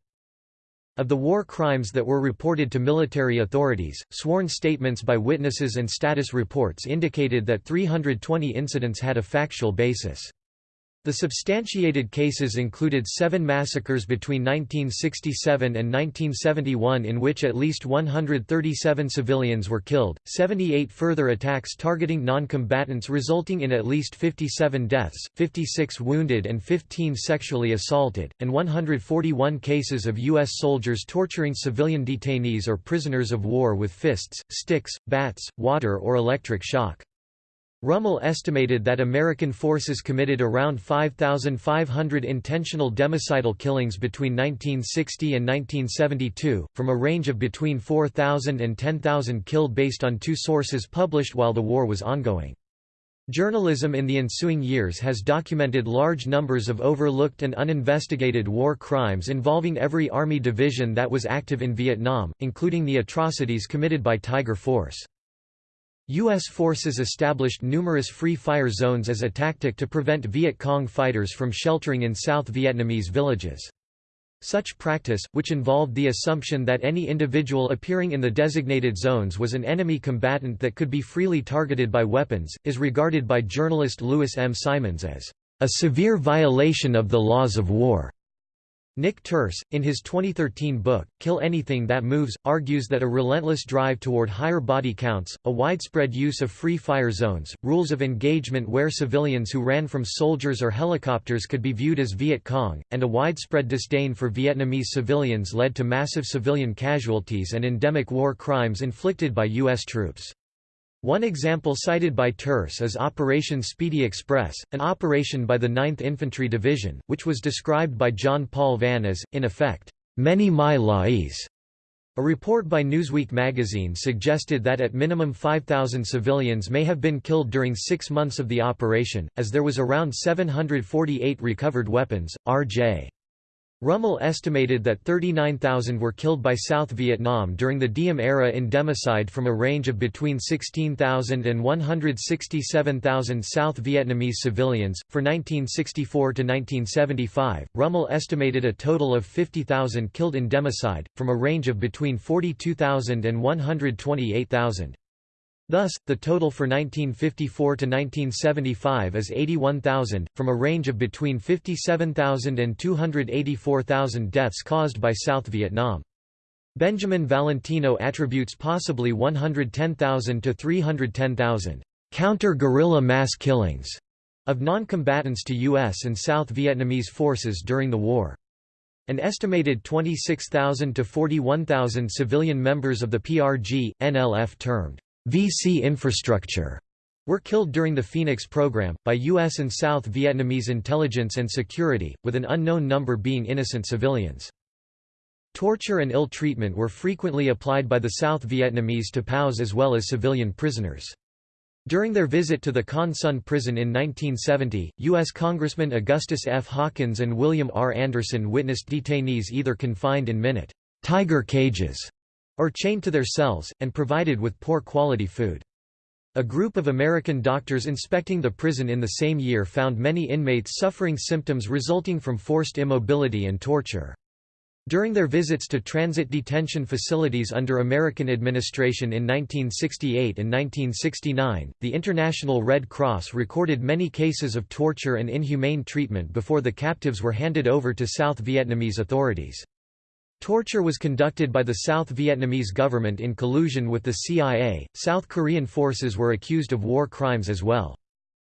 Speaker 1: Of the war crimes that were reported to military authorities, sworn statements by witnesses and status reports indicated that 320 incidents had a factual basis. The substantiated cases included seven massacres between 1967 and 1971 in which at least 137 civilians were killed, 78 further attacks targeting non-combatants resulting in at least 57 deaths, 56 wounded and 15 sexually assaulted, and 141 cases of U.S. soldiers torturing civilian detainees or prisoners of war with fists, sticks, bats, water or electric shock. Rummel estimated that American forces committed around 5,500 intentional democidal killings between 1960 and 1972, from a range of between 4,000 and 10,000 killed based on two sources published while the war was ongoing. Journalism in the ensuing years has documented large numbers of overlooked and uninvestigated war crimes involving every Army division that was active in Vietnam, including the atrocities committed by Tiger Force. U.S. forces established numerous free fire zones as a tactic to prevent Viet Cong fighters from sheltering in South Vietnamese villages. Such practice, which involved the assumption that any individual appearing in the designated zones was an enemy combatant that could be freely targeted by weapons, is regarded by journalist Lewis M. Simons as a severe violation of the laws of war. Nick Turse, in his 2013 book, Kill Anything That Moves, argues that a relentless drive toward higher body counts, a widespread use of free fire zones, rules of engagement where civilians who ran from soldiers or helicopters could be viewed as Viet Cong, and a widespread disdain for Vietnamese civilians led to massive civilian casualties and endemic war crimes inflicted by U.S. troops. One example cited by Turse is Operation Speedy Express, an operation by the 9th Infantry Division, which was described by John Paul Vann as, in effect, many My Lais. A report by Newsweek magazine suggested that at minimum 5,000 civilians may have been killed during six months of the operation, as there was around 748 recovered weapons. R.J. Rummel estimated that 39,000 were killed by South Vietnam during the Diem era in democide from a range of between 16,000 and 167,000 South Vietnamese civilians. For 1964 to 1975, Rummel estimated a total of 50,000 killed in democide, from a range of between 42,000 and 128,000. Thus, the total for 1954 to 1975 is 81,000, from a range of between 57,000 and 284,000 deaths caused by South Vietnam. Benjamin Valentino attributes possibly 110,000 to 310,000 counter-guerrilla mass killings of non-combatants to U.S. and South Vietnamese forces during the war. An estimated 26,000 to 41,000 civilian members of the PRG, NLF termed VC infrastructure were killed during the Phoenix program, by U.S. and South Vietnamese intelligence and security, with an unknown number being innocent civilians. Torture and ill treatment were frequently applied by the South Vietnamese to POWs as well as civilian prisoners. During their visit to the Con Son prison in 1970, U.S. Congressman Augustus F. Hawkins and William R. Anderson witnessed detainees either confined in minute tiger cages or chained to their cells, and provided with poor quality food. A group of American doctors inspecting the prison in the same year found many inmates suffering symptoms resulting from forced immobility and torture. During their visits to transit detention facilities under American administration in 1968 and 1969, the International Red Cross recorded many cases of torture and inhumane treatment before the captives were handed over to South Vietnamese authorities. Torture was conducted by the South Vietnamese government in collusion with the CIA. South Korean forces were accused of war crimes as well.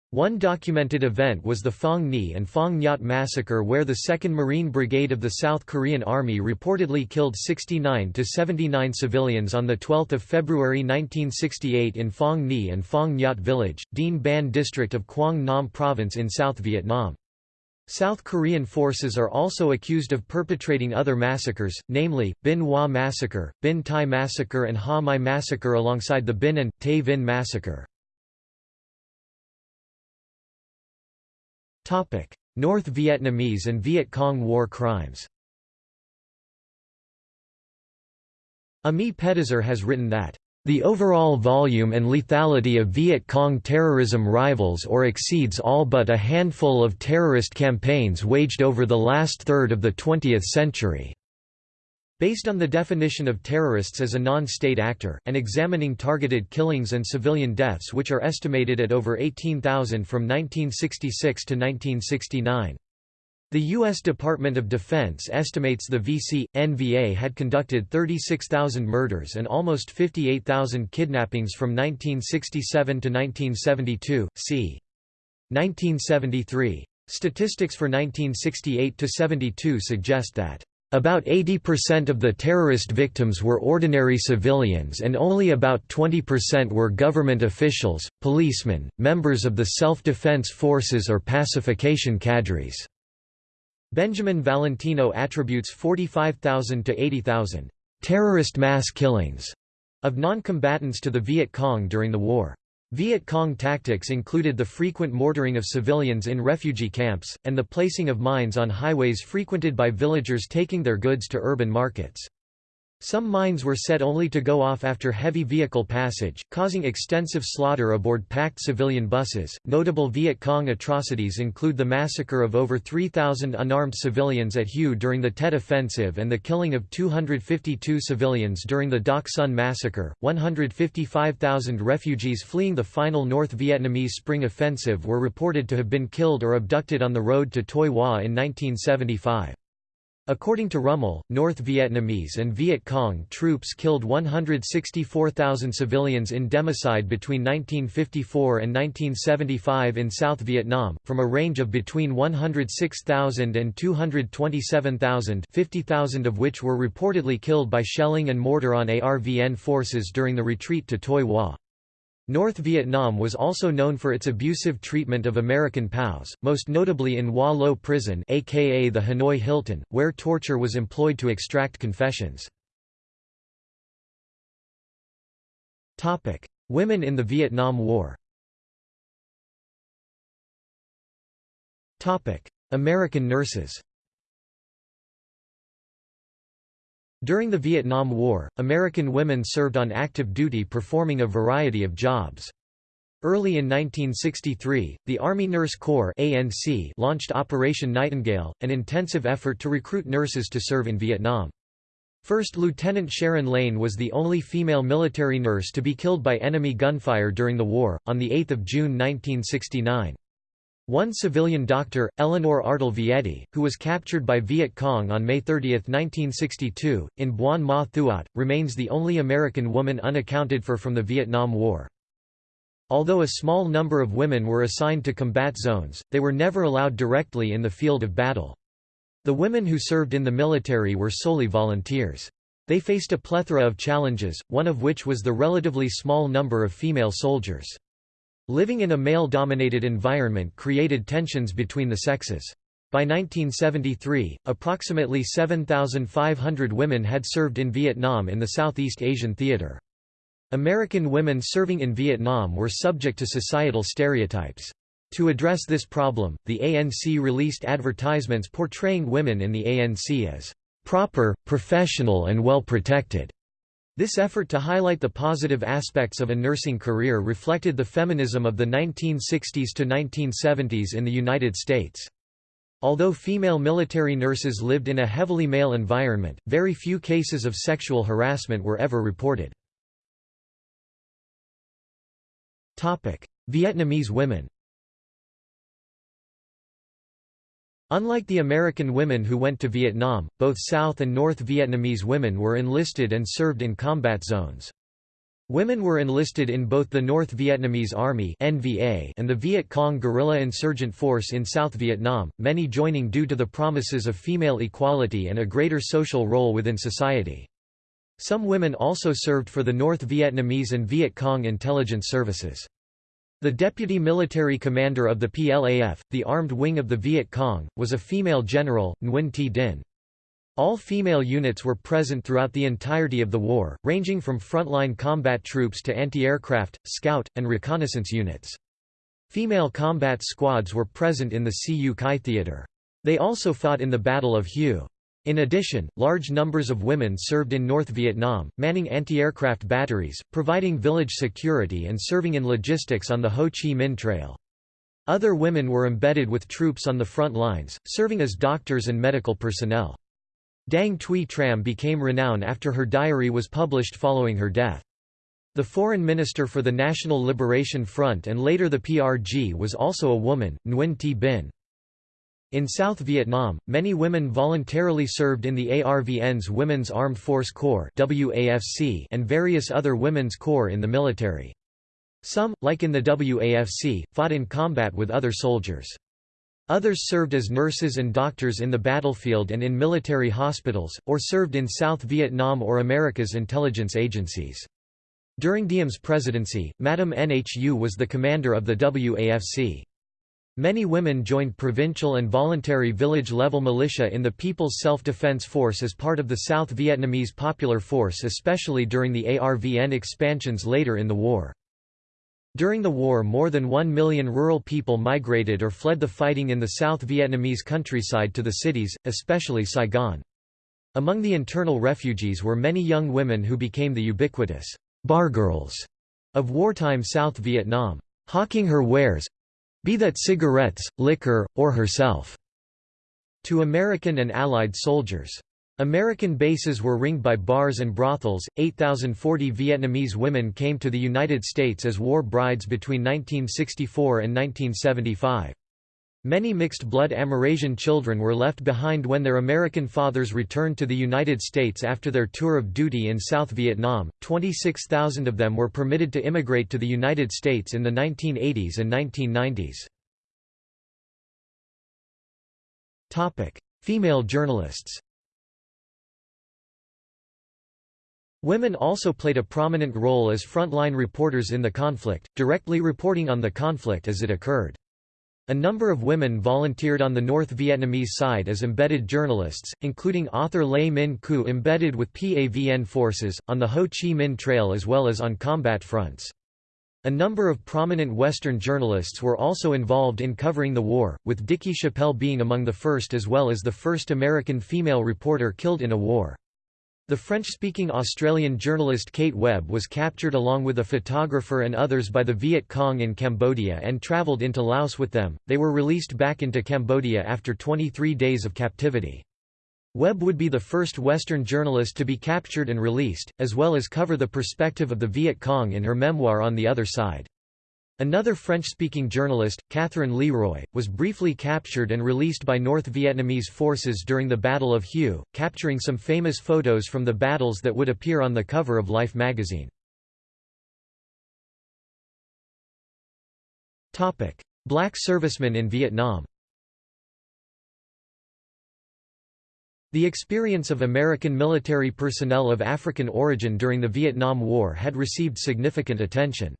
Speaker 1: One documented event was the Phong Nhi and Phong Nhat massacre where the 2nd Marine Brigade of the South Korean Army reportedly killed 69 to 79 civilians on 12 February 1968 in Phong Nhi and Phong Nhat village, Dien Ban district of Quang Nam province in South Vietnam. South Korean forces are also accused of perpetrating other massacres, namely, Binh Hoa Massacre, Binh Tai Massacre and Ha My Massacre alongside the Bin and Tay Vinh Massacre. North Vietnamese and Viet Cong war crimes Ami Pedahzur has written that the overall volume and lethality of Viet Cong terrorism rivals or exceeds all but a handful of terrorist campaigns waged over the last third of the 20th century. Based on the definition of terrorists as a non-state actor, and examining targeted killings and civilian deaths which are estimated at over 18,000 from 1966 to 1969. The U.S. Department of Defense estimates the VC, NVA had conducted 36,000 murders and almost 58,000 kidnappings from 1967 to 1972, c. 1973. Statistics for nineteen sixty-eight to seventy-two suggest that About 80% of the terrorist victims were ordinary civilians and only about 20% were government officials, policemen, members of the self-defense forces or pacification cadres. Benjamin Valentino attributes 45,000 to 80,000 terrorist mass killings of non-combatants to the Viet Cong during the war. Viet Cong tactics included the frequent mortaring of civilians in refugee camps, and the placing of mines on highways frequented by villagers taking their goods to urban markets. Some mines were set only to go off after heavy vehicle passage, causing extensive slaughter aboard packed civilian buses. Notable Viet Cong atrocities include the massacre of over 3,000 unarmed civilians at Hue during the Tet Offensive and the killing of 252 civilians during the Dak Son massacre. 155,000 refugees fleeing the final North Vietnamese Spring Offensive were reported to have been killed or abducted on the road to Tuy Hoa in 1975. According to Rummel, North Vietnamese and Viet Cong troops killed 164,000 civilians in democide between 1954 and 1975 in South Vietnam, from a range of between 106,000 and 227,000 50,000 of which were reportedly killed by shelling and mortar on ARVN forces during the retreat to Tuy Hoa. North Vietnam was also known for its abusive treatment of American POWs, most notably in Hoa Lo Prison aka the Hanoi Hilton, where torture was employed to extract confessions. Women in the Vietnam War American nurses During the Vietnam War, American women served on active duty performing a variety of jobs. Early in 1963, the Army Nurse Corps ANC launched Operation Nightingale, an intensive effort to recruit nurses to serve in Vietnam. First Lieutenant Sharon Lane was the only female military nurse to be killed by enemy gunfire during the war, on 8 June 1969. One civilian doctor, Eleanor Ardel Vietti, who was captured by Viet Cong on May 30, 1962, in Buon Ma Thuot, remains the only American woman unaccounted for from the Vietnam War. Although a small number of women were assigned to combat zones, they were never allowed directly in the field of battle. The women who served in the military were solely volunteers. They faced a plethora of challenges, one of which was the relatively small number of female soldiers. Living in a male-dominated environment created tensions between the sexes. By 1973, approximately 7,500 women had served in Vietnam in the Southeast Asian theater. American women serving in Vietnam were subject to societal stereotypes. To address this problem, the ANC released advertisements portraying women in the ANC as proper, professional and well protected. This effort to highlight the positive aspects of a nursing career reflected the feminism of the 1960s to 1970s in the United States. Although female military nurses lived in a heavily male environment, very few cases of sexual harassment were ever reported. Vietnamese women Unlike the American women who went to Vietnam, both South and North Vietnamese women were enlisted and served in combat zones. Women were enlisted in both the North Vietnamese Army (NVA) and the Viet Cong guerrilla insurgent force in South Vietnam, many joining due to the promises of female equality and a greater social role within society. Some women also served for the North Vietnamese and Viet Cong intelligence services. The deputy military commander of the PLAF, the armed wing of the Viet Cong, was a female general, Nguyen Thi Dinh. All female units were present throughout the entirety of the war, ranging from frontline combat troops to anti-aircraft, scout, and reconnaissance units. Female combat squads were present in the Cu Chi theater. They also fought in the Battle of Hue. In addition, large numbers of women served in North Vietnam, manning anti-aircraft batteries, providing village security and serving in logistics on the Ho Chi Minh Trail. Other women were embedded with troops on the front lines, serving as doctors and medical personnel. Dang Thuy Tram became renowned after her diary was published following her death. The foreign minister for the National Liberation Front and later the PRG was also a woman, Nguyen Thi Binh. In South Vietnam, many women voluntarily served in the ARVN's Women's Armed Force Corps and various other women's corps in the military. Some, like in the WAFC, fought in combat with other soldiers. Others served as nurses and doctors in the battlefield and in military hospitals, or served in South Vietnam or America's intelligence agencies. During Diem's presidency, Madame Nhu was the commander of the WAFC. Many women joined provincial and voluntary village-level militia in the People's Self-Defense Force as part of the South Vietnamese Popular Force especially during the ARVN expansions later in the war. During the war more than one million rural people migrated or fled the fighting in the South Vietnamese countryside to the cities, especially Saigon. Among the internal refugees were many young women who became the ubiquitous bar girls of wartime South Vietnam, hawking her wares—be that cigarettes, liquor, or herself, to American and Allied soldiers. American bases were ringed by bars and brothels. 8,040 Vietnamese women came to the United States as war brides between 1964 and 1975. Many mixed-blood Amerasian children were left behind when their American fathers returned to the United States after their tour of duty in South Vietnam. 26,000 of them were permitted to immigrate to the United States in the 1980s and 1990s. Topic: Female journalists. Women also played a prominent role as frontline reporters in the conflict, directly reporting on the conflict as it occurred. A number of women volunteered on the North Vietnamese side as embedded journalists, including author Le Minh Khue embedded with PAVN forces, on the Ho Chi Minh Trail as well as on combat fronts. A number of prominent Western journalists were also involved in covering the war, with Dickey Chapelle being among the first as well as the first American female reporter killed in a war. The French-speaking Australian journalist Kate Webb was captured along with a photographer and others by the Viet Cong in Cambodia and travelled into Laos with them. They were released back into Cambodia after 23 days of captivity. Webb would be the first Western journalist to be captured and released, as well as cover the perspective of the Viet Cong in her memoir On the Other Side. Another French-speaking journalist, Catherine Leroy, was briefly captured and released by North Vietnamese forces during the Battle of Hue, capturing some famous photos from the battles that would appear on the cover of Life magazine. Black servicemen in Vietnam The experience of American military personnel of African origin during the Vietnam War had received significant attention.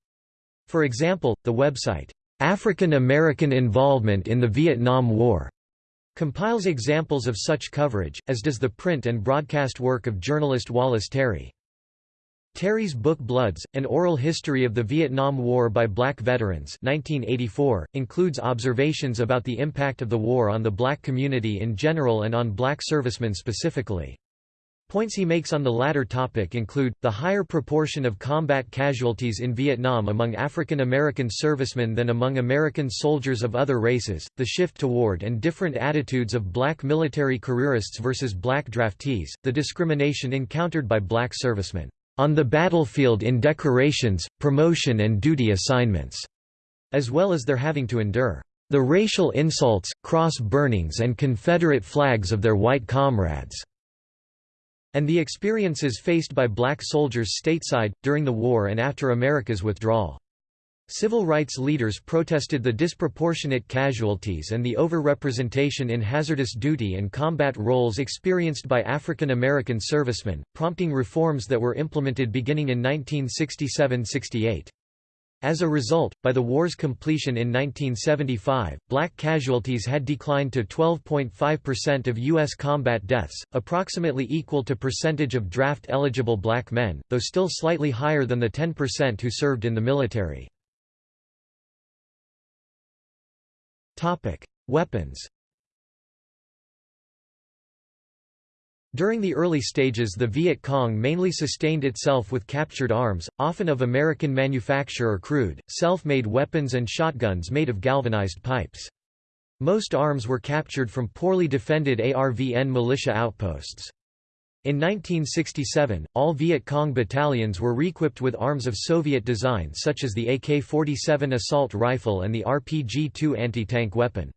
Speaker 1: For example, the website, African American Involvement in the Vietnam War, compiles examples of such coverage, as does the print and broadcast work of journalist Wallace Terry. Terry's book Bloods, An Oral History of the Vietnam War by Black Veterans 1984, includes observations about the impact of the war on the black community in general and on black servicemen specifically. Points he makes on the latter topic include, the higher proportion of combat casualties in Vietnam among African American servicemen than among American soldiers of other races, the shift toward and different attitudes of black military careerists versus black draftees, the discrimination encountered by black servicemen, on the battlefield in decorations, promotion and duty assignments, as well as their having to endure the racial insults, cross burnings and Confederate flags of their white comrades and the experiences faced by black soldiers stateside, during the war and after America's withdrawal. Civil rights leaders protested the disproportionate casualties and the overrepresentation in hazardous duty and combat roles experienced by African American servicemen, prompting reforms that were implemented beginning in 1967–68. As a result, by the war's completion in 1975, black casualties had declined to 12.5% of U.S. combat deaths, approximately equal to percentage of draft-eligible black men, though still slightly higher than the 10% who served in the military. Weapons During the early stages the Viet Cong mainly sustained itself with captured arms, often of American manufacture or crude, self-made weapons and shotguns made of galvanized pipes. Most arms were captured from poorly defended ARVN militia outposts. In 1967, all Viet Cong battalions were reequipped with arms of Soviet design such as the AK-47 assault rifle and the RPG-2 anti-tank weapon.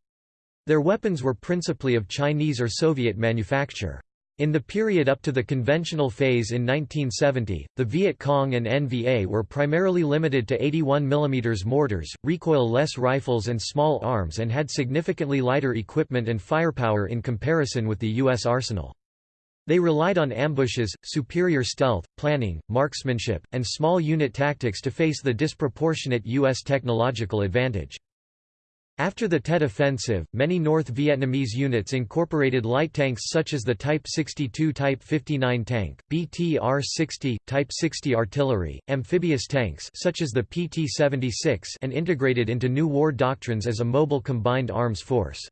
Speaker 1: Their weapons were principally of Chinese or Soviet manufacture. In the period up to the conventional phase in 1970, the Viet Cong and NVA were primarily limited to 81 mm mortars, recoil-less rifles and small arms and had significantly lighter equipment and firepower in comparison with the U.S. arsenal. They relied on ambushes, superior stealth, planning, marksmanship, and small unit tactics to face the disproportionate U.S. technological advantage. After the Tet Offensive, many North Vietnamese units incorporated light tanks such as the Type 62 Type 59 tank, BTR-60, Type 60 artillery, amphibious tanks such as the PT-76 and integrated into new war doctrines as a mobile combined arms force.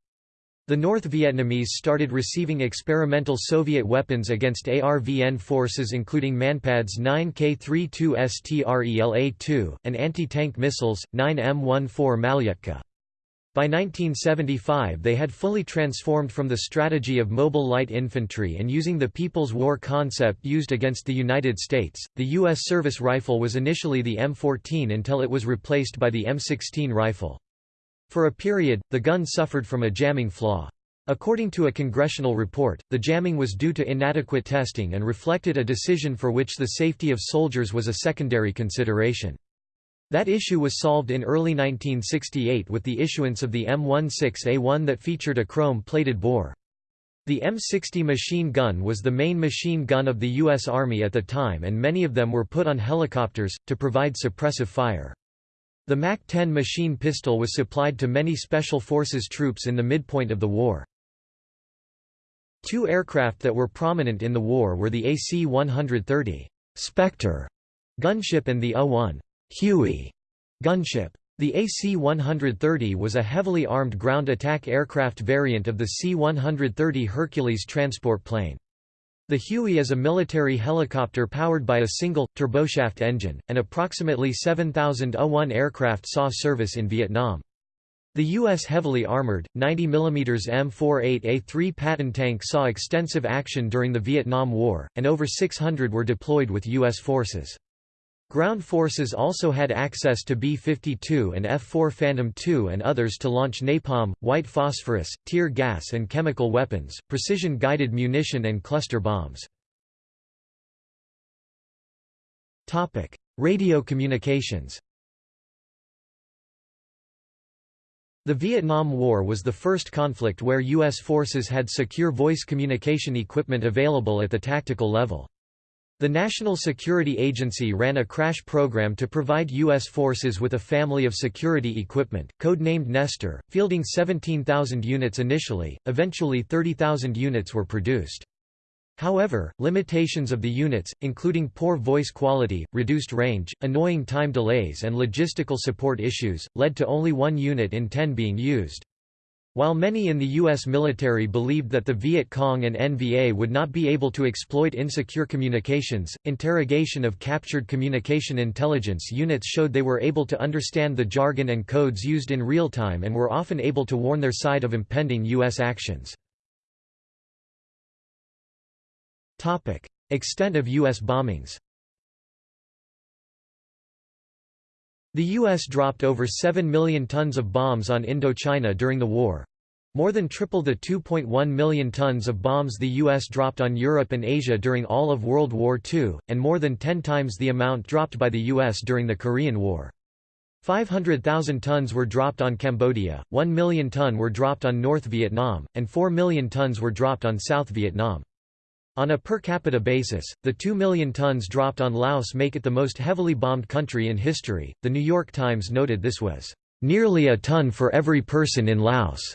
Speaker 1: The North Vietnamese started receiving experimental Soviet weapons against ARVN forces including Manpads 9K32 STRELA-2, and anti-tank missiles, 9M14 Malyutka. By 1975 they had fully transformed from the strategy of mobile light infantry and using the People's War concept used against the United States. The U.S. service rifle was initially the M14 until it was replaced by the M16 rifle. For a period, the gun suffered from a jamming flaw. According to a congressional report, the jamming was due to inadequate testing and reflected a decision for which the safety of soldiers was a secondary consideration. That issue was solved in early 1968 with the issuance of the M16A1 that featured a chrome-plated bore. The M60 machine gun was the main machine gun of the U.S. Army at the time and many of them were put on helicopters, to provide suppressive fire. The MAC-10 machine pistol was supplied to many Special Forces troops in the midpoint of the war. Two aircraft that were prominent in the war were the AC-130 Spectre gunship and the A-1 Huey gunship. The AC-130 was a heavily armed ground attack aircraft variant of the C-130 Hercules transport plane. The Huey is a military helicopter powered by a single, turboshaft engine, and approximately 7,000 A-1 aircraft saw service in Vietnam. The U.S. heavily armored, 90 mm M48A3 Patton tank saw extensive action during the Vietnam War, and over 600 were deployed with U.S. forces. Ground forces also had access to B-52 and F-4 Phantom II and others to launch napalm, white phosphorus, tear gas and chemical weapons, precision-guided munition and cluster bombs. Radio communications The Vietnam War was the first conflict where U.S. forces had secure voice communication equipment available at the tactical level. The National Security Agency ran a crash program to provide U.S. forces with a family of security equipment, code-named Nestor, fielding 17,000 units initially, eventually 30,000 units were produced. However, limitations of the units, including poor voice quality, reduced range, annoying time delays and logistical support issues, led to only one unit in ten being used. While many in the U.S. military believed that the Viet Cong and NVA would not be able to exploit insecure communications, interrogation of captured communication intelligence units showed they were able to understand the jargon and codes used in real time and were often able to warn their side of impending U.S. actions. Extent of U.S. bombings The U.S. dropped over 7 million tons of bombs on Indochina during the war, more than triple the 2.1 million tons of bombs the U.S. dropped on Europe and Asia during all of World War II, and more than 10 times the amount dropped by the U.S. during the Korean War. 500,000 tons were dropped on Cambodia, 1 million ton were dropped on North Vietnam, and 4 million tons were dropped on South Vietnam. On a per capita basis, the 2 million tons dropped on Laos make it the most heavily bombed country in history. The New York Times noted this was nearly a ton for every person in Laos.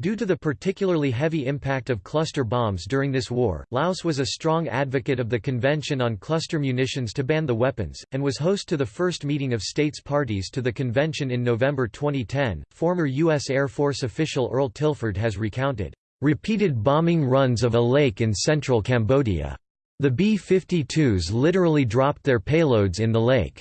Speaker 1: Due to the particularly heavy impact of cluster bombs during this war, Laos was a strong advocate of the Convention on Cluster Munitions to ban the weapons, and was host to the first meeting of states parties to the convention in November 2010. Former U.S. Air Force official Earl Tilford has recounted repeated bombing runs of a lake in central Cambodia. The B-52s literally dropped their payloads in the lake.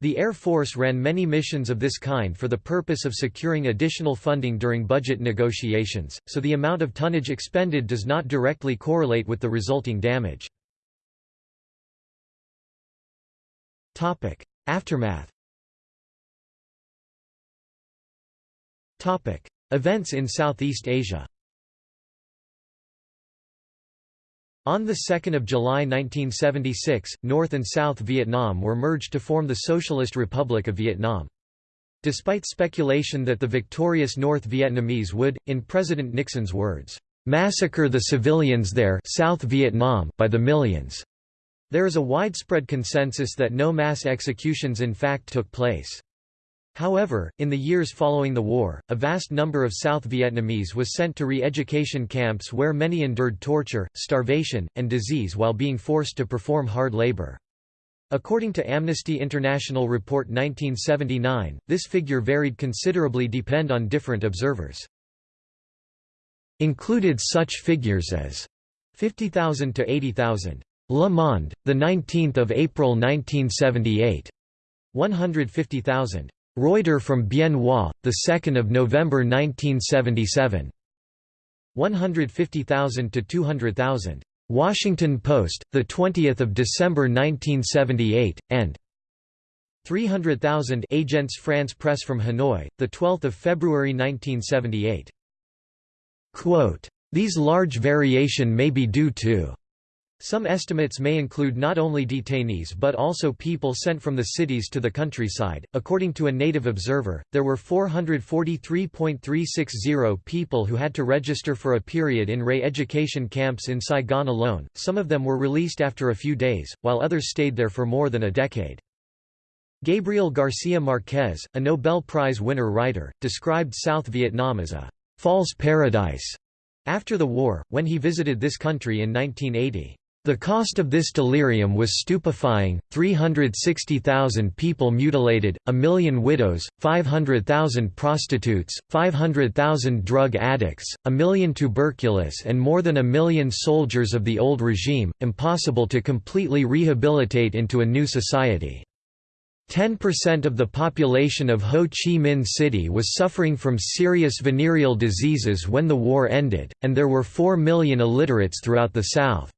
Speaker 1: The Air Force ran many missions of this kind for the purpose of securing additional funding during budget negotiations, so the amount of tonnage expended does not directly correlate with the resulting damage. Aftermath Events in Southeast Asia On 2 July 1976, North and South Vietnam were merged to form the Socialist Republic of Vietnam. Despite speculation that the victorious North Vietnamese would, in President Nixon's words, "...massacre the civilians there South Vietnam by the millions," there is a widespread consensus that no mass executions in fact took place. However, in the years following the war, a vast number of South Vietnamese was sent to re-education camps where many endured torture, starvation, and disease while being forced to perform hard labor. According to Amnesty International Report 1979, this figure varied considerably depend on different observers. Included such figures as 50,000 to 80,000. Le Monde, the 19th of April 1978. 150,000. Reuter from Bien Hoa, 2 November 1977. 150,000 to 200,000. Washington Post, 20 December 1978, and 300,000 Agence France Presse from Hanoi, 12 February 1978. Quote, These large variation may be due to some estimates may include not only detainees but also people sent from the cities to the countryside. According to a native observer, there were 443.360 people who had to register for a period in re-education camps in Saigon alone. Some of them were released after a few days, while others stayed there for more than a decade. Gabriel Garcia Marquez, a Nobel Prize winner writer, described South Vietnam as a false paradise after the war, when he visited this country in 1980. The cost of this delirium was stupefying, 360,000 people mutilated, a million widows, 500,000 prostitutes, 500,000 drug addicts, a million tuberculous and more than a million soldiers of the old regime, impossible to completely rehabilitate into a new society. 10% of the population of Ho Chi Minh City was suffering from serious venereal diseases when the war ended, and there were 4 million illiterates throughout the South.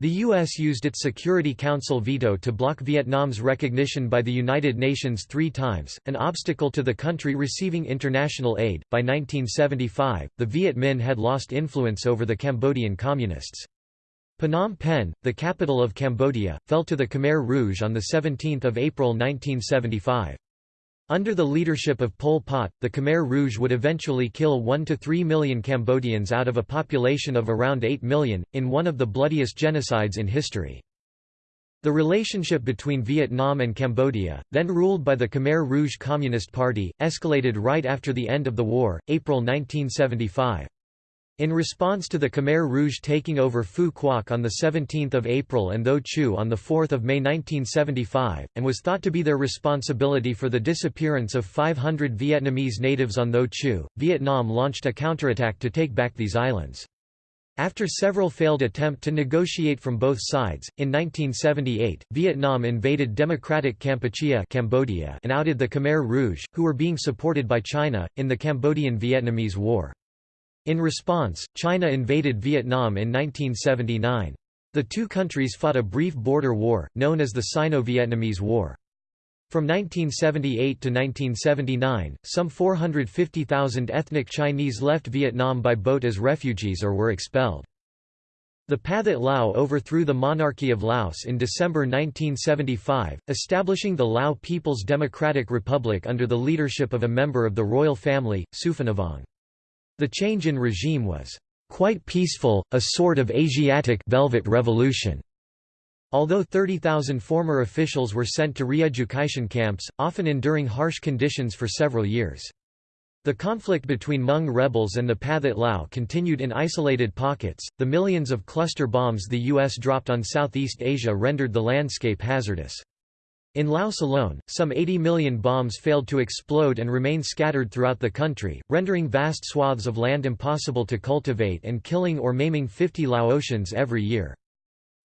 Speaker 1: The U.S. used its Security Council veto to block Vietnam's recognition by the United Nations three times, an obstacle to the country receiving international aid. By 1975, the Viet Minh had lost influence over the Cambodian Communists. Phnom Penh, the capital of Cambodia, fell to the Khmer Rouge on 17 April 1975. Under the leadership of Pol Pot, the Khmer Rouge would eventually kill 1 to 3 million Cambodians out of a population of around 8 million, in one of the bloodiest genocides in history. The relationship between Vietnam and Cambodia, then ruled by the Khmer Rouge Communist Party, escalated right after the end of the war, April 1975. In response to the Khmer Rouge taking over Phu Quoc on 17 April and Tho Chu on 4 May 1975, and was thought to be their responsibility for the disappearance of 500 Vietnamese natives on Tho Chu, Vietnam launched a counterattack to take back these islands. After several failed attempts to negotiate from both sides, in 1978, Vietnam invaded Democratic Kampuchea Cambodia and outed the Khmer Rouge, who were being supported by China, in the Cambodian-Vietnamese War. In response, China invaded Vietnam in 1979. The two countries fought a brief border war, known as the Sino-Vietnamese War. From 1978 to 1979, some 450,000 ethnic Chinese left Vietnam by boat as refugees or were expelled. The Pathet Lao overthrew the monarchy of Laos in December 1975, establishing the Lao People's Democratic Republic under the leadership of a member of the royal family, Souphanouvong. The change in regime was quite peaceful, a sort of Asiatic velvet revolution. Although 30,000 former officials were sent to re-education camps, often enduring harsh conditions for several years. The conflict between Hmong rebels and the Pathet Lao continued in isolated pockets. The millions of cluster bombs the U.S. dropped on Southeast Asia rendered the landscape hazardous. In Laos alone, some 80 million bombs failed to explode and remain scattered throughout the country, rendering vast swaths of land impossible to cultivate and killing or maiming 50 Laotians every year.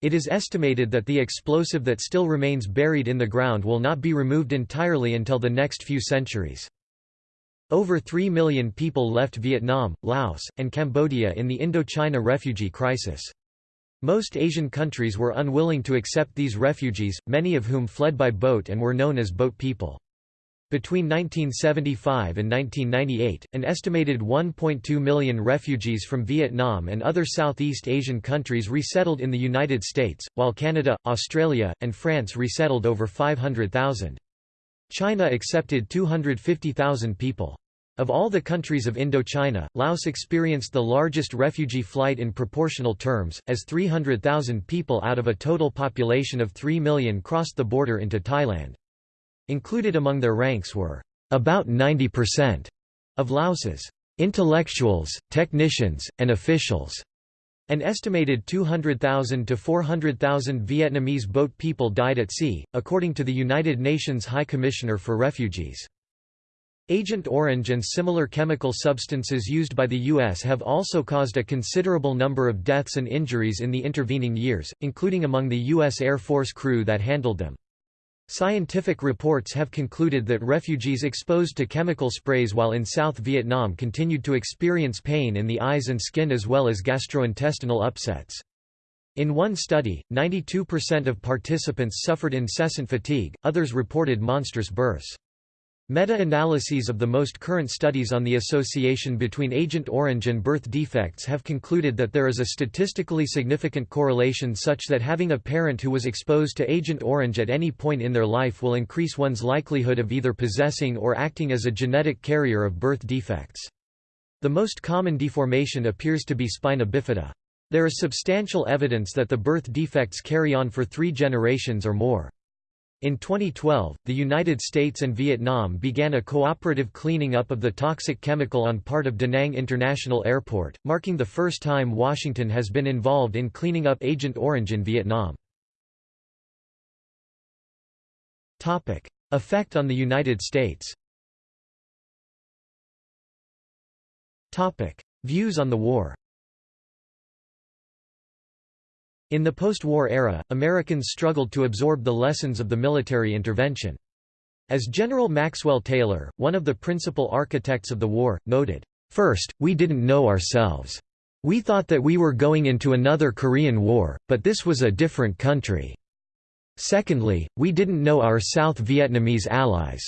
Speaker 1: It is estimated that the explosive that still remains buried in the ground will not be removed entirely until the next few centuries. Over 3 million people left Vietnam, Laos, and Cambodia in the Indochina refugee crisis. Most Asian countries were unwilling to accept these refugees, many of whom fled by boat and were known as boat people. Between 1975 and 1998, an estimated 1.2 million refugees from Vietnam and other Southeast Asian countries resettled in the United States, while Canada, Australia, and France resettled over 500,000. China accepted 250,000 people. Of all the countries of Indochina, Laos experienced the largest refugee flight in proportional terms, as 300,000 people out of a total population of 3 million crossed the border into Thailand. Included among their ranks were, "...about 90% of Laos's intellectuals, technicians, and officials." An estimated 200,000 to 400,000 Vietnamese boat people died at sea, according to the United Nations High Commissioner for Refugees. Agent Orange and similar chemical substances used by the U.S. have also caused a considerable number of deaths and injuries in the intervening years, including among the U.S. Air Force crew that handled them. Scientific reports have concluded that refugees exposed to chemical sprays while in South Vietnam continued to experience pain in the eyes and skin as well as gastrointestinal upsets. In one study, 92% of participants suffered incessant fatigue, others reported monstrous births. Meta-analyses of the most current studies on the association between Agent Orange and birth defects have concluded that there is a statistically significant correlation such that having a parent who was exposed to Agent Orange at any point in their life will increase one's likelihood of either possessing or acting as a genetic carrier of birth defects. The most common deformation appears to be spina bifida. There is substantial evidence that the birth defects carry on for three generations or more. In 2012, the United States and Vietnam began a cooperative cleaning up of the toxic chemical on part of Da Nang International Airport, marking the first time Washington has been involved in cleaning up Agent Orange in Vietnam. Topic: Effect on the United States Topic: Views on the war in the post-war era, Americans struggled to absorb the lessons of the military intervention. As General Maxwell Taylor, one of the principal architects of the war, noted, First, we didn't know ourselves. We thought that we were going into another Korean War, but this was a different country. Secondly, we didn't know our South Vietnamese allies.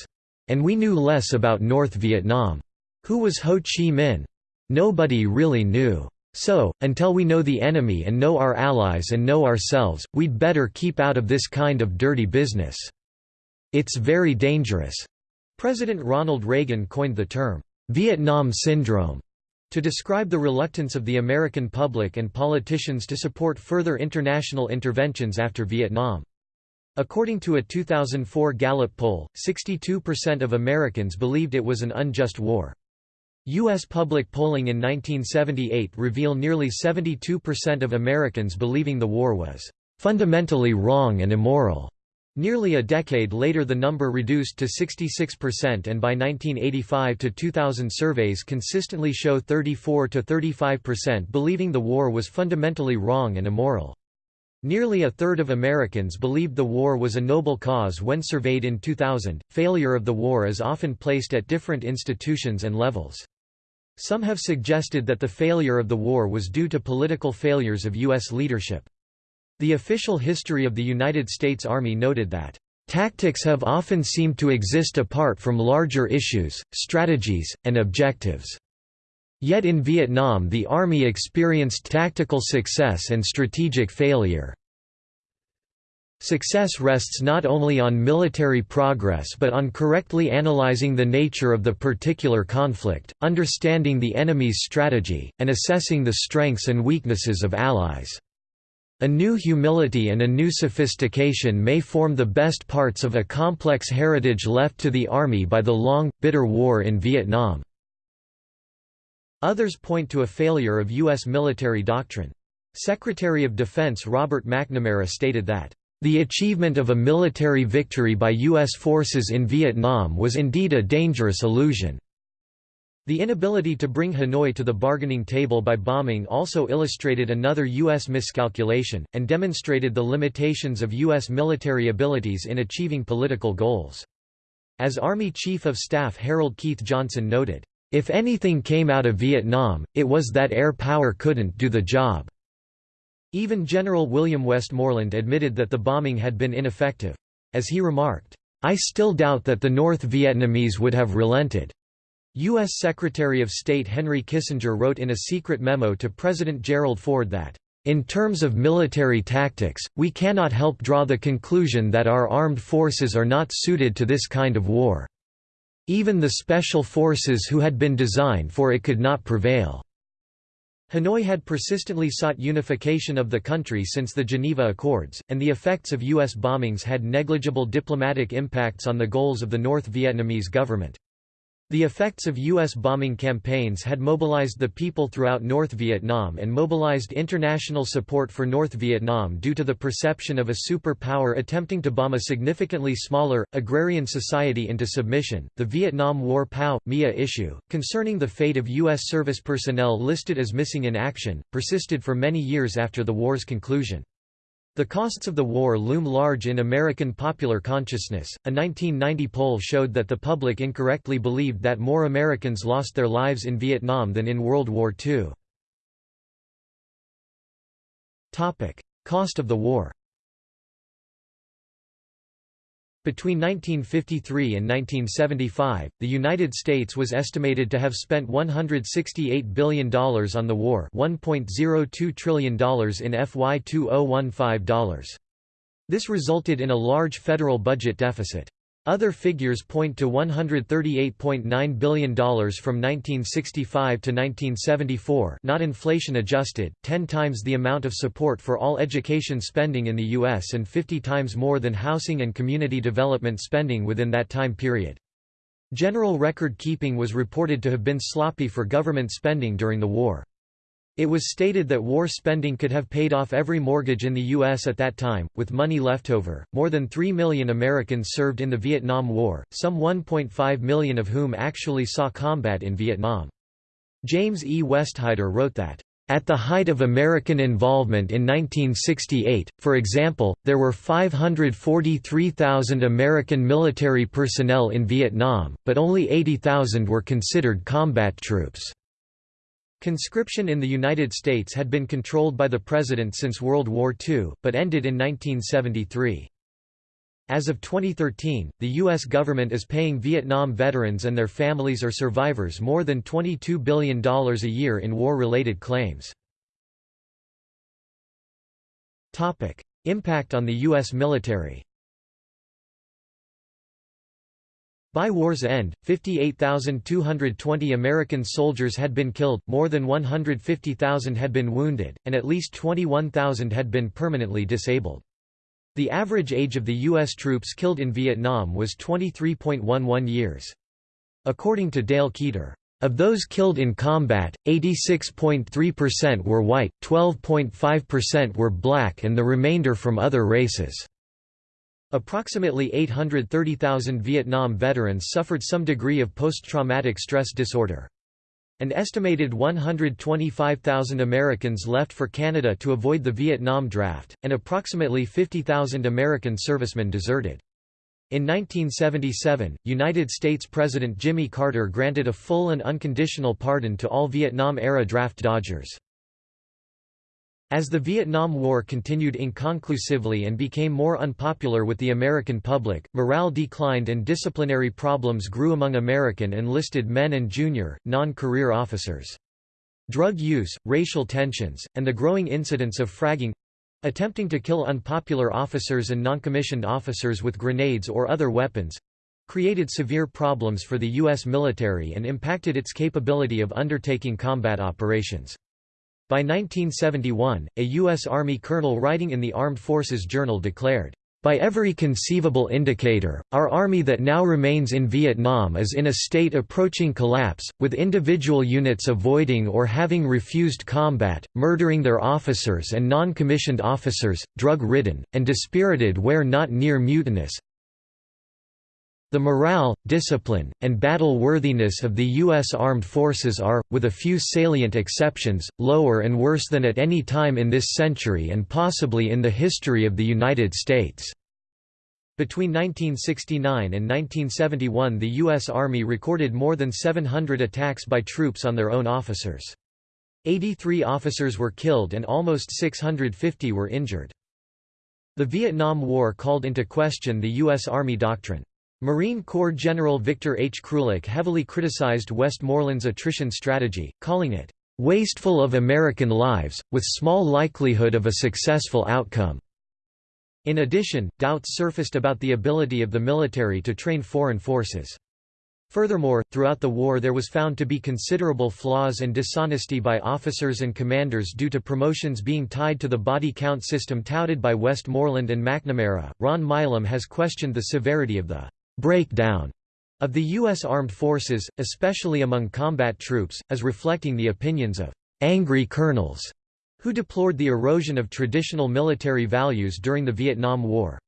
Speaker 1: And we knew less about North Vietnam. Who was Ho Chi Minh? Nobody really knew. So, until we know the enemy and know our allies and know ourselves, we'd better keep out of this kind of dirty business. It's very dangerous." President Ronald Reagan coined the term, "'Vietnam Syndrome' to describe the reluctance of the American public and politicians to support further international interventions after Vietnam. According to a 2004 Gallup poll, 62% of Americans believed it was an unjust war. U.S. public polling in 1978 reveal nearly 72% of Americans believing the war was fundamentally wrong and immoral. Nearly a decade later the number reduced to 66% and by 1985 to 2000 surveys consistently show 34 to 35% believing the war was fundamentally wrong and immoral. Nearly a third of Americans believed the war was a noble cause when surveyed in 2000. Failure of the war is often placed at different institutions and levels. Some have suggested that the failure of the war was due to political failures of U.S. leadership. The official history of the United States Army noted that, "...tactics have often seemed to exist apart from larger issues, strategies, and objectives." Yet in Vietnam the Army experienced tactical success and strategic failure. Success rests not only on military progress but on correctly analyzing the nature of the particular conflict, understanding the enemy's strategy, and assessing the strengths and weaknesses of allies. A new humility and a new sophistication may form the best parts of a complex heritage left to the Army by the long, bitter war in Vietnam. Others point to a failure of U.S. military doctrine. Secretary of Defense Robert McNamara stated that the achievement of a military victory by U.S. forces in Vietnam was indeed a dangerous illusion. The inability to bring Hanoi to the bargaining table by bombing also illustrated another U.S. miscalculation, and demonstrated the limitations of U.S. military abilities in achieving political goals. As Army Chief of Staff Harold Keith Johnson noted, "...if anything came out of Vietnam, it was that air power couldn't do the job." Even General William Westmoreland admitted that the bombing had been ineffective. As he remarked, I still doubt that the North Vietnamese would have relented. U.S. Secretary of State Henry Kissinger wrote in a secret memo to President Gerald Ford that, "...in terms of military tactics, we cannot help draw the conclusion that our armed forces are not suited to this kind of war. Even the special forces who had been designed for it could not prevail." Hanoi had persistently sought unification of the country since the Geneva Accords, and the effects of U.S. bombings had negligible diplomatic impacts on the goals of the North Vietnamese government. The effects of U.S. bombing campaigns had mobilized the people throughout North Vietnam and mobilized international support for North Vietnam due to the perception of a superpower attempting to bomb a significantly smaller, agrarian society into submission. The Vietnam War POW MIA issue, concerning the fate of U.S. service personnel listed as missing in action, persisted for many years after the war's conclusion. The costs of the war loom large in American popular consciousness. A 1990 poll showed that the public incorrectly believed that more Americans lost their lives in Vietnam than in World War II. Topic: Cost of the war. Between 1953 and 1975, the United States was estimated to have spent $168 billion on the war $1.02 trillion in FY 2015 This resulted in a large federal budget deficit. Other figures point to $138.9 billion from 1965 to 1974 not inflation adjusted, 10 times the amount of support for all education spending in the U.S. and 50 times more than housing and community development spending within that time period. General record keeping was reported to have been sloppy for government spending during the war. It was stated that war spending could have paid off every mortgage in the U.S. at that time, with money left over. More than 3 million Americans served in the Vietnam War, some 1.5 million of whom actually saw combat in Vietnam. James E. Westheider wrote that, at the height of American involvement in 1968, for example, there were 543,000 American military personnel in Vietnam, but only 80,000 were considered combat troops. Conscription in the United States had been controlled by the President since World War II, but ended in 1973. As of 2013, the U.S. government is paying Vietnam veterans and their families or survivors more than $22 billion a year in war-related claims. Impact on the U.S. military By war's end, 58,220 American soldiers had been killed, more than 150,000 had been wounded, and at least 21,000 had been permanently disabled. The average age of the U.S. troops killed in Vietnam was 23.11 years. According to Dale Kueter, of those killed in combat, 86.3% were white, 12.5% were black and the remainder from other races. Approximately 830,000 Vietnam veterans suffered some degree of post-traumatic stress disorder. An estimated 125,000 Americans left for Canada to avoid the Vietnam draft, and approximately 50,000 American servicemen deserted. In 1977, United States President Jimmy Carter granted a full and unconditional pardon to all Vietnam-era draft dodgers. As the Vietnam War continued inconclusively and became more unpopular with the American public, morale declined and disciplinary problems grew among American enlisted men and junior, non-career officers. Drug use, racial tensions, and the growing incidence of fragging—attempting to kill unpopular officers and noncommissioned officers with grenades or other weapons—created severe problems for the U.S. military and impacted its capability of undertaking combat operations. By 1971, a U.S. Army colonel writing in the Armed Forces Journal declared, by every conceivable indicator, our army that now remains in Vietnam is in a state approaching collapse, with individual units avoiding or having refused combat, murdering their officers and non-commissioned officers, drug-ridden, and dispirited where not near mutinous, the morale, discipline, and battle-worthiness of the U.S. Armed Forces are, with a few salient exceptions, lower and worse than at any time in this century and possibly in the history of the United States. Between 1969 and 1971 the U.S. Army recorded more than 700 attacks by troops on their own officers. 83 officers were killed and almost 650 were injured. The Vietnam War called into question the U.S. Army doctrine. Marine Corps General Victor H. Krulak heavily criticized Westmoreland's attrition strategy, calling it, "...wasteful of American lives, with small likelihood of a successful outcome." In addition, doubts surfaced about the ability of the military to train foreign forces. Furthermore, throughout the war there was found to be considerable flaws and dishonesty by officers and commanders due to promotions being tied to the body count system touted by Westmoreland and McNamara. Ron Milam has questioned the severity of the breakdown of the U.S. armed forces, especially among combat troops, as reflecting the opinions of angry colonels who deplored the erosion of traditional military values during the Vietnam War.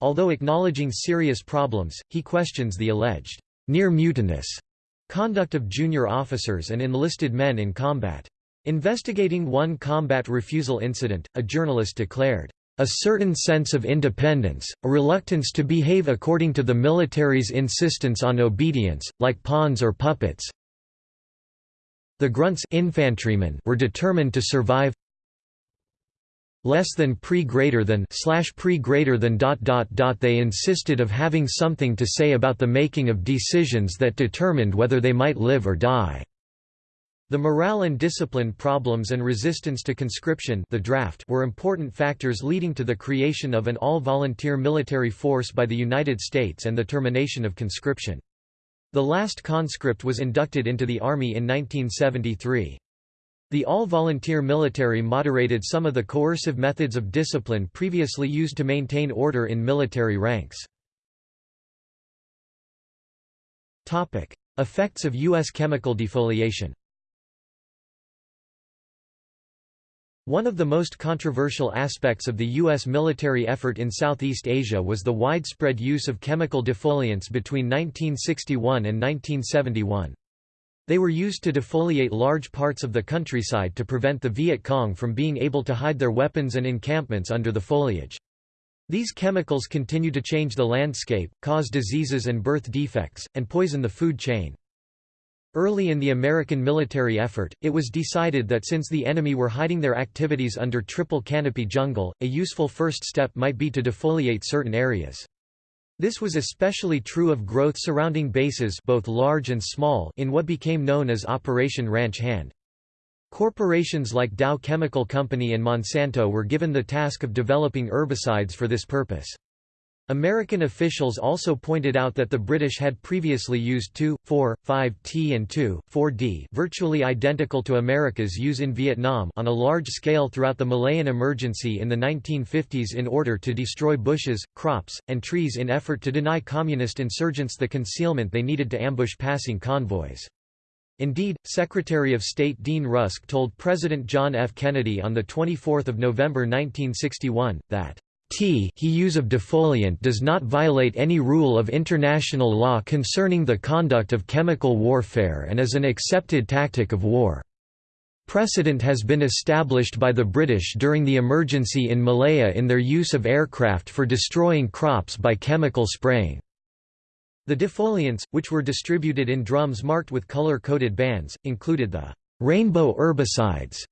Speaker 1: Although acknowledging serious problems, he questions the alleged near mutinous conduct of junior officers and enlisted men in combat. Investigating one combat refusal incident, a journalist declared, a certain sense of independence, a reluctance to behave according to the military's insistence on obedience, like pawns or puppets. The grunts infantrymen were determined to survive less than pre greater than slash pre greater than dot dot dot they insisted of having something to say about the making of decisions that determined whether they might live or die. The morale and discipline problems and resistance to conscription the draft were important factors leading to the creation of an all-volunteer military force by the United States and the termination of conscription. The last conscript was inducted into the Army in 1973. The all-volunteer military moderated some of the coercive methods of discipline previously used to maintain order in military ranks. Effects of U.S. chemical defoliation One of the most controversial aspects of the U.S. military effort in Southeast Asia was the widespread use of chemical defoliants between 1961 and 1971. They were used to defoliate large parts of the countryside to prevent the Viet Cong from being able to hide their weapons and encampments under the foliage. These chemicals continue to change the landscape, cause diseases and birth defects, and poison the food chain. Early in the American military effort, it was decided that since the enemy were hiding their activities under triple canopy jungle, a useful first step might be to defoliate certain areas. This was especially true of growth surrounding bases both large and small in what became known as Operation Ranch Hand. Corporations like Dow Chemical Company and Monsanto were given the task of developing herbicides for this purpose. American officials also pointed out that the British had previously used 2,4,5-T and 2, 4D virtually identical to America's use in Vietnam on a large scale throughout the Malayan emergency in the 1950s in order to destroy bushes, crops, and trees in effort to deny communist insurgents the concealment they needed to ambush passing convoys. Indeed, Secretary of State Dean Rusk told President John F. Kennedy on 24 November 1961, that T he use of defoliant does not violate any rule of international law concerning the conduct of chemical warfare and is an accepted tactic of war. Precedent has been established by the British during the emergency in Malaya in their use of aircraft for destroying crops by chemical spraying. The defoliants, which were distributed in drums marked with color-coded bands, included the rainbow herbicides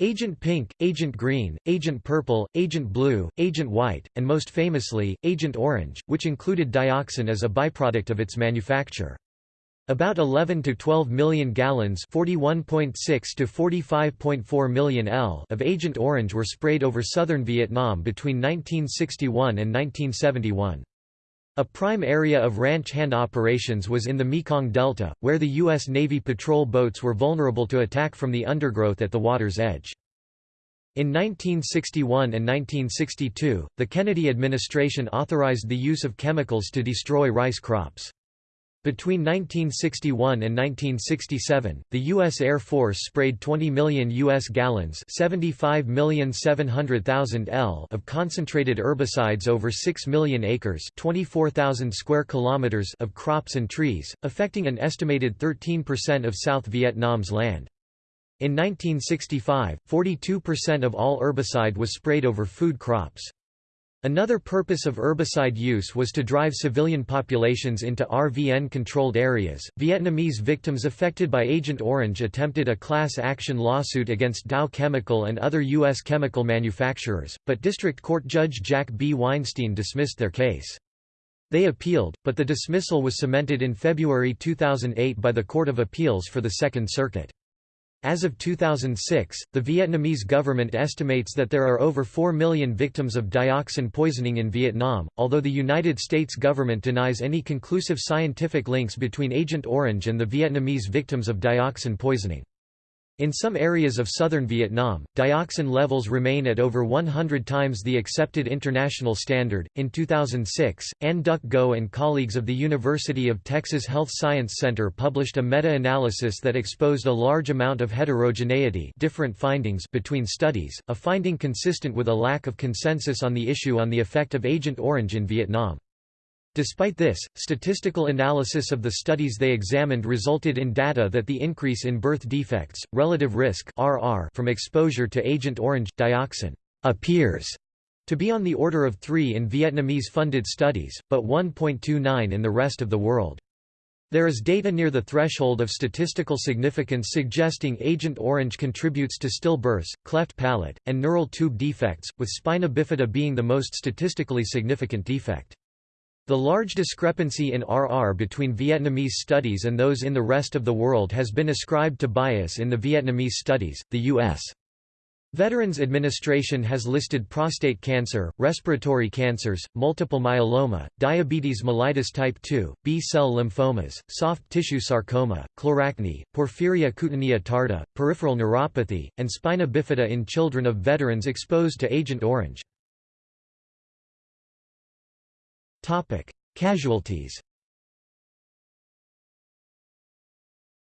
Speaker 1: Agent Pink, Agent Green, Agent Purple, Agent Blue, Agent White, and most famously, Agent Orange, which included dioxin as a byproduct of its manufacture. About 11 to 12 million gallons 41.6 to 45.4 million L of Agent Orange were sprayed over southern Vietnam between 1961 and 1971. A prime area of ranch hand operations was in the Mekong Delta, where the U.S. Navy patrol boats were vulnerable to attack from the undergrowth at the water's edge. In 1961 and 1962, the Kennedy administration authorized the use of chemicals to destroy rice crops. Between 1961 and 1967, the U.S. Air Force sprayed 20 million U.S. gallons L of concentrated herbicides over 6 million acres 24,000 square kilometers of crops and trees, affecting an estimated 13% of South Vietnam's land. In 1965, 42% of all herbicide was sprayed over food crops. Another purpose of herbicide use was to drive civilian populations into RVN controlled areas. Vietnamese victims affected by Agent Orange attempted a class action lawsuit against Dow Chemical and other U.S. chemical manufacturers, but District Court Judge Jack B. Weinstein dismissed their case. They appealed, but the dismissal was cemented in February 2008 by the Court of Appeals for the Second Circuit. As of 2006, the Vietnamese government estimates that there are over 4 million victims of dioxin poisoning in Vietnam, although the United States government denies any conclusive scientific links between Agent Orange and the Vietnamese victims of dioxin poisoning. In some areas of southern Vietnam, dioxin levels remain at over 100 times the accepted international standard. In 2006, Anh Duc Ngo and colleagues of the University of Texas Health Science Center published a meta-analysis that exposed a large amount of heterogeneity, different findings between studies, a finding consistent with a lack of consensus on the issue on the effect of Agent Orange in Vietnam. Despite this, statistical analysis of the studies they examined resulted in data that the increase in birth defects, relative risk (RR) from exposure to Agent Orange dioxin appears to be on the order of 3 in Vietnamese-funded studies, but 1.29 in the rest of the world. There is data near the threshold of statistical significance suggesting Agent Orange contributes to stillbirths, cleft palate, and neural tube defects, with spina bifida being the most statistically significant defect. The large discrepancy in RR between Vietnamese studies and those in the rest of the world has been ascribed to bias in the Vietnamese studies. The U.S. Veterans Administration has listed prostate cancer, respiratory cancers, multiple myeloma, diabetes mellitus type 2, B-cell lymphomas, soft tissue sarcoma, chloracne, porphyria cutanea tarda, peripheral neuropathy, and spina bifida in children of veterans exposed to Agent Orange. Casualties.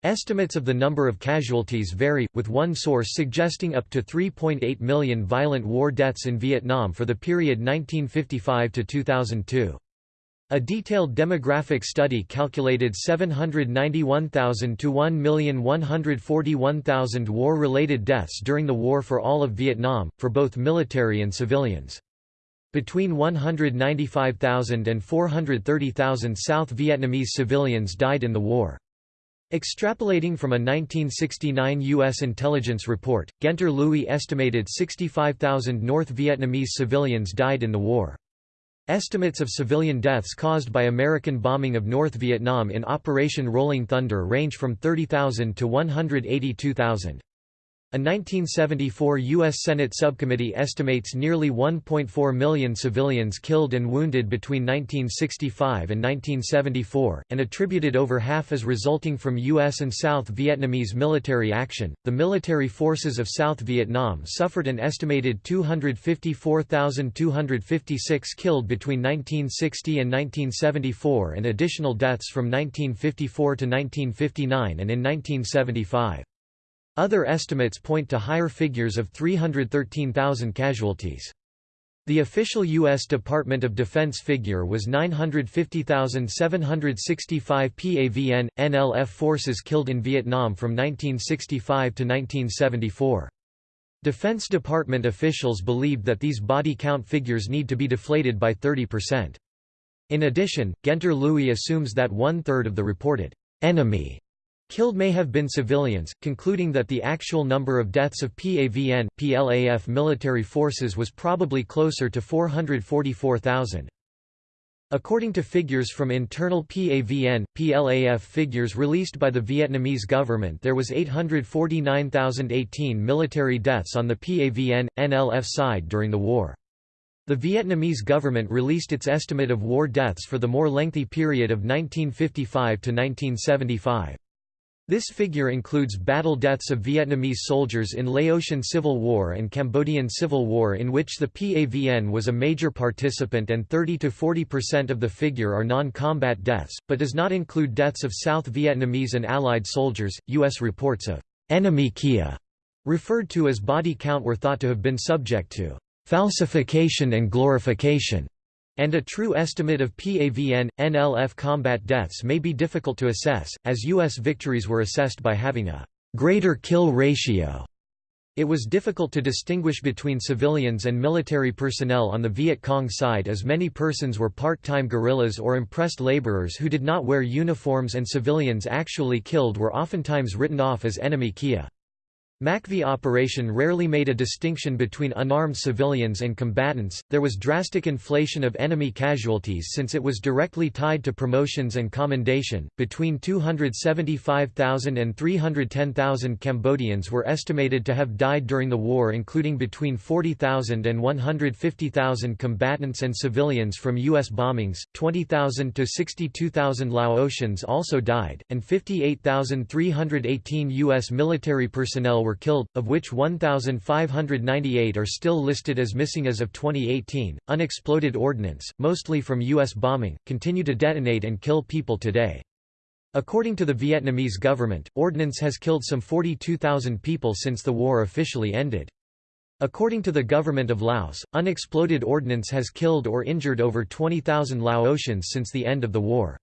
Speaker 1: Estimates of the number of casualties vary, with one source suggesting up to 3.8 million violent war deaths in Vietnam for the period 1955 to 2002. A detailed demographic study calculated 791,000 to 1,141,000 war-related deaths during the war for all of Vietnam, for both military and civilians. Between 195,000 and 430,000 South Vietnamese civilians died in the war. Extrapolating from a 1969 U.S. intelligence report, Guenter Lewy estimated 65,000 North Vietnamese civilians died in the war. Estimates of civilian deaths caused by American bombing of North Vietnam in Operation Rolling Thunder range from 30,000 to 182,000. A 1974 U.S. Senate subcommittee estimates nearly 1.4 million civilians killed and wounded between 1965 and 1974, and attributed over half as resulting from U.S. and South Vietnamese military action. The military forces of South Vietnam suffered an estimated 254,256 killed between 1960 and 1974 and additional deaths from 1954 to 1959 and in 1975. Other estimates point to higher figures of 313,000 casualties. The official U.S. Department of Defense figure was 950,765 PAVN, NLF forces killed in Vietnam from 1965 to 1974. Defense Department officials believed that these body count figures need to be deflated by 30%. In addition, Guenter Lewy assumes that one-third of the reported enemy Killed may have been civilians, concluding that the actual number of deaths of PAVN, PLAF military forces was probably closer to 444,000. According to figures from internal PAVN, PLAF figures released by the Vietnamese government there was 849,018 military deaths on the PAVN, NLF side during the war. The Vietnamese government released its estimate of war deaths for the more lengthy period of 1955 to 1975. This figure includes battle deaths of Vietnamese soldiers in Laotian Civil War and Cambodian Civil War in which the PAVN was a major participant and 30–40% of the figure are non-combat deaths, but does not include deaths of South Vietnamese and Allied soldiers. U.S. reports of enemy KIA, referred to as body count were thought to have been subject to falsification and glorification and a true estimate of PAVN, NLF combat deaths may be difficult to assess, as U.S. victories were assessed by having a greater kill ratio It was difficult to distinguish between civilians and military personnel on the Viet Cong side as many persons were part-time guerrillas or impressed laborers who did not wear uniforms and civilians actually killed were oftentimes written off as enemy KIA. MACV operation rarely made a distinction between unarmed civilians and combatants. There was drastic inflation of enemy casualties since it was directly tied to promotions and commendation. Between 275,000 and 310,000 Cambodians were estimated to have died during the war, including between 40,000 and 150,000 combatants and civilians from U.S. bombings. 20,000 to 62,000 Laotians also died, and 58,318 U.S. military personnel were killed, of which 1,598 are still listed as missing as of 2018. Unexploded ordnance, mostly from U.S. bombing, continue to detonate and kill people today. According to the Vietnamese government, ordnance has killed some 42,000 people since the war officially ended. According to the government of Laos, unexploded ordnance has killed or injured over 20,000 Laotians since the end of the war.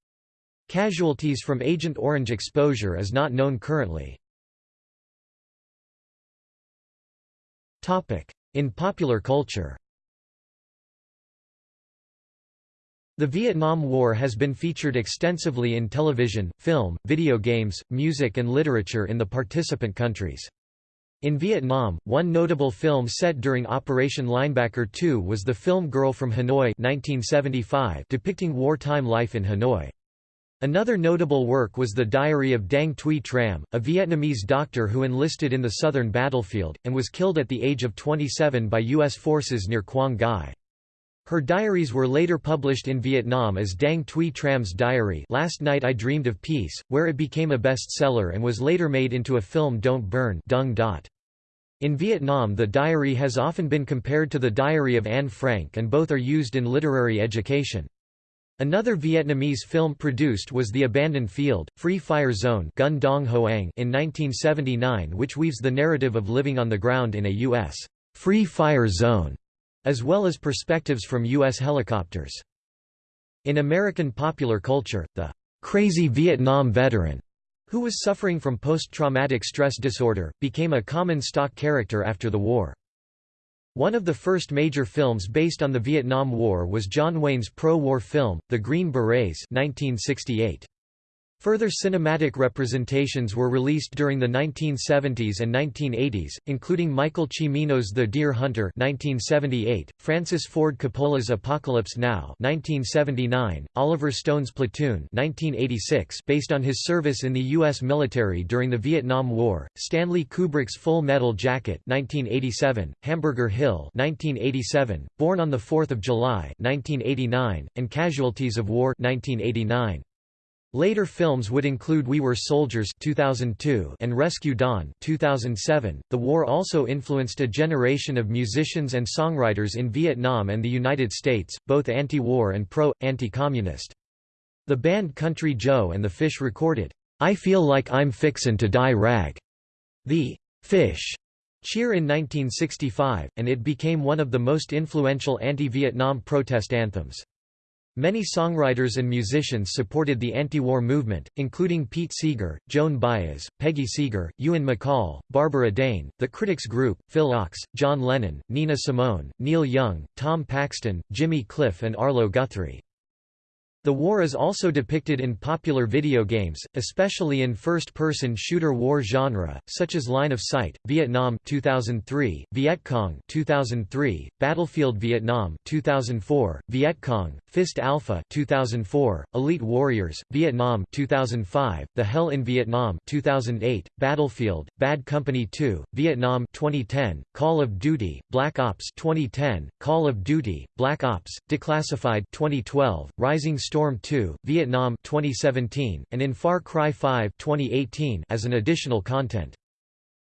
Speaker 1: Casualties from Agent Orange exposure is not known currently. In popular culture The Vietnam War has been featured extensively in television, film, video games, music and literature in the participant countries. In Vietnam, one notable film set during Operation Linebacker II was the film Girl from Hanoi 1975 depicting wartime life in Hanoi. Another notable work was The Diary of Dang Thuy Tram, a Vietnamese doctor who enlisted in the southern battlefield, and was killed at the age of 27 by U.S. forces near Quang Ngai. Her diaries were later published in Vietnam as Dang Thuy Tram's Diary Last Night I Dreamed of Peace, where it became a bestseller and was later made into a film Don't Burn Dung Dot. In Vietnam the diary has often been compared to the Diary of Anne Frank and both are used in literary education. Another Vietnamese film produced was The Abandoned Field, Free Fire Zone Gun Dong Hoang in 1979 which weaves the narrative of living on the ground in a U.S. free fire zone, as well as perspectives from U.S. helicopters. In American popular culture, the crazy Vietnam veteran, who was suffering from post-traumatic stress disorder, became a common stock character after the war. One of the first major films based on the Vietnam War was John Wayne's pro-war film, The Green Berets 1968. Further cinematic representations were released during the 1970s and 1980s, including Michael Cimino's The Deer Hunter 1978, Francis Ford Coppola's Apocalypse Now 1979, Oliver Stone's Platoon 1986 based on his service in the U.S. military during the Vietnam War, Stanley Kubrick's Full Metal Jacket 1987, Hamburger Hill 1987, Born on 4 July 1989, and Casualties of War 1989. Later films would include We Were Soldiers 2002 and Rescue Dawn 2007. The war also influenced a generation of musicians and songwriters in Vietnam and the United States, both anti-war and pro anti-communist. The band Country Joe and the Fish recorded I Feel Like I'm Fixin' to Die Rag. The Fish cheer in 1965, and it became one of the most influential anti-Vietnam protest anthems. Many songwriters and musicians supported the anti-war movement, including Pete Seeger, Joan Baez, Peggy Seeger, Ewan MacColl, Barbara Dane, The Critics Group, Phil Ochs, John Lennon, Nina Simone, Neil Young, Tom Paxton, Jimmy Cliff and Arlo Guthrie. The war is also depicted in popular video games, especially in first-person shooter war genre, such as Line of Sight, Vietnam 2003, Viet Cong 2003, Battlefield Vietnam 2004, Viet Cong, Fist Alpha 2004, Elite Warriors, Vietnam 2005, The Hell in Vietnam 2008, Battlefield, Bad Company 2, Vietnam 2010, Call of Duty, Black Ops 2010, Call of Duty, Black Ops, Declassified 2012, Rising Storm 2, Vietnam 2017, and in Far Cry 5 2018 as an additional content.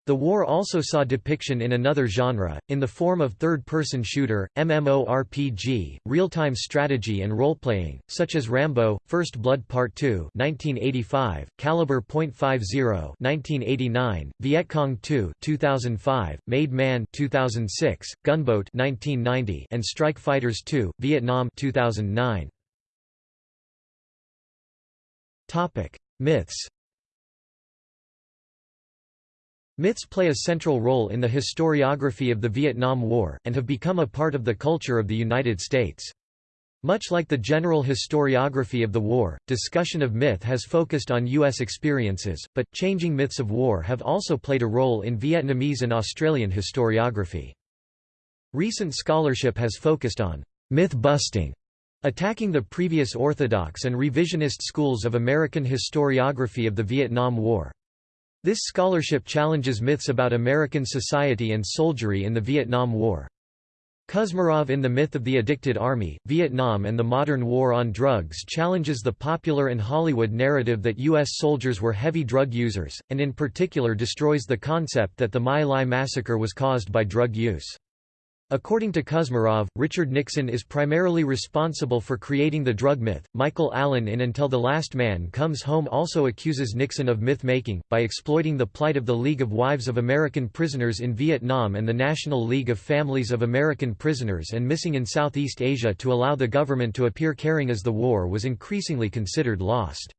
Speaker 1: The war also saw depiction in another genre, in the form of third-person shooter, MMORPG, real-time strategy and role-playing, such as Rambo, First Blood Part 2 1985, Caliber .50 1989, Vietcong 2 2005, Made Man 2006, Gunboat 1990, and Strike Fighters 2, Vietnam 2009. Myths Myths play a central role in the historiography of the Vietnam War, and have become a part of the culture of the United States. Much like the general historiography of the war, discussion of myth has focused on U.S. experiences, but, changing myths of war have also played a role in Vietnamese and Australian historiography. Recent scholarship has focused on myth-busting, attacking the previous orthodox and revisionist schools of American historiography of the Vietnam War. This scholarship challenges myths about American society and soldiery in the Vietnam War. Kuzmarov in The Myth of the Addicted Army, Vietnam and the Modern War on Drugs challenges the popular and Hollywood narrative that U.S. soldiers were heavy drug users, and in particular destroys the concept that the My Lai massacre was caused by drug use. According to Kuzmarov, Richard Nixon is primarily responsible for creating the drug myth. Michael Allen in Until the Last Man Comes Home also accuses Nixon of myth making, by exploiting the plight of the League of Wives of American Prisoners in Vietnam and the National League of Families of American Prisoners and Missing in Southeast Asia to allow the government to appear caring as the war was increasingly considered lost.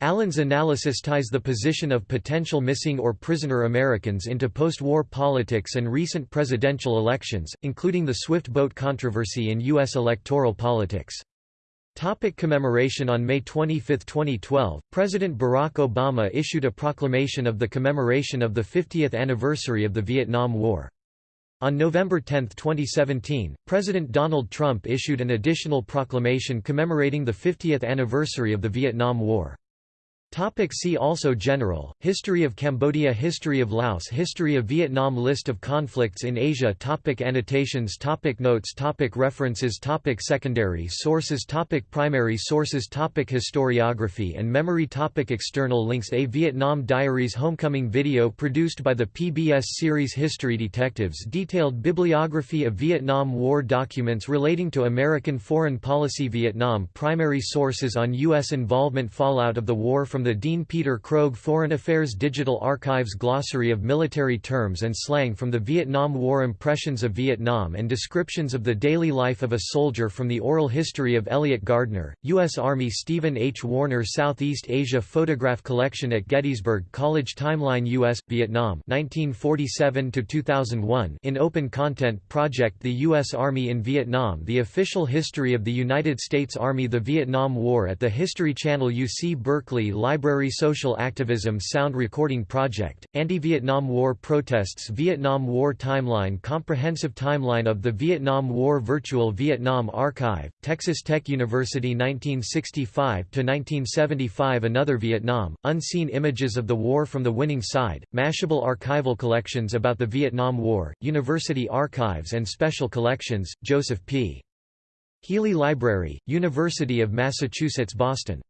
Speaker 1: Allen's analysis ties the position of potential missing or prisoner Americans into post-war politics and recent presidential elections, including the Swift boat controversy in U.S. electoral politics. Topic commemoration On May 25, 2012, President Barack Obama issued a proclamation of the commemoration of the 50th anniversary of the Vietnam War. On November 10, 2017, President Donald Trump issued an additional proclamation commemorating the 50th anniversary of the Vietnam War. Topic see also General, History of Cambodia History of Laos History of Vietnam List of conflicts in Asia topic Annotations topic Notes topic References topic Secondary sources topic Primary sources topic Historiography and memory topic External links A Vietnam Diaries Homecoming video produced by the PBS series History Detectives Detailed bibliography of Vietnam War documents relating to American foreign policy Vietnam Primary sources on U.S. involvement Fallout of the war from from the Dean Peter Krogh Foreign Affairs Digital Archives Glossary of Military Terms and Slang from the Vietnam War Impressions of Vietnam and Descriptions of the Daily Life of a Soldier from the Oral History of Elliot Gardner, U.S. Army Stephen H. Warner Southeast Asia Photograph Collection at Gettysburg College Timeline U.S. Vietnam 1947–2001 in Open Content Project The U.S. Army in Vietnam The Official History of the United States Army The Vietnam War at the History Channel UC Berkeley Library Social Activism Sound Recording Project, Anti-Vietnam War Protests Vietnam War Timeline Comprehensive Timeline of the Vietnam War Virtual Vietnam Archive, Texas Tech University 1965–1975 Another Vietnam, Unseen Images of the War from the Winning Side, Mashable Archival Collections about the Vietnam War, University Archives and Special Collections, Joseph P. Healey Library, University of Massachusetts Boston